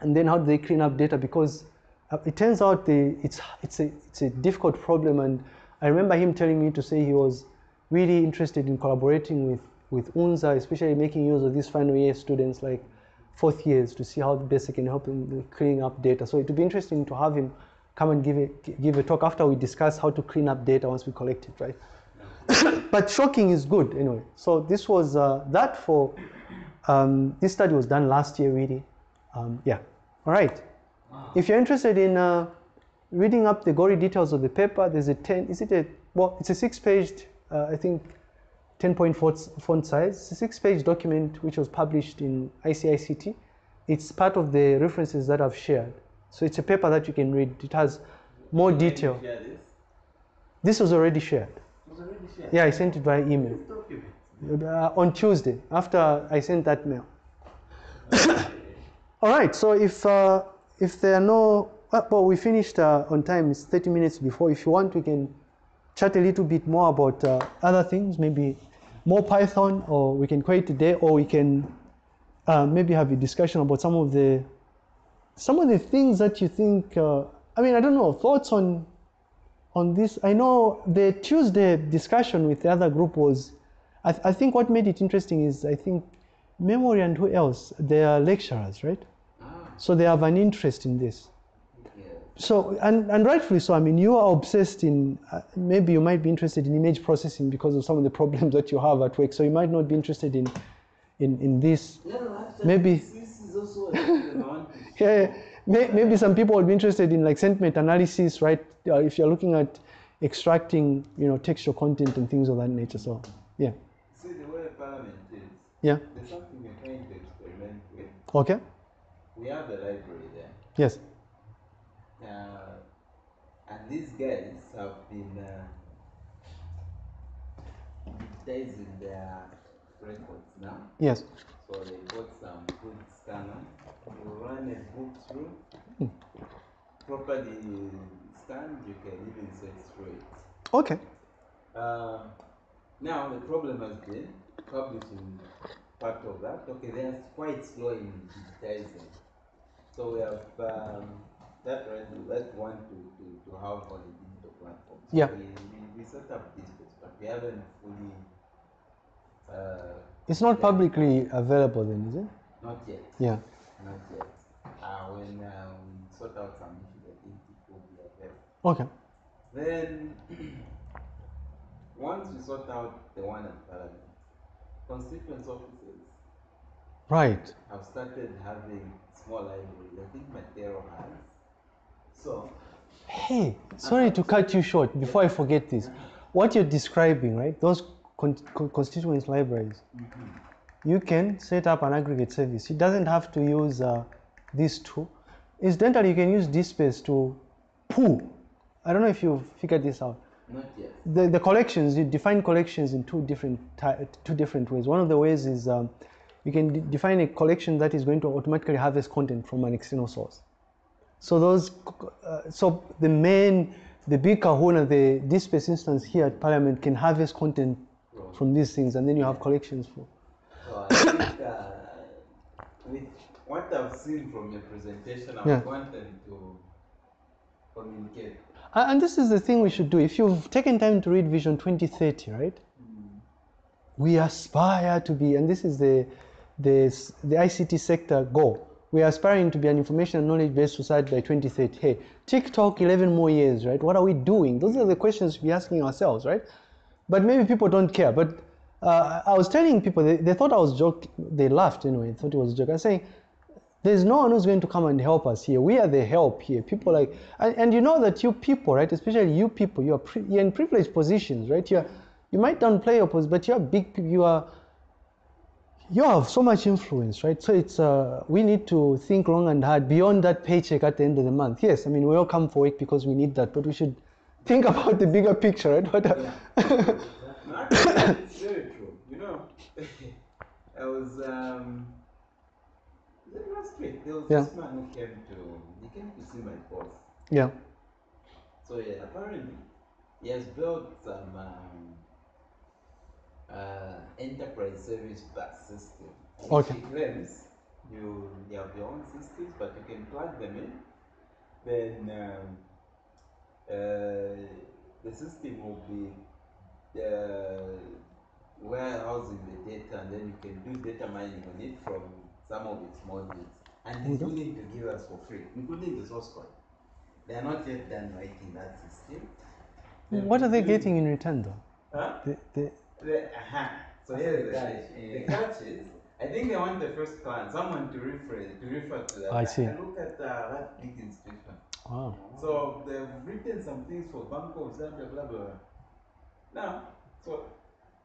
and then how do they clean up data? Because uh, it turns out the, it's, it's, a, it's a difficult problem, and I remember him telling me to say he was really interested in collaborating with with UNZA, especially making use of these final year students like fourth years to see how best they can help in cleaning up data. So it would be interesting to have him come and give a, give a talk after we discuss how to clean up data once we collect it, right? [LAUGHS] but shocking is good anyway. So this was uh, that for, um, this study was done last year really. Um, yeah, all right. If you're interested in uh, reading up the gory details of the paper, there's a 10, is it a, well, it's a six paged, uh, I think, 10 point font, font size. It's a six page document which was published in ICICT. It's part of the references that I've shared. So it's a paper that you can read. It has more detail. This. This was already shared. It was already shared. Yeah, I sent it via email uh, on Tuesday after I sent that mail. [COUGHS] All right. So if uh, if there are no uh, well, we finished uh, on time. It's 30 minutes before. If you want, we can chat a little bit more about uh, other things. Maybe more Python, or we can quit today, or we can uh, maybe have a discussion about some of the some of the things that you think. Uh, I mean, I don't know thoughts on on this. I know the Tuesday discussion with the other group was. I, th- I think what made it interesting is I think memory and who else? They are lecturers, right? Ah, So they have an interest in this. yeah. So and, and rightfully so. I mean, you are obsessed in. Uh, maybe you might be interested in image processing because of some of the [LAUGHS] problems that you have at work. So you might not be interested in in, in this. No, no, Maybe- This, is also a document I want to Yeah, yeah. May, maybe some people would be interested in like sentiment analysis, right? Uh, if you're looking at extracting, you know, textual content and things of that nature. So yeah, See the way Parliament is. yeah. There's something we're trying to experiment with. Okay. We have the library there. Yes. Uh, and these guys have been uh, digitizing their records now. Yes. So they got some good scanner. Run a book through, properly scanned, you can even search through it. Okay. Uh, now the problem has been publishing part of that. Okay, they are quite slow in digitizing. So we have um, that right, that one to, to, to have on the digital platform. So Yeah. We, we, we set up this, but we haven't fully, uh, It's not publicly available then, is it? not yet. Yeah. Not yet. Uh, when uh, we sort out some issues, I think it will be available. Okay. Then, [CLEARS THROAT] once we sort out the one at Parliament, constituent officers Right. have started having small libraries. I think Matero has. So, Hey, sorry to cut you short before I forget this. What you're describing, right? Those con- con- constituents libraries, you can set up an aggregate service. It doesn't have to use uh, this tool. Incidentally, you can use DSpace to pull. I don't know if you've figured this out. not yet. The, the collections, you define collections in two different, two different ways. One of the ways is um, you can de- define a collection that is going to automatically harvest content from an external source. So those, uh, so the main, the big kahuna, the DSpace instance here at Parliament can harvest content from these things, and then you have collections for. So, I think uh, with what I've seen from your presentation, I Yeah. want them to communicate. Uh, and this is the thing we should do. If you've taken time to read Vision 2030, right? We aspire to be, and this is the, the, the ICT sector goal. We are aspiring to be an information and knowledge based society by 2030. Hey, TikTok, 11 more years, right? What are we doing? Those are the questions we're asking ourselves, right? But maybe people don't care. But uh, I was telling people, they, they thought I was joking. They laughed anyway, thought it was a joke. I was saying, there's no one who's going to come and help us here. We are the help here. People like, and, and you know that you people, right? Especially you people, you are pri- you're in privileged positions, right? You're, you might downplay your position, but you're big. You are, you have so much influence, right? So it's uh, we need to think long and hard beyond that paycheck at the end of the month. Yes, I mean we all come for work because we need that, but we should think [LAUGHS] about the bigger picture, right? What, No, [LAUGHS] actually, it's very true. You know, I was um, last week. There was Yeah. this man who came to he came to see my boss. yeah, So yeah, apparently he has built some um, uh, enterprise service bus system. Okay. He claims you, you have your own systems, but you can plug them in. Then um, uh, the system will be uh, warehousing the data data and then you can do data mining on it from some of its modules. And you he's go. willing to give us for free, including the source code. They are not yet done writing that system. Then What are they getting in return though? Huh? The, the, The, uh-huh. So here's the the, catch, the, catch is, I think they want the first client, someone to refer to refer to that. I see. Look at uh, that big institution. wow. So they've written some things for Bank of Zambia, blah blah. blah. Now, so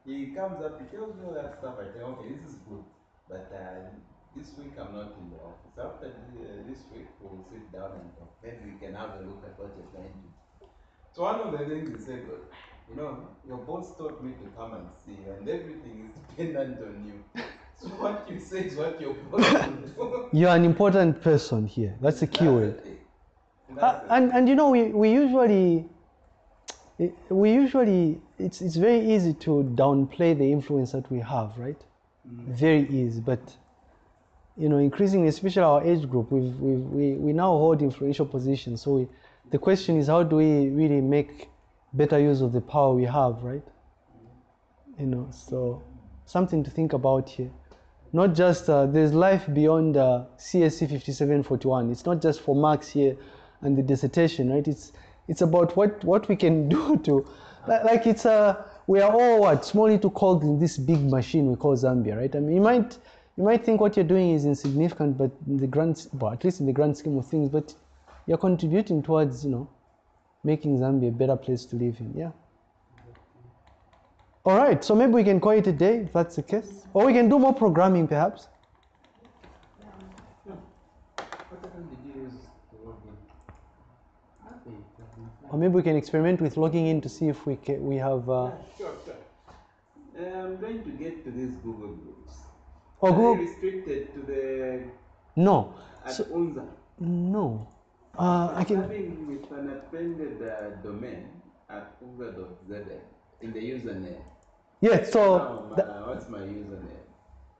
he comes up, he tells me all that stuff. I tell, okay, this is good, but uh, this week I'm not in the office. After the, uh, this week, we'll sit down and talk. Maybe we can have a look at what you're trying to. do. So one of the things he said was, you know, your boss told me to come and see you, and everything is dependent on you. [LAUGHS] So what you say is what your boss will do. [LAUGHS] You're an important person here. That's the key That's word. the. Uh, and and you know we, we usually we usually it's it's very easy to downplay the influence that we have right? Very easy but you know increasingly especially our age group we've, we've, we we now hold influential positions. So we, the question is how do we really make better use of the power we have right? You know so something to think about here. Not just uh, there's life beyond uh, CSC 5741. It's not just for marks here and the dissertation, right? It's it's about what what we can [LAUGHS] do to li- like it's a we are all what small little cogs in this big machine we call Zambia, right? I mean, you might you might think what you're doing is insignificant, but in the grand well, at least in the grand scheme of things, but you're contributing towards you know making Zambia a better place to live in. Yeah. All right, so maybe we can call it a day if that's the case, or we can do more programming perhaps. What account did you use to log in? Okay, it has been fine. Or maybe we can experiment with logging in to see if we can, we have. Uh, Sure, sure. Uh, I'm going to get to these Google groups. or Are they Google? restricted to the No, at So- no. Uh, I can. Having with an appended uh, domain at unza.zm in the username. Yeah. So the, uh, what's my username?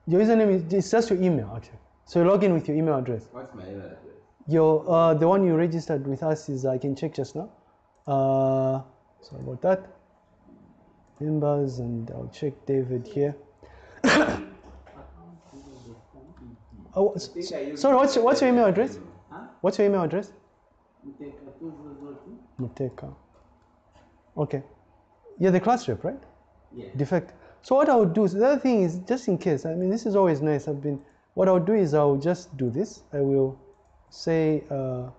your username is it's just your email actually. So you log in with your email address. What's my email address? Your uh, the one you registered with us is I can check just now. Uh, sorry about that. Members and I'll check David here. [COUGHS] Oh, I s- think I used sorry, what's your, what's your email address? What's your email address? You take a two zero zero two? Muteka. Okay. You're the class rep, right? Yeah. defect. So what I would do, is the other thing is, just in case, I mean, this is always nice. I've been, what I would do is I will just do this. I will say, uh,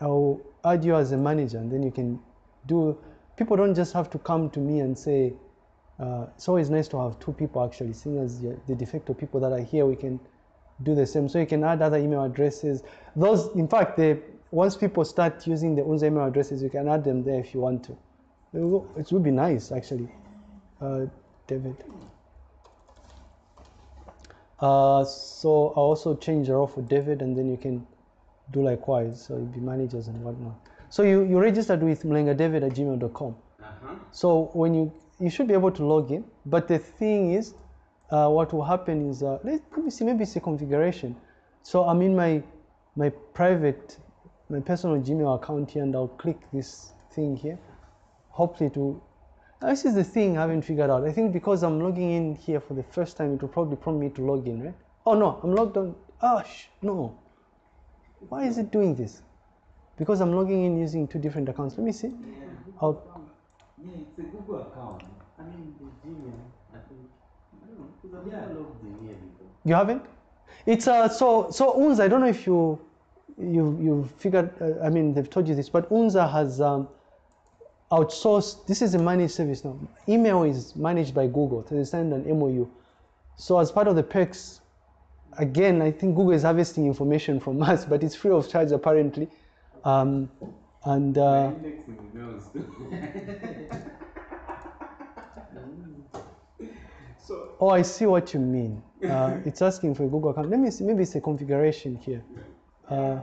I will add you as a manager, and then you can do. People don't just have to come to me and say. Uh, it's always nice to have two people actually, seeing as the the de facto people that are here, we can do the same. So you can add other email addresses. Those, in fact, they, once people start using the UNZA email addresses, you can add them there if you want to. It would be nice, actually, uh, David. Uh, so I'll also change the role for David, and then you can do likewise. So you'll be managers and whatnot. So you, you registered with mlengadavid at gmail.com. Uh-huh. So when you you should be able to log in, but the thing is, uh, what will happen is uh, let, me see maybe it's a configuration. So I'm in my my private my personal Gmail account here, and I'll click this thing here. Hopefully to this is the thing I haven't figured out. I think because I'm logging in here for the first time, it will probably prompt me to log in, right? Oh no, I'm logged on. Ah, sh- no. Why is it doing this? Because I'm logging in using two different accounts. Let me see. Yeah. I'll, yeah, it's a Google account. I mean, the Gmail, I think. I don't know, because I've Yeah. logged in here before. You haven't? It's uh so so Unza. I don't know if you you you figured. Uh, I mean, they've told you this, but Unza has um, outsourced. This is a managed service now. Email is managed by Google. So they signed an MOU. So as part of the perks, again, I think Google is harvesting information from [LAUGHS] us, but it's free of charge apparently. Um, and uh, indexing emails too. so oh, I see what you mean. Uh, it's asking for a Google account. Let me see. Maybe it's a configuration here. Uh,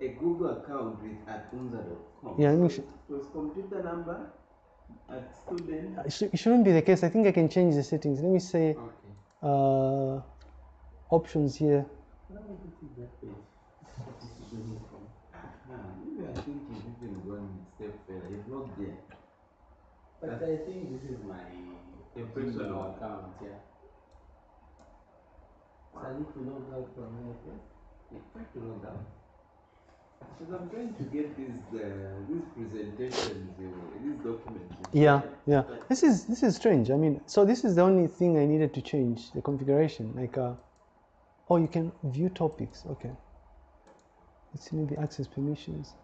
a Google account with at unza.com. Yeah, let me So it was computer number at student. it shou- it shouldn't be the case. I think I can change the settings. Let me say Okay. Options here. But I think this is my personal account, yeah. So I need to log out from here first. You try to log out. Because I'm trying to get uh. Yeah, yeah. This is this is strange. I mean, so this is the only thing I needed to change the configuration. Like, uh, oh, you can view topics. Okay. Let's see maybe access permissions.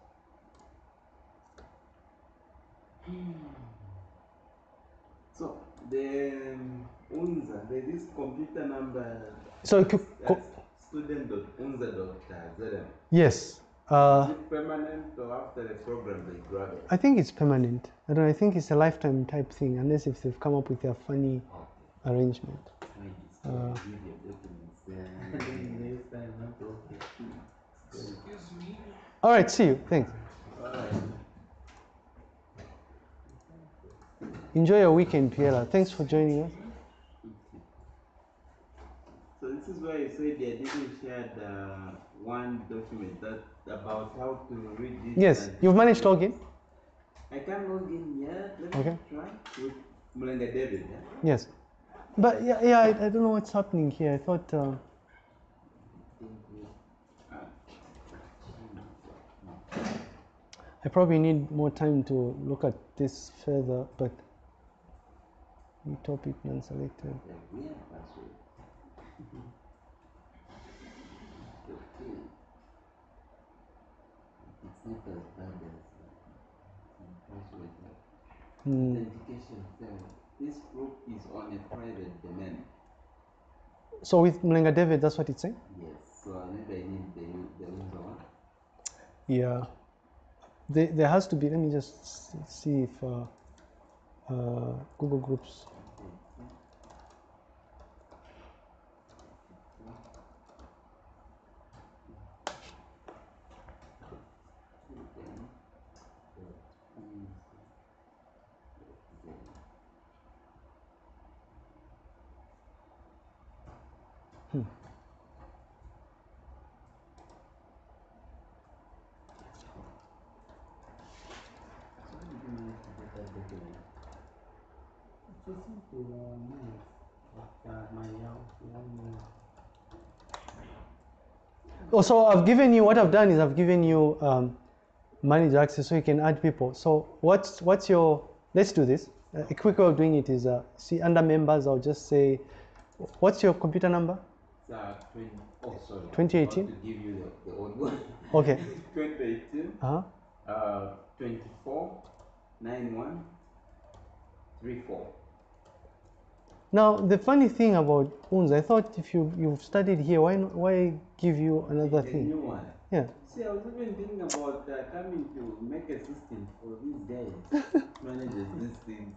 So the um, UNZA, there is computer number So you could, co- student.unza.zm. yes. Uh, is it permanent or after the program they grab it? I think it's permanent. I don't. know, I think it's a lifetime type thing, unless if they've come up with a funny Okay. arrangement. Uh, video documents And there. then next time, not okay. Excuse me, All right. See you. Thanks. Enjoy your weekend, Piera. Thanks for joining us. So this is why you said I didn't share the one document that about how to read this. Yes, you've managed to log in. I can't log in yet. Let me Okay. try with Mulenga David. Yeah? Yes, but yeah, yeah. I, I don't know what's happening here. I thought. Uh. I probably need more time to look at this further, but new topic non-selected. The weird password. Okay. It's not as bad as some password. like. Authentication failed. This group is on a private domain. So with Mlenga David, that's what it's saying. Yes, so maybe I need the the user one. Yeah, there, there has to be. Let me just see if uh, uh, Google Groups. Just to uh, minus after my house one So I've given you what I've done is I've given you um, manage access so you can add people. So what's what's your? Let's do this. A quick way of doing it is uh, see under members. I'll just say, what's your computer number? Uh, 20, oh, 2018? I want to give you the, the. [LAUGHS] Okay. [LAUGHS] 2018, Uh-huh. uh, 24, 91, 34. Now the funny thing about UNZA, I thought if you you've studied here, why not, why give you another The thing? new one. Yeah. See, I was even thinking about uh, coming to make a system for these guys, [LAUGHS] manages these things.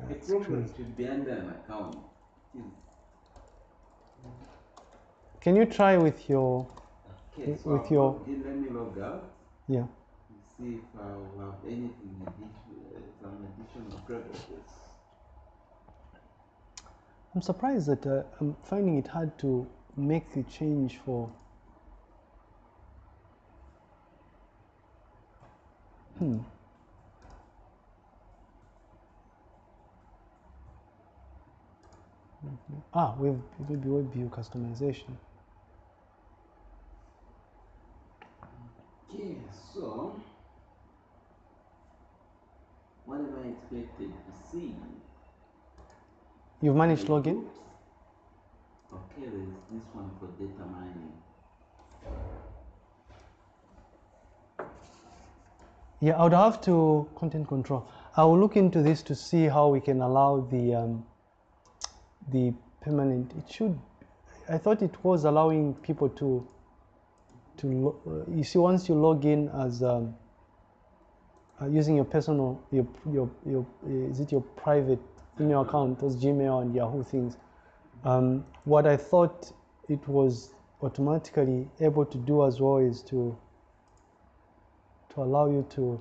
A That's program true. should be under an account. Can you try with your Okay, With- so with I'll your- let me log out. yeah? See if I have anything additional, uh, some additional privileges. I'm surprised that uh, I'm finding it hard to make the change for. Hmm. Mhm. Ah, we've maybe web view customization. Okay, so what am I expected to see? You've managed to log in? Oops. Okay, there's this one for data mining. Yeah, I would have to content control. I will look into this to see how we can allow the um, the permanent. It should. I thought it was allowing people to to. lo- Uh, you see, once you log in as um, uh, using your personal your your your uh, is it your private email account, those Gmail and Yahoo things. Um, what I thought it was automatically able to do as well is to to allow you to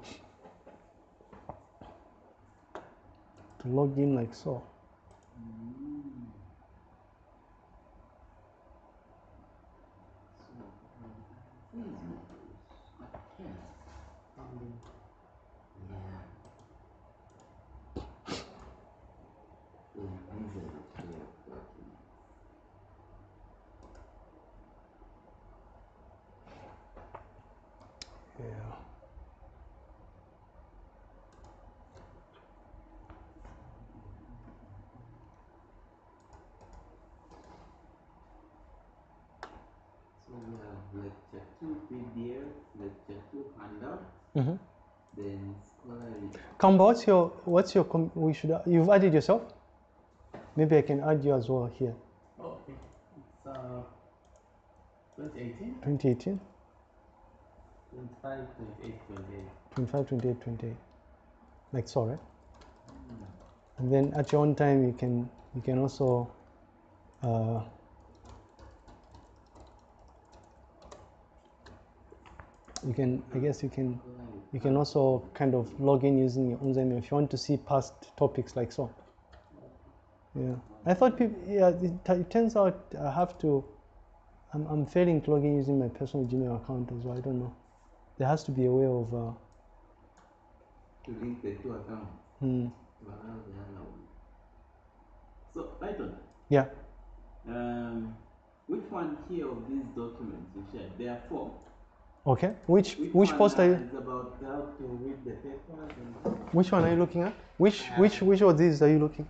to log in like so. So, um, these modules. Okay. Yeah. Then these are the shared documents. Yeah. So we have lecture two PDF, lecture two handout, Mhm. then scholarly. Kamba, what's your what's your com- we should you've added yourself? Maybe I can add you as well here. Oh, okay. It's uh, 2018, 2018, 25, 28, 28. 25, 28, 28. Like so, right? And then at your own time, you can you can also uh, you can I guess you can. You can also kind of log in using your own Zime if you want to see past topics like so. Yeah, I thought people. Yeah, it, it turns out I have to. I'm, I'm failing to log in using my personal Gmail account as well. I don't know. There has to be a way of. Uh, To link the two accounts hmm, to allow the other. So, Python, yeah. um, which one here of these documents you shared? There are four. Okay. Which which one, post uh, are you? about how to read the papers and Which one are you looking at? Which which which of these are you looking?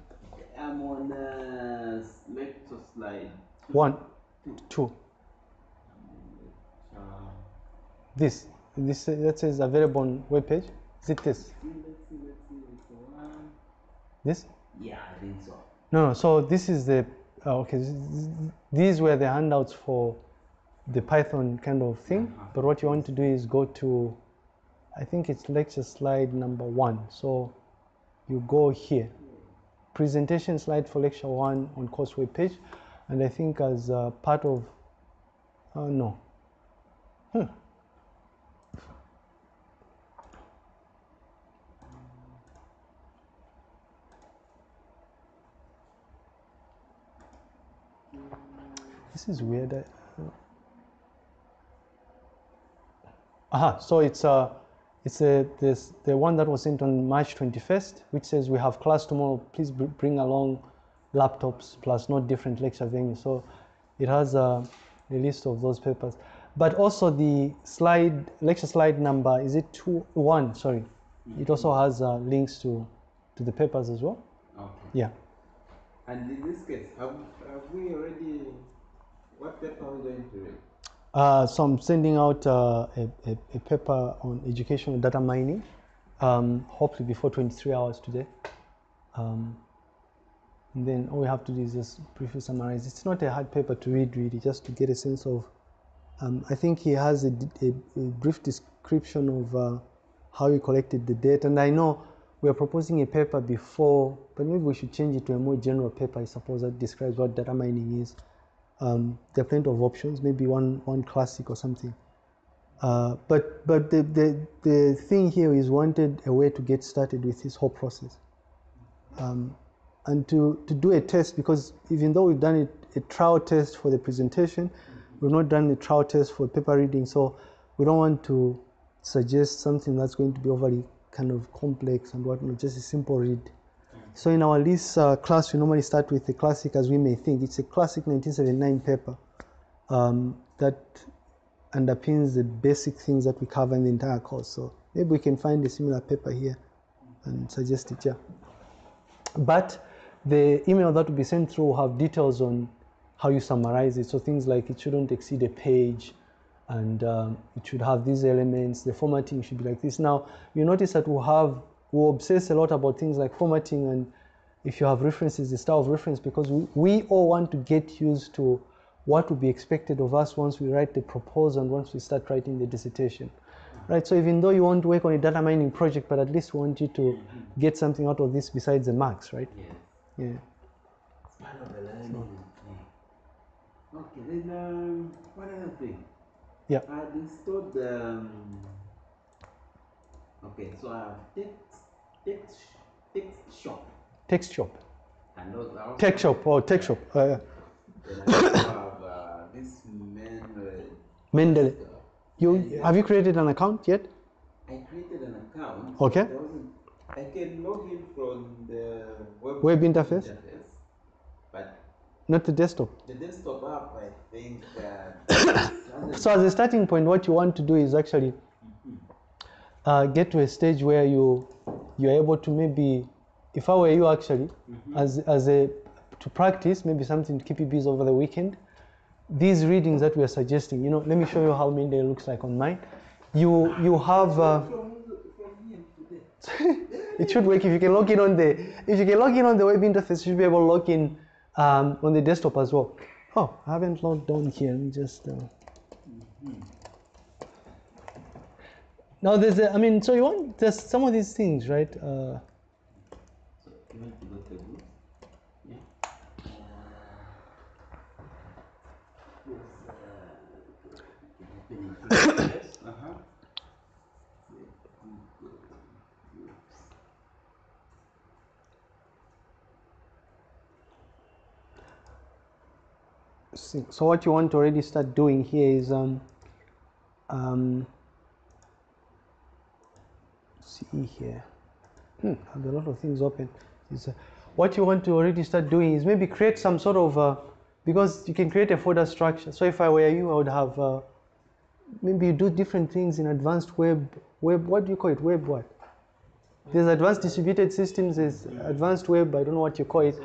I'm on uh, lecture slide. One, two. Uh, This this uh, that says available on web page. Is it this? see, let's see, let's see, it's one. This? Yeah, I think so. No, no. So this is the uh, okay. These were the handouts for the Python kind of thing. Uh-huh. But what you want to do is go to, I think it's lecture slide number one. So you go here, presentation slide for lecture one on course web page, and I think as uh, part of, uh, no. Hmm. This is weird. I, Aha, so it's uh, it's a, this, the one that was sent on March 21st, which says we have class tomorrow. Please bring along laptops plus not different lecture venues. So it has a, a list of those papers, but also the slide lecture slide number is it two one? Sorry, it also has uh, links to to the papers as well. Okay. Yeah. And in this case, have, have we already, what paper are we going to read? Uh, so I'm sending out uh, a, a, a paper on educational data mining, um, hopefully before 23 hours today. Um, and then all we have to do is just briefly summarize. It's not a hard paper to read, really, just to get a sense of. Um, I think he has a brief description of uh, how he collected the data. And I know we are proposing a paper before, but maybe we should change it to a more general paper, I suppose, that describes what data mining is. Um, there are plenty of options, maybe one, one classic or something. Uh, but but the, the, the thing here is wanted a way to get started with this whole process. Um, and to, to do a test, because even though we've done a, a trial test for the presentation, we've not done a trial test for paper reading, so we don't want to suggest something that's going to be overly kind of complex and whatnot, just a simple read. So in our LIS uh, class, we normally start with a classic as we may think. It's a classic 1979 paper um, that underpins the basic things that we cover in the entire course. So maybe we can find a similar paper here and suggest it here. But the email that will be sent through will have details on how you summarize it. So things like it shouldn't exceed a page and um, it should have these elements. The formatting should be like this. Now, you notice that we'll have, we'll obsess a lot about things like formatting and if you have references, the style of reference, because we, we all want to get used to what will be expected of us once we write the proposal and once we start writing the dissertation. Right, so even though you want to work on a data mining project, but at least we want you to get something out of this besides the marks, right? Yeah. It's part of the learning. Yeah. Okay, then um, what other thing? Yeah. I installed um, okay, so I have text text text shop Text shop. and those are Tech shop or tech shop. Uh, Then I also have uh, this men Mendeley. You have you created an account yet? I created an account. Okay. I can log in from the web, Web interface? not the desktop. The desktop app, I think, uh, [COUGHS] So as a starting point, what you want to do is actually uh, get to a stage where you you're able to maybe, if I were you actually, as as a to practice maybe something to keep you busy over the weekend. These readings that we are suggesting, you know, let me show you how Mendeley looks like on mine. You you have. Uh, [LAUGHS] it should work if you can log in on the if you can log in on the web interface you should be able to log in um, on the desktop as well oh i haven't logged on here let me just uh... now there's a, i mean so you want there's some of these things right? Uh, [COUGHS] so what you want to already start doing here is um, um, see here. Hmm, a lot of things open. Uh, what you want to already start doing is maybe create some sort of uh, because you can create a folder structure. So if I were you I would have uh, maybe you do different things in advanced web web what do you call it? Web what? There's advanced distributed systems there's advanced web I don't know what you call it.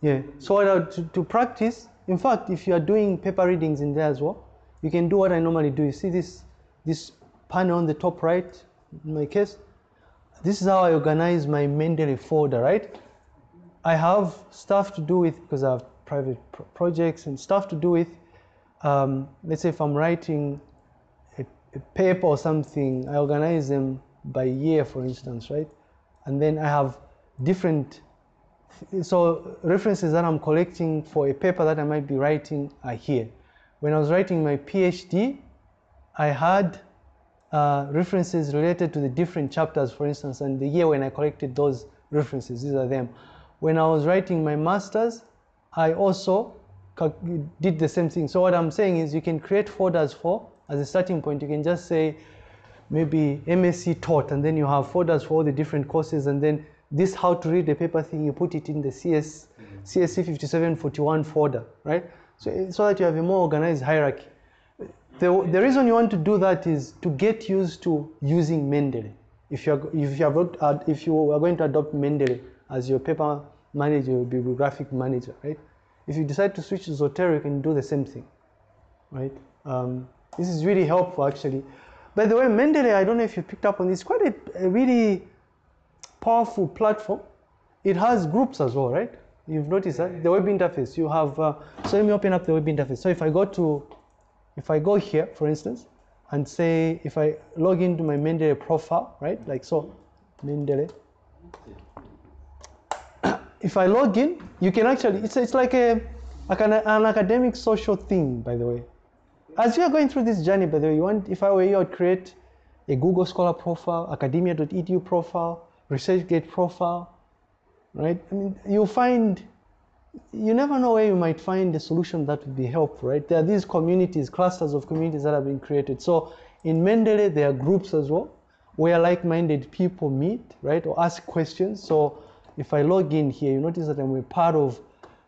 Yeah. So to, to practice, in fact, if you are doing paper readings in there as well, you can do what I normally do. You see this this panel on the top right, my case. This is how I organize my Mendeley folder, right? I have stuff to do with because I have private pro- projects and stuff to do with. Um, let's say if I'm writing a, a paper or something, I organize them by year, for instance, right? And then I have different so references that I'm collecting for a paper that I might be writing are here. When I was writing my PhD, I had uh, references related to the different chapters, for instance, and the year when I collected those references, these are them. When I was writing my master's, I also did the same thing. So what I'm saying is you can create folders for, as a starting point, you can just say maybe MSc taught, and then you have folders for all the different courses, and then this how to read the paper thing, you put it in the CS, CSC 5741 folder, right? So, so that you have a more organized hierarchy. The, the reason you want to do that is to get used to using Mendeley. If you're, if you, uh, if you are going to adopt Mendeley as your paper manager, your bibliographic manager, right? If you decide to switch to Zotero, you can do the same thing, right? Um, this is really helpful, actually. By the way, Mendeley, I don't know if you picked up on this, quite a, a really powerful platform. It has groups as well, right? You've noticed that the web interface. You have. Uh, so let me open up the web interface. So if I go to, if I go here, for instance, and say if I log into my Mendeley profile, right? Like so, Mendeley. [COUGHS] If I log in, you can actually. It's it's like a like an, an academic social thing, by the way. As you are going through this journey, by the way, you want, if I were you, I'd create a Google Scholar profile, academia.edu profile, ResearchGate profile, right? I mean, you'll find, you never know where you might find a solution that would be helpful, right? There are these communities, clusters of communities that have been created. So in Mendeley, there are groups as well, where like-minded people meet, right, or ask questions. So if I log in here, you notice that I'm a part of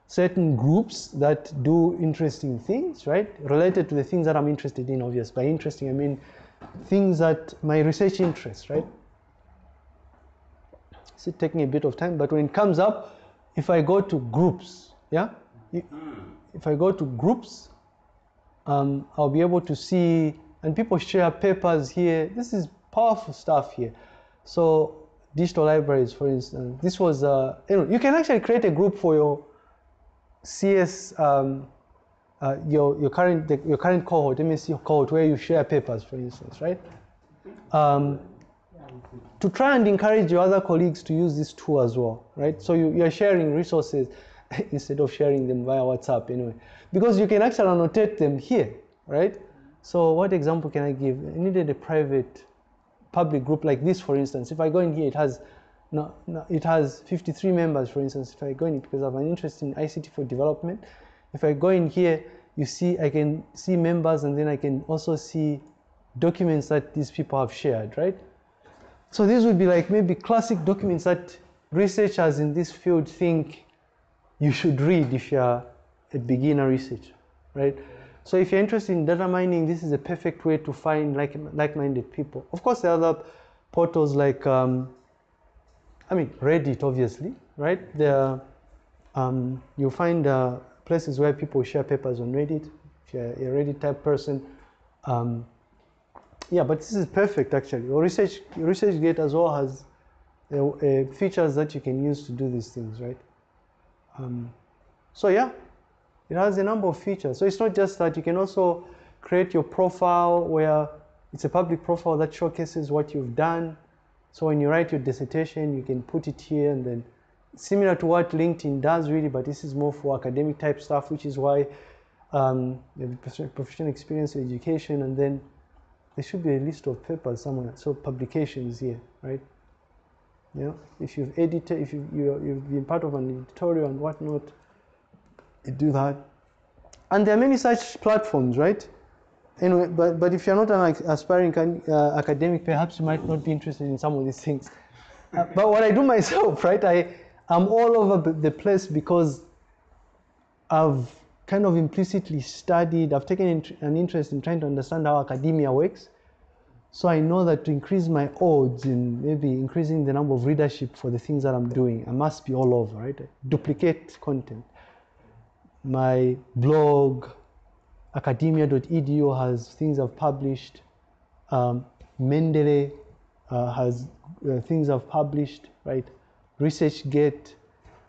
certain groups that do interesting things, right? Related to the things that I'm interested in, obvious. By interesting, I mean things that my research interests, right? It's taking a bit of time, but when it comes up, if I go to groups, yeah? If I go to groups, um, I'll be able to see, and people share papers here. This is powerful stuff here. So digital libraries, for instance, this was, uh, you know, you can actually create a group for your CS, um, uh, your, your, current, your current cohort, MSc cohort, where you share papers, for instance, right? Um, to try and encourage your other colleagues to use this tool as well, right? So you, you're sharing resources [LAUGHS] instead of sharing them via WhatsApp anyway, because you can actually annotate them here, right? So what example can I give? I needed a private public group like this, for instance. If I go in here, it has no, no, it has 53 members, for instance. If I go in because I have an interest in ICT for development, if I go in here, you see I can see members and then I can also see documents that these people have shared, right? So these would be like maybe classic documents that researchers in this field think you should read if you're a beginner researcher, right? So if you're interested in data mining, this is a perfect way to find like like-minded people. Of course, there are other portals like, um, I mean, Reddit, obviously, right? There, um, you'll find uh, places where people share papers on Reddit. If you're a Reddit type person, um, yeah, but this is perfect actually. Your research ResearchGate as well has uh, uh, features that you can use to do these things, right? Um, so yeah, it has a number of features. So it's not just that you can also create your profile where it's a public profile that showcases what you've done. So when you write your dissertation, you can put it here and then similar to what LinkedIn does really, but this is more for academic type stuff, which is why um, you have professional experience education and then there should be a list of papers somewhere. So publications here, right? Know, if you've edited, if you, you you've been part of an editorial and whatnot, you do that. And there are many such platforms, right? Anyway, but, but if you're not an aspiring uh, academic, perhaps you might not be interested in some of these things. Uh, but what I do myself, [LAUGHS] right, I, I'm all over the place because I've kind of implicitly studied, I've taken an interest in trying to understand how academia works. So I know that to increase my odds in maybe increasing the number of readership for the things that I'm doing, I must be all over, right? Duplicate content. My blog, academia.edu has things I've published. Um, Mendeley uh, has uh, things I've published, right? ResearchGate.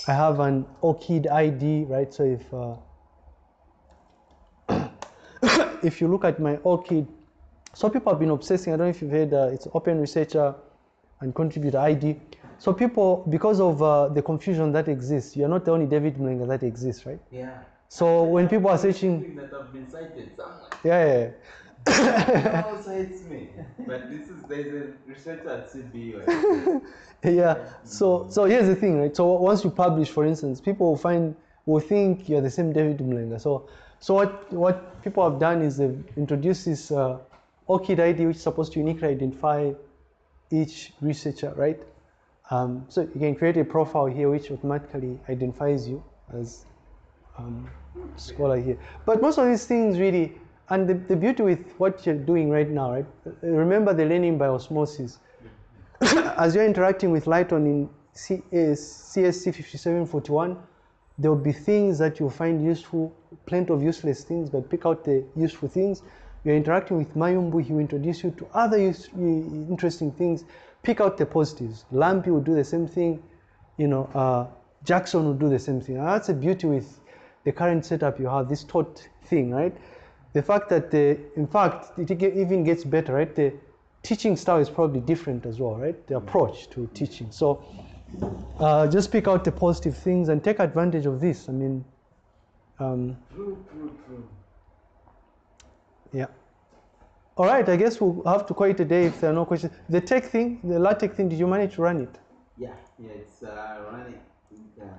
I have an ORCID ID, right? So if uh, if you look at my ORCID, so people have been obsessing, I don't know if you've heard, uh, it's Open Researcher and Contributor ID. So people, because of uh, the confusion that exists, you're not the only David Mlenga that exists, right? Yeah. So when people are searching, that have been cited somewhere. yeah, yeah, No [LAUGHS] cites me, but this is there's a researcher at CBU. [LAUGHS] yeah. So so here's the thing, right? So once you publish, for instance, people will find will think you're the same David Mlenga. So so what what people have done is they've introduced this uh, ORCID ID, which is supposed to uniquely identify each researcher, right? Um, so you can create a profile here which automatically identifies you as um, scholar here. But most of these things really, and the, the beauty with what you're doing right now, right? Remember the learning by osmosis. [COUGHS] As you're interacting with Lighton in uh, CSC 5741, there will be things that you'll find useful, plenty of useless things, but pick out the useful things. You're interacting with Mayumbu, he will introduce you to other use, interesting things. Pick out the positives. Lampi will do the same thing. You know, uh, Jackson will do the same thing. And that's the beauty with the current setup you have, this taught thing, right? The fact that, the, in fact, it even gets better, right? The teaching style is probably different as well, right? The approach to teaching. So uh, just pick out the positive things and take advantage of this. I mean, um, yeah. All right, I guess we'll have to call it a day if there are no questions. The tech thing, the LaTeX thing, did you manage to run it? Yeah, yeah, it's uh, running. Um,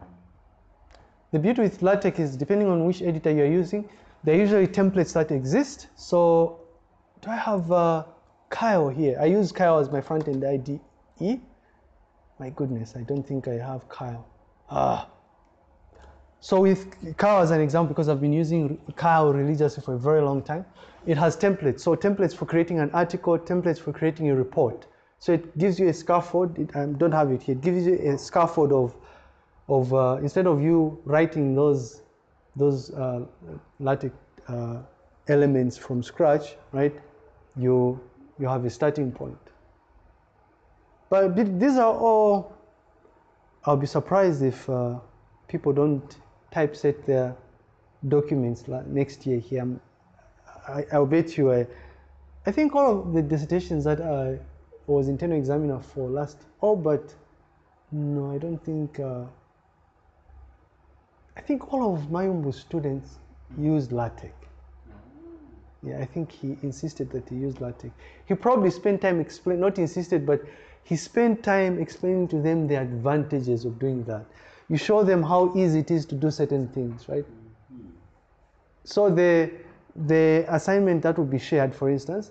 The beauty with LaTeX is depending on which editor you're using, there are usually templates that exist. So do I have uh, Kile here? I use Kile as my front-end IDE. My goodness, I don't think I have Kile. Ah. So with Kile as an example, because I've been using Kile religiously for a very long time, it has templates. So templates for creating an article, templates for creating a report. So it gives you a scaffold. It, I don't have it here. It gives you a scaffold of, of uh, instead of you writing those, those uh, LaTeX uh, elements from scratch, right? You, you have a starting point. But these are all, I'll be surprised if uh, people don't typeset their documents la- next year here. I, I'll bet you, I, I think all of the dissertations that I was internal examiner for last, oh, but no, I don't think, uh, I think all of my Mayumbu's students used LaTeX. Yeah, I think he insisted that he used LaTeX. He probably spent time explain, not insisted, but he spent time explaining to them the advantages of doing that. You show them how easy it is to do certain things, right? So the the assignment that will be shared, for instance,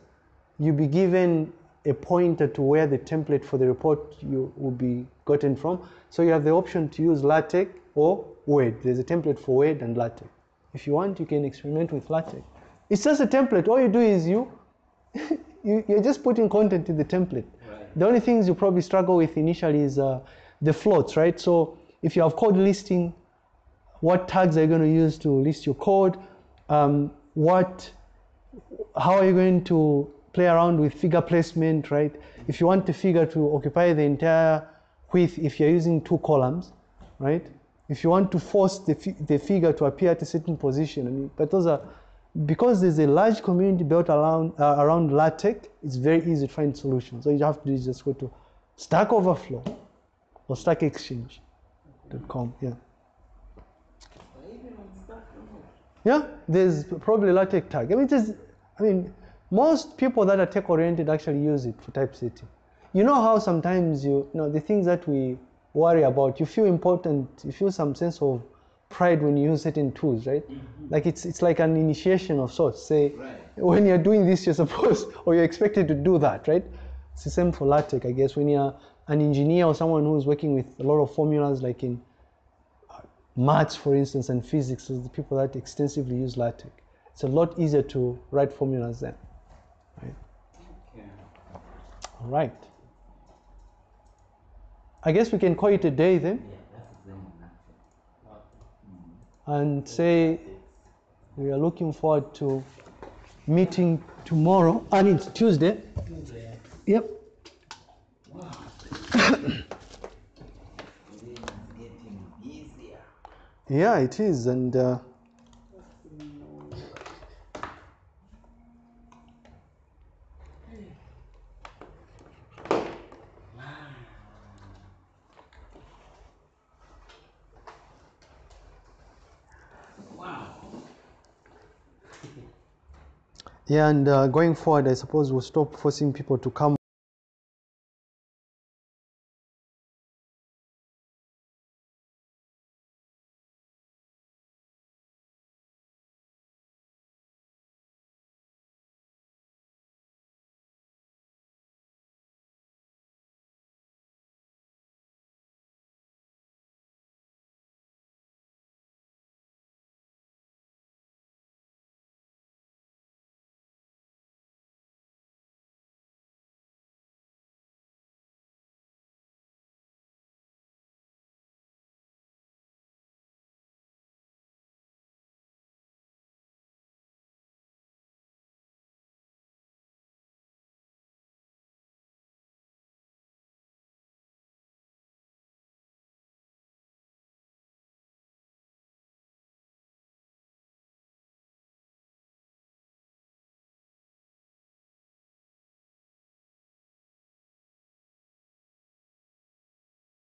you'll be given a pointer to where the template for the report you will be gotten from. So you have the option to use LaTeX or Word. There's a template for Word and LaTeX. If you want, you can experiment with LaTeX. It's just a template. All you do is you, [LAUGHS] you you're just putting content in the template. The only things you probably struggle with initially is uh, the floats, right? So if you have code listing, what tags are you going to use to list your code? Um, what, how are you going to play around with figure placement, right? If you want the figure to occupy the entire width, if you're using two columns, right? If you want to force the, fi- the figure to appear at a certain position, I mean, but those are because there's a large community built around uh, around LaTeX. It's very easy to find solutions. All you have to do is just go to Stack Overflow or StackExchange.com. Yeah. Yeah, there's probably LaTeX tag. I mean, is, I mean, most people that are tech oriented actually use it for typesetting. You know how sometimes you, you know, the things that we worry about, you feel important, you feel some sense of pride when you use certain tools, right? Mm-hmm. Like it's it's like an initiation of sorts. Say, Right. when you're doing this, you're supposed [LAUGHS] or you're expected to do that, right? It's the same for LaTeX, I guess. When you're an engineer or someone who's working with a lot of formulas, like in uh, maths, for instance, and physics, is the people that extensively use LaTeX. It's a lot easier to write formulas then. Right? All right. I guess we can call it a day then Yeah, that's the same one actually. And say we are looking forward to meeting tomorrow, and it's Tuesday. Tuesday. Yep. Wow. It is getting easier. Yeah, it is, and uh, yeah, and uh, going forward, I suppose we'll stop forcing people to come.